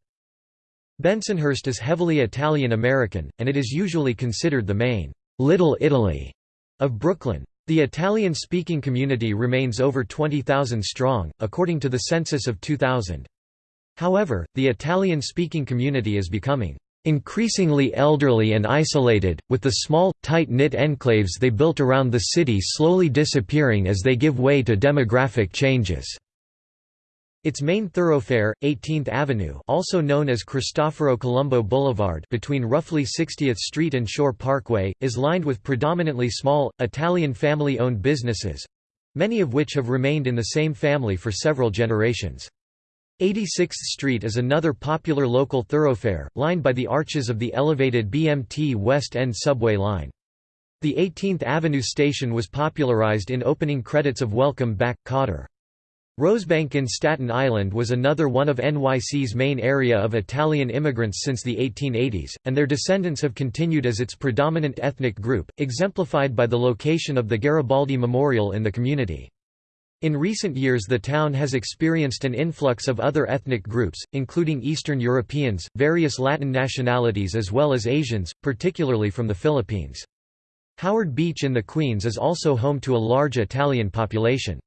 Bensonhurst is heavily Italian-American, and it is usually considered the main «Little Italy» of Brooklyn. The Italian-speaking community remains over 20,000 strong, according to the census of 2000. However, the Italian-speaking community is becoming increasingly elderly and isolated, with the small, tight-knit enclaves they built around the city slowly disappearing as they give way to demographic changes. Its main thoroughfare, 18th Avenue also known as Cristoforo Colombo Boulevard between roughly 60th Street and Shore Parkway, is lined with predominantly small, Italian family-owned businesses—many of which have remained in the same family for several generations. 86th Street is another popular local thoroughfare, lined by the arches of the elevated BMT West End subway line. The 18th Avenue station was popularized in opening credits of Welcome Back, Kotter. Rosebank in Staten Island was another one of NYC's main area of Italian immigrants since the 1880s, and their descendants have continued as its predominant ethnic group, exemplified by the location of the Garibaldi Memorial in the community. In recent years the town has experienced an influx of other ethnic groups, including Eastern Europeans, various Latin nationalities as well as Asians, particularly from the Philippines. Howard Beach in the Queens is also home to a large Italian population.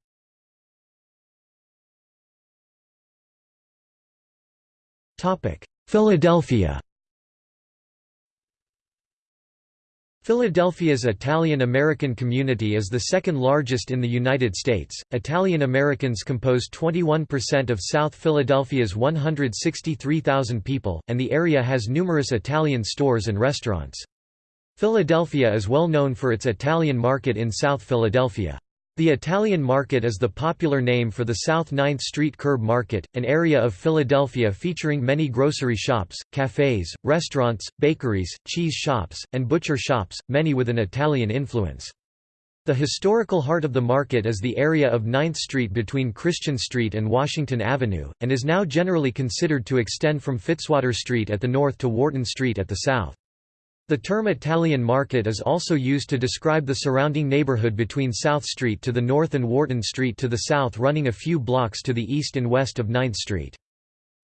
Philadelphia Philadelphia's Italian-American community is the second largest in the United States. Italian Americans compose 21% of South Philadelphia's 163,000 people, and the area has numerous Italian stores and restaurants. Philadelphia is well known for its Italian market in South Philadelphia. The Italian Market is the popular name for the South 9th Street Curb Market, an area of Philadelphia featuring many grocery shops, cafes, restaurants, bakeries, cheese shops, and butcher shops, many with an Italian influence. The historical heart of the market is the area of 9th Street between Christian Street and Washington Avenue, and is now generally considered to extend from Fitzwater Street at the north to Wharton Street at the south. The term Italian market is also used to describe the surrounding neighborhood between South Street to the north and Wharton Street to the south running a few blocks to the east and west of 9th Street.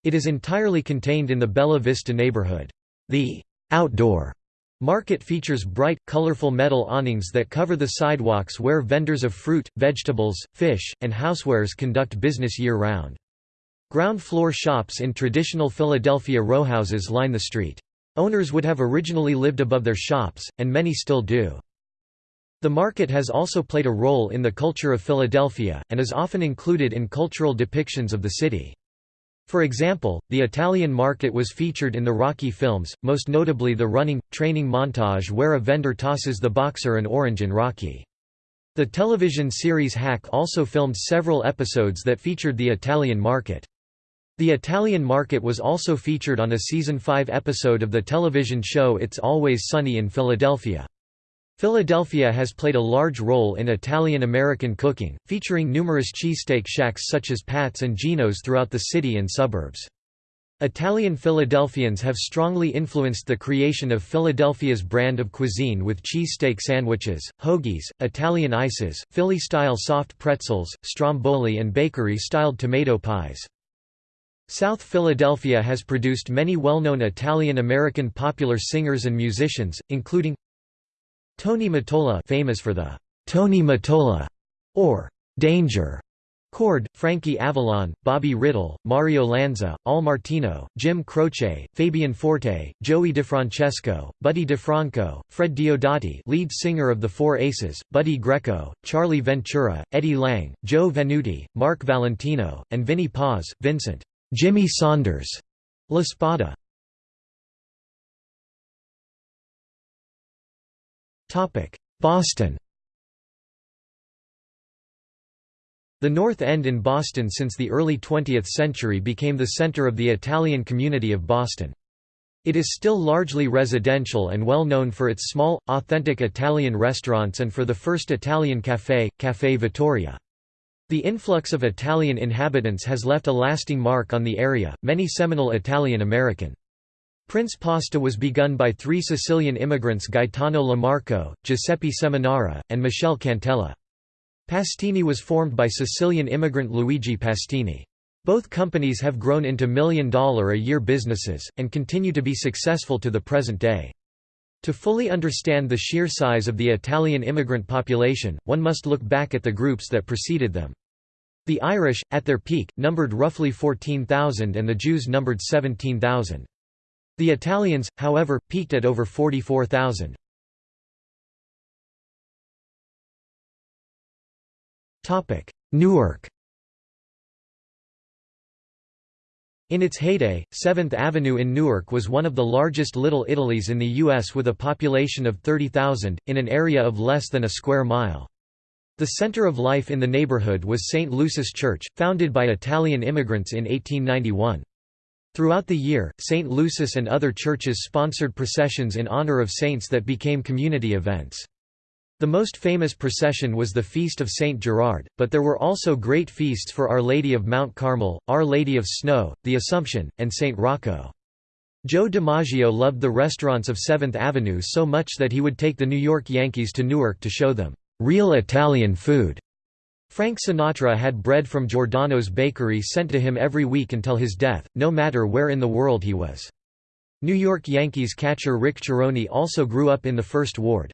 It is entirely contained in the Bella Vista neighborhood. The outdoor market features bright, colorful metal awnings that cover the sidewalks where vendors of fruit, vegetables, fish, and housewares conduct business year-round. Ground floor shops in traditional Philadelphia rowhouses line the street. Owners would have originally lived above their shops, and many still do. The market has also played a role in the culture of Philadelphia, and is often included in cultural depictions of the city. For example, the Italian market was featured in the Rocky films, most notably the running, training montage where a vendor tosses the boxer an orange in Rocky. The television series Hack also filmed several episodes that featured the Italian market. The Italian market was also featured on a season 5 episode of the television show It's Always Sunny in Philadelphia. Philadelphia has played a large role in Italian-American cooking, featuring numerous cheesesteak shacks such as Pat's and Geno's throughout the city and suburbs. Italian Philadelphians have strongly influenced the creation of Philadelphia's brand of cuisine with cheesesteak sandwiches, hoagies, Italian ices, Philly-style soft pretzels, stromboli and bakery-styled tomato pies. South Philadelphia has produced many well-known Italian-American popular singers and musicians, including Tony Mottola famous for the Tony Mottola or Danger Chord, Frankie Avalon, Bobby Rydell, Mario Lanza, Al Martino, Jim Croce, Fabian Forte, Joey DeFrancesco, Buddy DeFranco, Fred Diodati lead singer of the Four Aces, Buddy Greco, Charlie Ventura, Eddie Lang, Joe Venuti, Mark Valentino, and Vinnie Paz, Vincent Jimmy Saunders La Spada. Boston The North End in Boston since the early 20th century became the center of the Italian community of Boston. It is still largely residential and well known for its small, authentic Italian restaurants and for the first Italian café, Café Vittoria. The influx of Italian inhabitants has left a lasting mark on the area, many seminal Italian American Prince Pasta was begun by three Sicilian immigrants Gaetano LaMarca, Giuseppe Seminara, and Michele Cantella. Pastene was formed by Sicilian immigrant Luigi Pastene. Both companies have grown into million-dollar-a-year businesses, and continue to be successful to the present day. To fully understand the sheer size of the Italian immigrant population, one must look back at the groups that preceded them. The Irish, at their peak, numbered roughly 14,000 and the Jews numbered 17,000. The Italians, however, peaked at over 44,000. Newark In its heyday, 7th Avenue in Newark was one of the largest Little Italies in the U.S. with a population of 30,000, in an area of less than a square mile. The center of life in the neighborhood was St. Lucy's Church, founded by Italian immigrants in 1891. Throughout the year, St. Lucy's and other churches sponsored processions in honor of saints that became community events. The most famous procession was the Feast of St. Gerard, but there were also great feasts for Our Lady of Mount Carmel, Our Lady of Snow, the Assumption, and St. Rocco. Joe DiMaggio loved the restaurants of 7th Avenue so much that he would take the New York Yankees to Newark to show them, "...real Italian food." Frank Sinatra had bread from Giordano's bakery sent to him every week until his death, no matter where in the world he was. New York Yankees catcher Rick Cerone also grew up in the First Ward.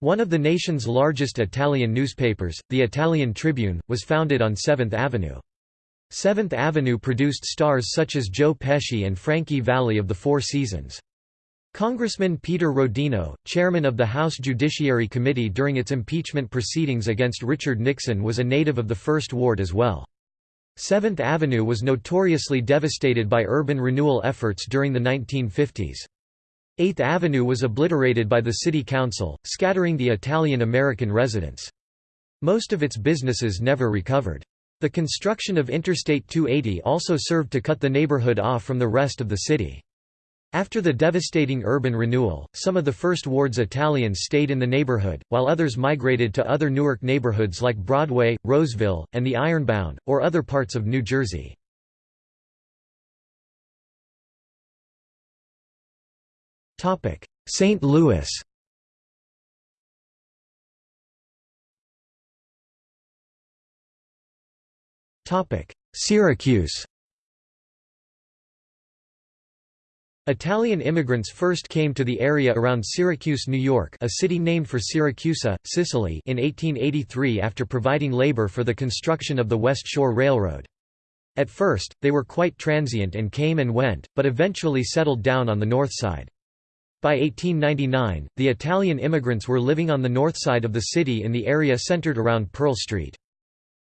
One of the nation's largest Italian newspapers, the Italian Tribune, was founded on 7th Avenue. 7th Avenue produced stars such as Joe Pesci and Frankie Valli of the Four Seasons. Congressman Peter Rodino, chairman of the House Judiciary Committee during its impeachment proceedings against Richard Nixon was a native of the First Ward as well. 7th Avenue was notoriously devastated by urban renewal efforts during the 1950s. 8th Avenue was obliterated by the city council, scattering the Italian-American residents. Most of its businesses never recovered. The construction of Interstate 280 also served to cut the neighborhood off from the rest of the city. After the devastating urban renewal, some of the First Ward's Italians stayed in the neighborhood, while others migrated to other Newark neighborhoods like Broadway, Roseville, and the Ironbound, or other parts of New Jersey. St. Louis Topic: Syracuse Italian immigrants first came to the area around Syracuse, New York a city named for Siracusa, Sicily in 1883 after providing labor for the construction of the West Shore Railroad. At first, they were quite transient and came and went, but eventually settled down on the north side. By 1899, the Italian immigrants were living on the north side of the city in the area centered around Pearl Street.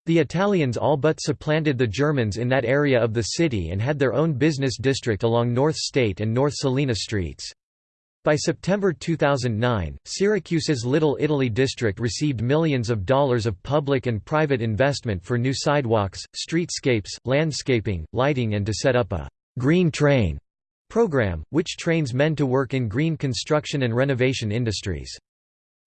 The Italians all but supplanted the Germans in that area of the city and had their own business district along North State and North Salina streets. By September 2009, Syracuse's Little Italy district received millions of dollars of public and private investment for new sidewalks, streetscapes, landscaping, lighting and to set up a «green train» program, which trains men to work in green construction and renovation industries.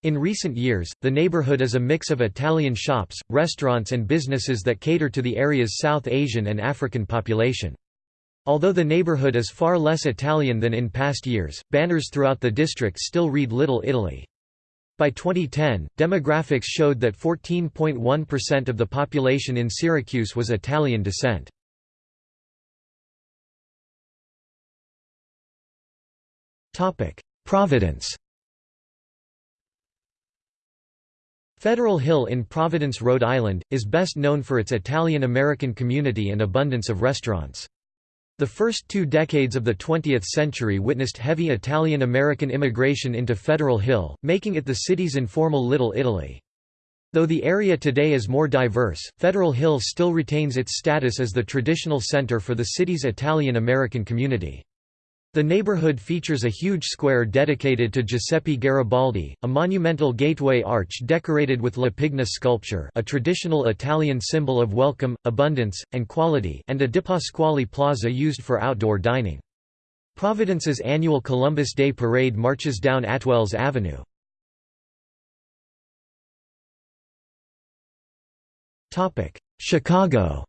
In recent years, the neighborhood is a mix of Italian shops, restaurants and businesses that cater to the area's South Asian and African population. Although the neighborhood is far less Italian than in past years, banners throughout the district still read Little Italy. By 2010, demographics showed that 14.1% of the population in Syracuse was Italian descent. Providence Federal Hill in Providence, Rhode Island, is best known for its Italian-American community and abundance of restaurants. The first two decades of the 20th century witnessed heavy Italian-American immigration into Federal Hill, making it the city's informal Little Italy. Though the area today is more diverse, Federal Hill still retains its status as the traditional center for the city's Italian-American community. The neighborhood features a huge square dedicated to Giuseppe Garibaldi, a monumental gateway arch decorated with La Pigna sculpture a traditional Italian symbol of welcome, abundance, and quality and a DiPasquale Plaza used for outdoor dining. Providence's annual Columbus Day Parade marches down Atwells Avenue. Chicago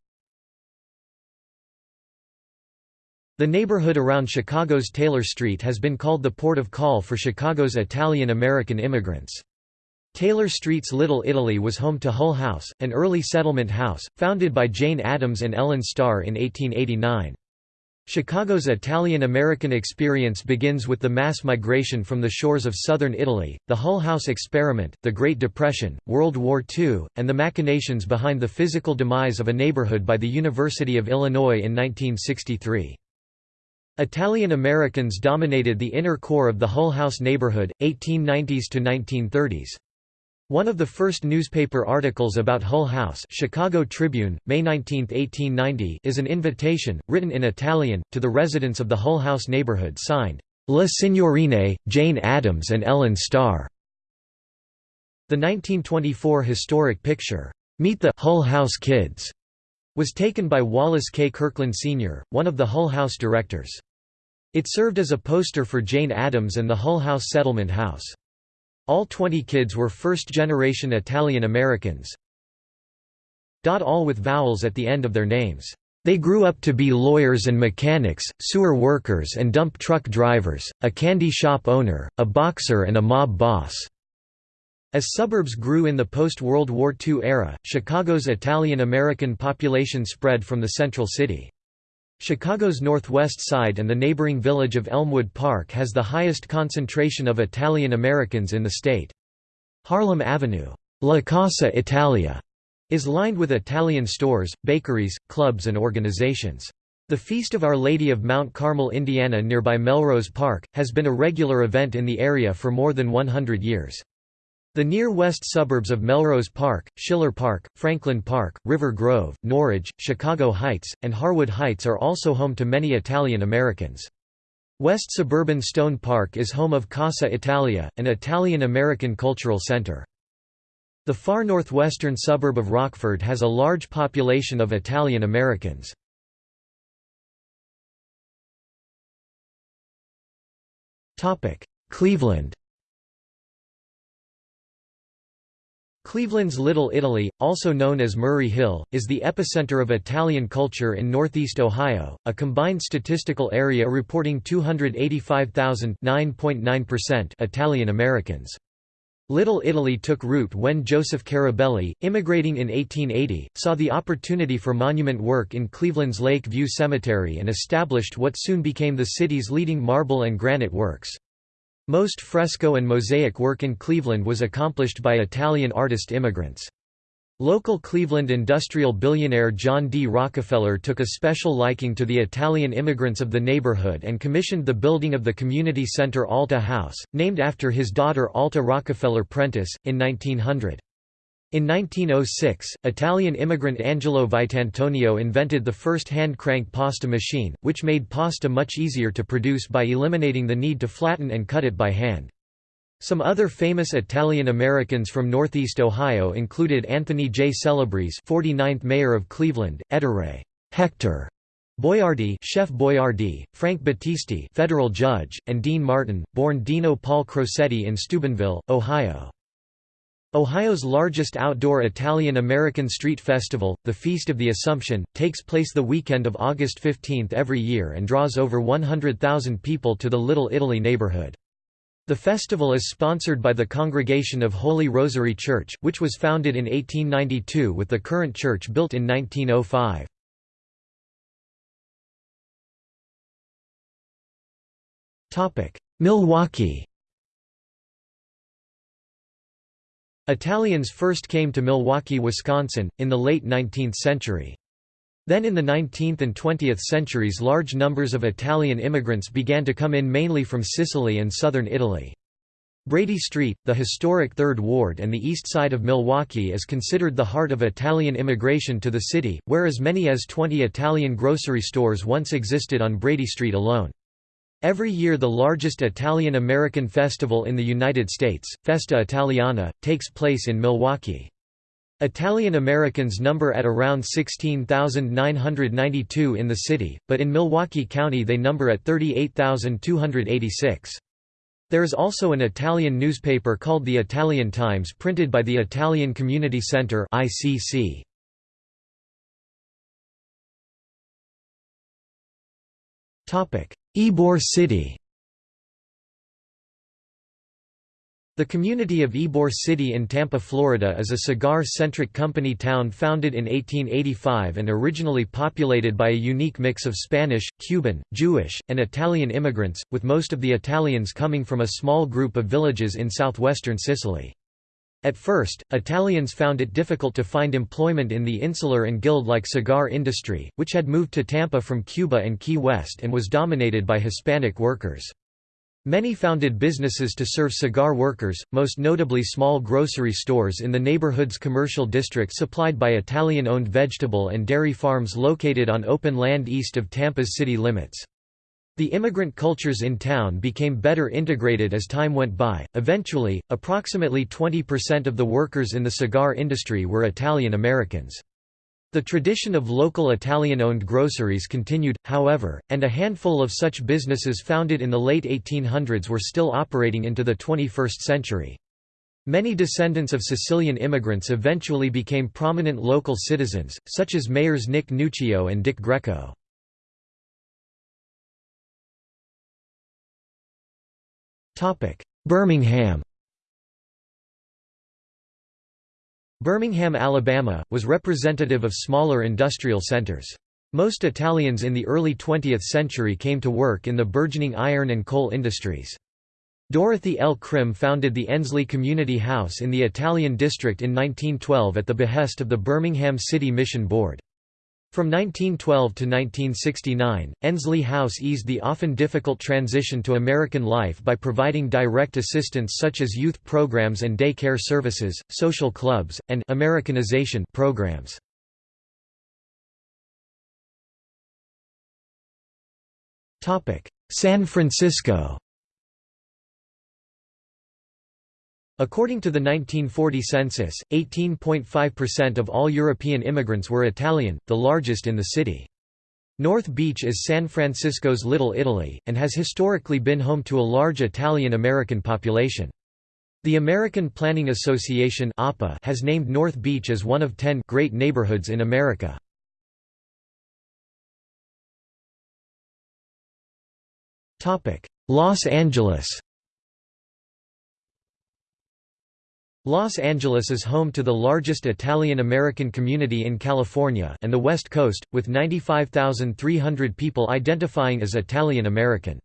The neighborhood around Chicago's Taylor Street has been called the port of call for Chicago's Italian-American immigrants. Taylor Street's Little Italy was home to Hull House, an early settlement house, founded by Jane Addams and Ellen Starr in 1889. Chicago's Italian-American experience begins with the mass migration from the shores of southern Italy, the Hull House experiment, the Great Depression, World War II, and the machinations behind the physical demise of a neighborhood by the University of Illinois in 1963. Italian Americans dominated the inner core of the Hull House neighborhood, 1890s to 1930s. One of the first newspaper articles about Hull House Chicago Tribune, May 19, 1890 is an invitation, written in Italian, to the residents of the Hull House neighborhood signed, La Signorine, Jane Addams and Ellen Starr. The 1924 historic picture, Meet the Hull House Kids, was taken by Wallace K. Kirkland Sr., one of the Hull House directors. It served as a poster for Jane Addams and the Hull House Settlement House. All 20 kids were first-generation Italian Americans. All with vowels at the end of their names. They grew up to be lawyers and mechanics, sewer workers and dump truck drivers, a candy shop owner, a boxer and a mob boss. As suburbs grew in the post-World War II era, Chicago's Italian-American population spread from the central city. Chicago's northwest side and the neighboring village of Elmwood Park has the highest concentration of Italian Americans in the state. Harlem Avenue, La Casa Italia, is lined with Italian stores, bakeries, clubs and organizations. The Feast of Our Lady of Mount Carmel Indiana nearby Melrose Park, has been a regular event in the area for more than 100 years. The near-west suburbs of Melrose Park, Schiller Park, Franklin Park, River Grove, Norridge, Chicago Heights, and Harwood Heights are also home to many Italian Americans. West suburban Stone Park is home of Casa Italia, an Italian-American cultural center. The far northwestern suburb of Rockford has a large population of Italian Americans. Cleveland Cleveland's Little Italy, also known as Murray Hill, is the epicenter of Italian culture in northeast Ohio, a combined statistical area reporting 285,000 Italian Americans. Little Italy took root when Joseph Carabelli, immigrating in 1880, saw the opportunity for monument work in Cleveland's Lake View Cemetery and established what soon became the city's leading marble and granite works. Most fresco and mosaic work in Cleveland was accomplished by Italian artist immigrants. Local Cleveland industrial billionaire John D. Rockefeller took a special liking to the Italian immigrants of the neighborhood and commissioned the building of the community center Alta House, named after his daughter Alta Rockefeller Prentice, in 1900. In 1906, Italian immigrant Angelo Vitantonio invented the first hand-crank pasta machine, which made pasta much easier to produce by eliminating the need to flatten and cut it by hand. Some other famous Italian Americans from Northeast Ohio included Anthony J. Celebrezze 49th Mayor of Cleveland, Ettore Hector Boiardi Chef Boyardee, Frank Battisti federal judge, and Dean Martin, born Dino Paul Crocetti in Steubenville, Ohio. Ohio's largest outdoor Italian-American street festival, the Feast of the Assumption, takes place the weekend of August 15 every year and draws over 100,000 people to the Little Italy neighborhood. The festival is sponsored by the Congregation of Holy Rosary Church, which was founded in 1892 with the current church built in 1905. Milwaukee Italians first came to Milwaukee, Wisconsin, in the late 19th century. Then in the 19th and 20th centuries large numbers of Italian immigrants began to come in mainly from Sicily and southern Italy. Brady Street, the historic Third Ward and the east side of Milwaukee is considered the heart of Italian immigration to the city, where as many as 20 Italian grocery stores once existed on Brady Street alone. Every year the largest Italian-American festival in the United States, Festa Italiana, takes place in Milwaukee. Italian Americans number at around 16,992 in the city, but in Milwaukee County they number at 38,286. There is also an Italian newspaper called the Italian Times printed by the Italian Community Center ICC. Ybor City The community of Ybor City in Tampa, Florida is a cigar-centric company town founded in 1885 and originally populated by a unique mix of Spanish, Cuban, Jewish, and Italian immigrants, with most of the Italians coming from a small group of villages in southwestern Sicily. At first, Italians found it difficult to find employment in the insular and guild-like cigar industry, which had moved to Tampa from Cuba and Key West and was dominated by Hispanic workers. Many founded businesses to serve cigar workers, most notably small grocery stores in the neighborhood's commercial district supplied by Italian-owned vegetable and dairy farms located on open land east of Tampa's city limits. The immigrant cultures in town became better integrated as time went by. Eventually, approximately 20% of the workers in the cigar industry were Italian Americans. The tradition of local Italian-owned groceries continued, however, and a handful of such businesses founded in the late 1800s were still operating into the 21st century. Many descendants of Sicilian immigrants eventually became prominent local citizens, such as mayors Nick Nuccio and Dick Greco. Birmingham Birmingham, Alabama, was representative of smaller industrial centers. Most Italians in the early 20th century came to work in the burgeoning iron and coal industries. Dorothy L. Crim founded the Ensley Community House in the Italian district in 1912 at the behest of the Birmingham City Mission Board. From 1912 to 1969, Ensley House eased the often difficult transition to American life by providing direct assistance such as youth programs and day care services, social clubs, and Americanization programs. San Francisco According to the 1940 census, 18.5% of all European immigrants were Italian, the largest in the city. North Beach is San Francisco's Little Italy, and has historically been home to a large Italian-American population. The American Planning Association has named North Beach as one of ten «great neighborhoods in America». Los Angeles Los Angeles is home to the largest Italian-American community in California and the West Coast, with 95,300 people identifying as Italian-American.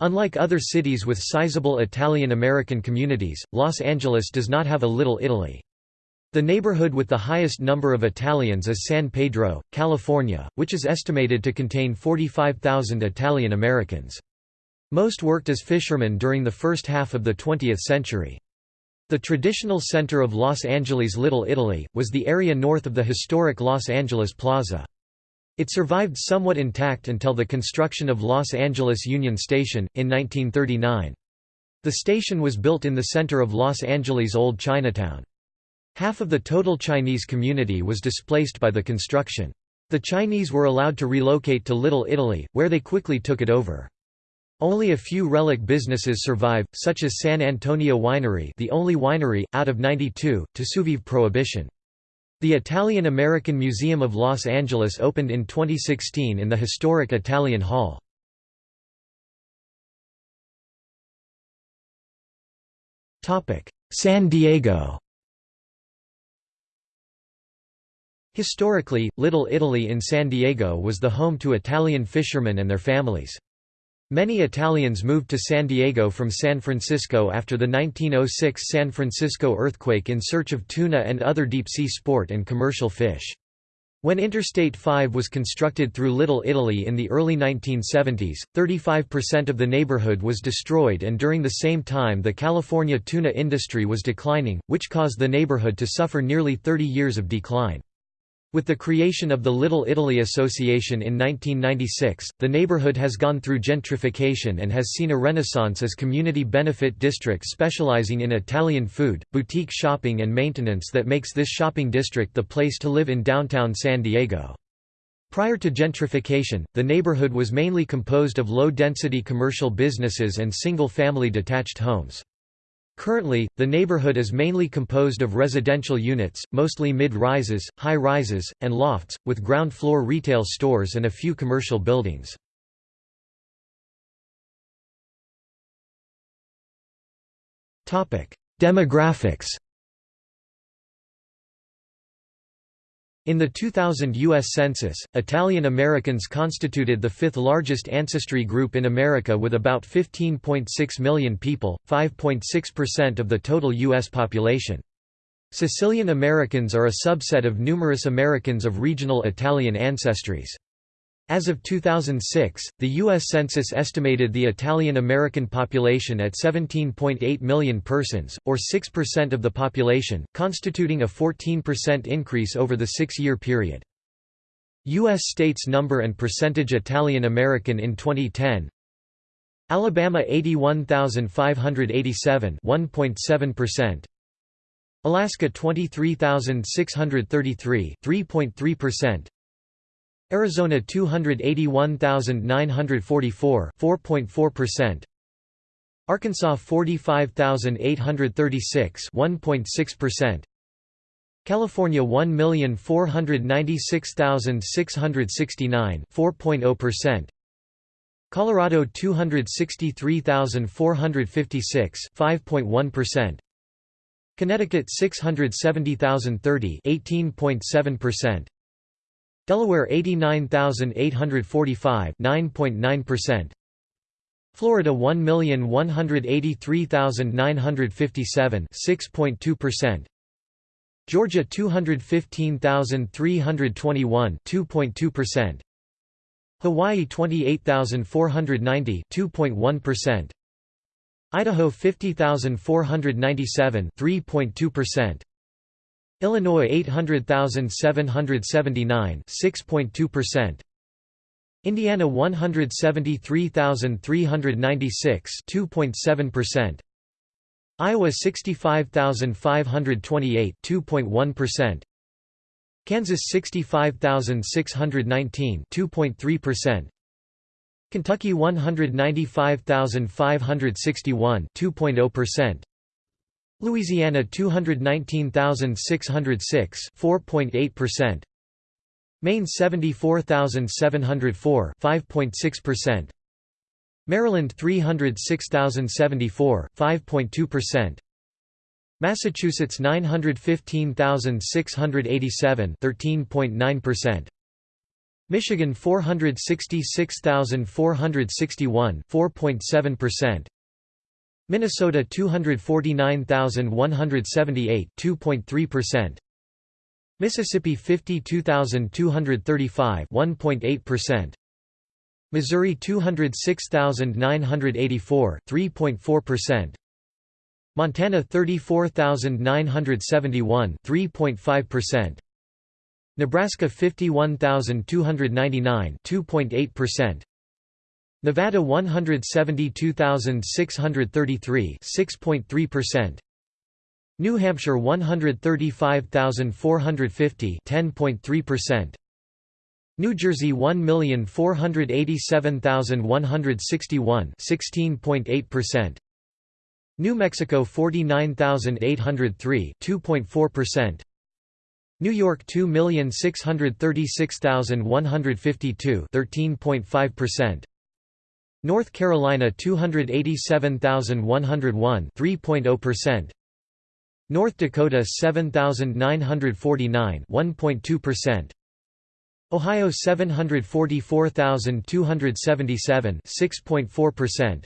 Unlike other cities with sizable Italian-American communities, Los Angeles does not have a Little Italy. The neighborhood with the highest number of Italians is San Pedro, California, which is estimated to contain 45,000 Italian Americans. Most worked as fishermen during the first half of the 20th century. The traditional center of Los Angeles' Little Italy, was the area north of the historic Los Angeles Plaza. It survived somewhat intact until the construction of Los Angeles Union Station, in 1939. The station was built in the center of Los Angeles' Old Chinatown. Half of the total Chinese community was displaced by the construction. The Chinese were allowed to relocate to Little Italy, where they quickly took it over. Only a few relic businesses survive, such as San Antonio Winery the only winery, out of 92, to survive Prohibition. The Italian-American Museum of Los Angeles opened in 2016 in the historic Italian Hall. San Diego Historically, Little Italy in San Diego was the home to Italian fishermen and their families. Many Italians moved to San Diego from San Francisco after the 1906 San Francisco earthquake in search of tuna and other deep-sea sport and commercial fish. When Interstate 5 was constructed through Little Italy in the early 1970s, 35% of the neighborhood was destroyed and during the same time the California tuna industry was declining, which caused the neighborhood to suffer nearly 30 years of decline. With the creation of the Little Italy Association in 1996, the neighborhood has gone through gentrification and has seen a renaissance as community benefit district specializing in Italian food, boutique shopping and maintenance that makes this shopping district the place to live in downtown San Diego. Prior to gentrification, the neighborhood was mainly composed of low-density commercial businesses and single-family detached homes. Currently, the neighborhood is mainly composed of residential units, mostly mid-rises, high-rises, and lofts, with ground-floor retail stores and a few commercial buildings. Demographics In the 2000 U.S. Census, Italian Americans constituted the fifth largest ancestry group in America with about 15.6 million people, 5.6% of the total U.S. population. Sicilian Americans are a subset of numerous Americans of regional Italian ancestries. As of 2006, the U.S. Census estimated the Italian-American population at 17.8 million persons, or 6% of the population, constituting a 14% increase over the six-year period. U.S. states number and percentage Italian-American in 2010 Alabama 81,587 1.7%, Alaska 23,633 3.3%, Arizona 281,944 4.4%. Arkansas 45,836 1.6%. California 1,496,669 4.0%. Colorado 263,456 5.1%. Connecticut 670,030 18.7%. Delaware 89,845 9.9%. Florida 1,183,957 6.2%. Georgia 215,321 2.2%. Hawaii 28,490 2.1%. Idaho 50,497 3.2%. Illinois 800,779 6.2%. Indiana 173,396 2.7%. Iowa 65,528 2.1%. Kansas 65,619 2.3%. Kentucky 195,561 2.0%. Louisiana 219,606 4.8%. Maine 74,704 5.6%. Maryland 306,074 5.2%. Massachusetts 915,687 13.9%. Michigan 466,461 4.7%. Minnesota 249,178 2.3% Mississippi 52,235 1.8% Missouri 206,984 3.4% Montana 34,971 3.5% Nebraska 51,299 2.8% Nevada 172,633 6.3% New Hampshire 135,450 10.3% New Jersey 1,487,161 16.8% New Mexico 49,803 2.4% New York 2,636,152 13.5% North Carolina 287,101 3.0% North Dakota 7,949 1.2% Ohio 744,277 6.4%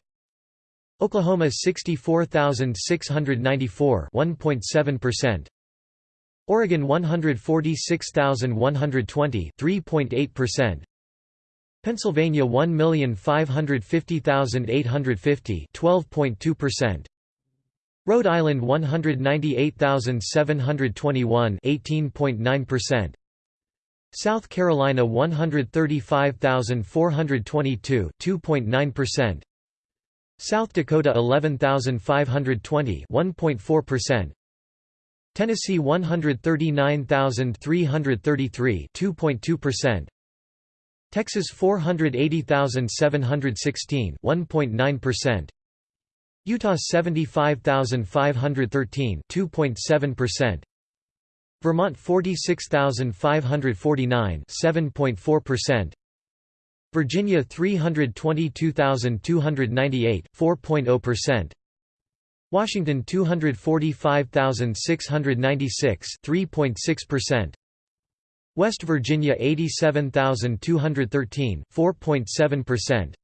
Oklahoma 64,694 1.7% Oregon 146,120 3.8% Pennsylvania 1,550,850 12.2% Rhode Island 198,721 18.9% South Carolina 135,422 2.9% South Dakota 11,520 1.4% Tennessee 139,333 2.2% Texas 480,716 1.9% Utah 75,513 2.7% Vermont 46,549 7.4% Virginia 322,298 4.0% Washington 245,696 3.6% West Virginia 87,213 4.7%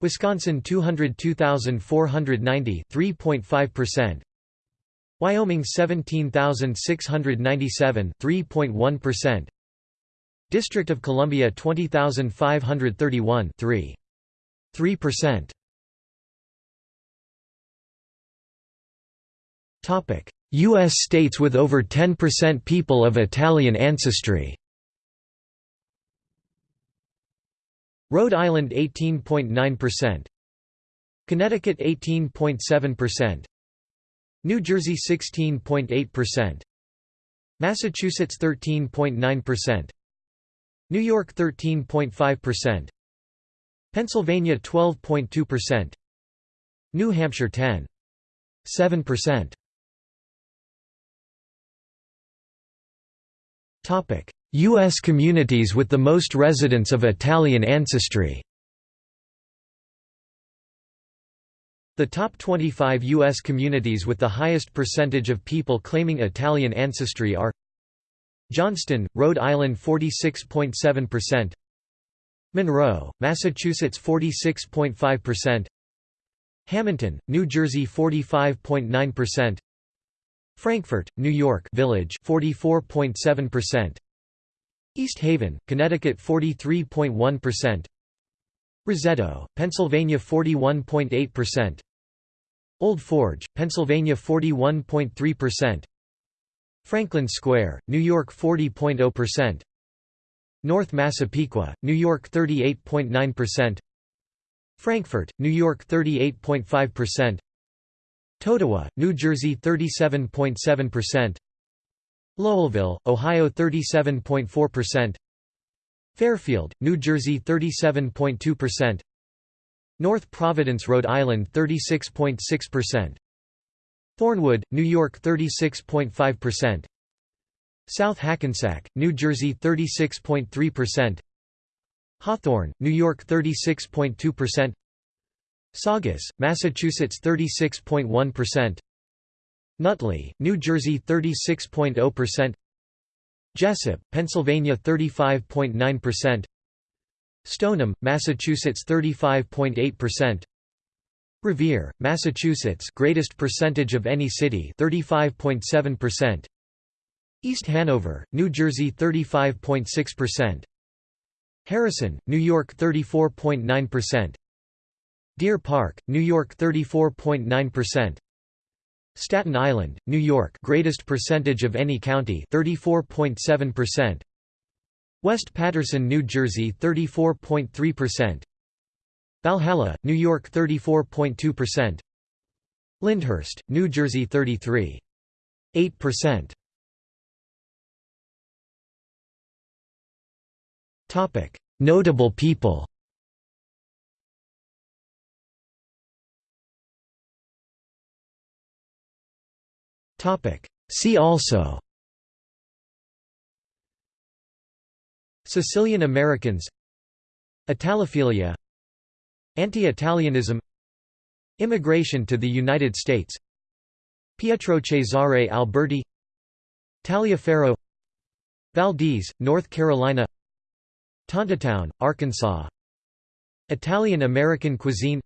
Wisconsin 202,490 3.5% Wyoming 17,697 3.1% District of Columbia 20,531 3 3% U.S. states with over 10% people of Italian ancestry Rhode Island 18.9%. Connecticut 18.7%. New Jersey 16.8%. Massachusetts 13.9%. New York 13.5%. Pennsylvania 12.2%. New Hampshire 10.7%. U.S. communities with the most residents of Italian ancestry The top 25 U.S. communities with the highest percentage of people claiming Italian ancestry are Johnston, Rhode Island 46.7% Monroe, Massachusetts 46.5% Hamilton, New Jersey 45.9% Frankfort, New York Village 44.7% East Haven, Connecticut 43.1%. Roseto, Pennsylvania 41.8%. Old Forge, Pennsylvania 41.3%. Franklin Square, New York 40.0%. North Massapequa, New York 38.9%. Frankfort, New York 38.5%. Totowa, New Jersey 37.7%. Lowellville, Ohio 37.4%. Fairfield, New Jersey 37.2%. North Providence, Rhode Island 36.6%. Thornwood, New York 36.5%. South Hackensack, New Jersey 36.3%. Hawthorne, New York 36.2%. Saugus, Massachusetts 36.1%. Nutley, New Jersey 36.0% Jessup, Pennsylvania 35.9% Stoneham, Massachusetts 35.8% Revere, Massachusetts greatest percentage of any city 35.7%. East Hanover, New Jersey 35.6%. Harrison, New York 34.9%. Deer Park, New York 34.9%. Staten Island, New York greatest percentage of any county 34.7%. West Paterson, New Jersey 34.3%. Valhalla, New York 34.2%. Lyndhurst, New Jersey 33.8%. Topic: Notable people. See also. Sicilian Americans. Italophilia. Anti-Italianism. Immigration to the United States. Pietro Cesare Alberti. Taliaferro Valdese, North Carolina. Tontitown, Arkansas. Italian-American cuisine.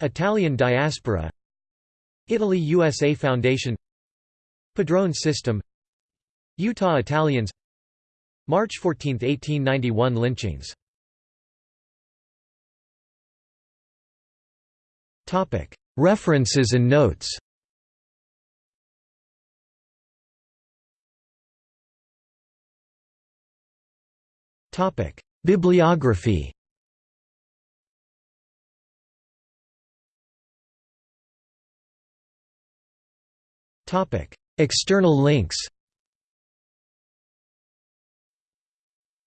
Italian diaspora. Italy-USA Foundation Padrone system Utah Italians March 14, 1891 lynchings. References and notes. Bibliography External links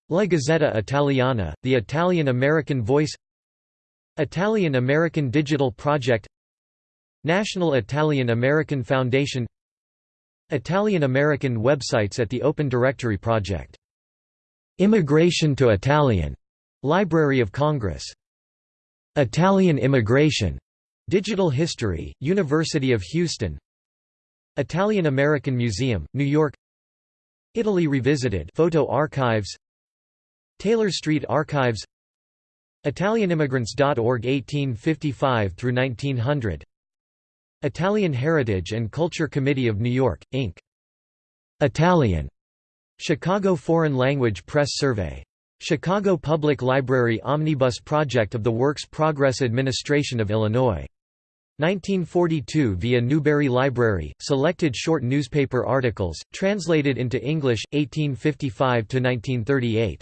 La Gazzetta Italiana, the Italian-American voice Italian-American Digital Project National Italian-American Foundation Italian-American websites at the Open Directory Project. Immigration to Italian, Library of Congress. Italian Immigration, Digital History, University of Houston Italian American Museum, New York Italy Revisited Photo Archives Taylor Street Archives ItalianImmigrants.org 1855 through 1900 Italian Heritage and Culture Committee of New York, Inc. Italian. Chicago Foreign Language Press Survey. Chicago Public Library Omnibus Project of the Works Progress Administration of Illinois. 1942 via Newberry Library, selected short newspaper articles, translated into English, 1855–1938.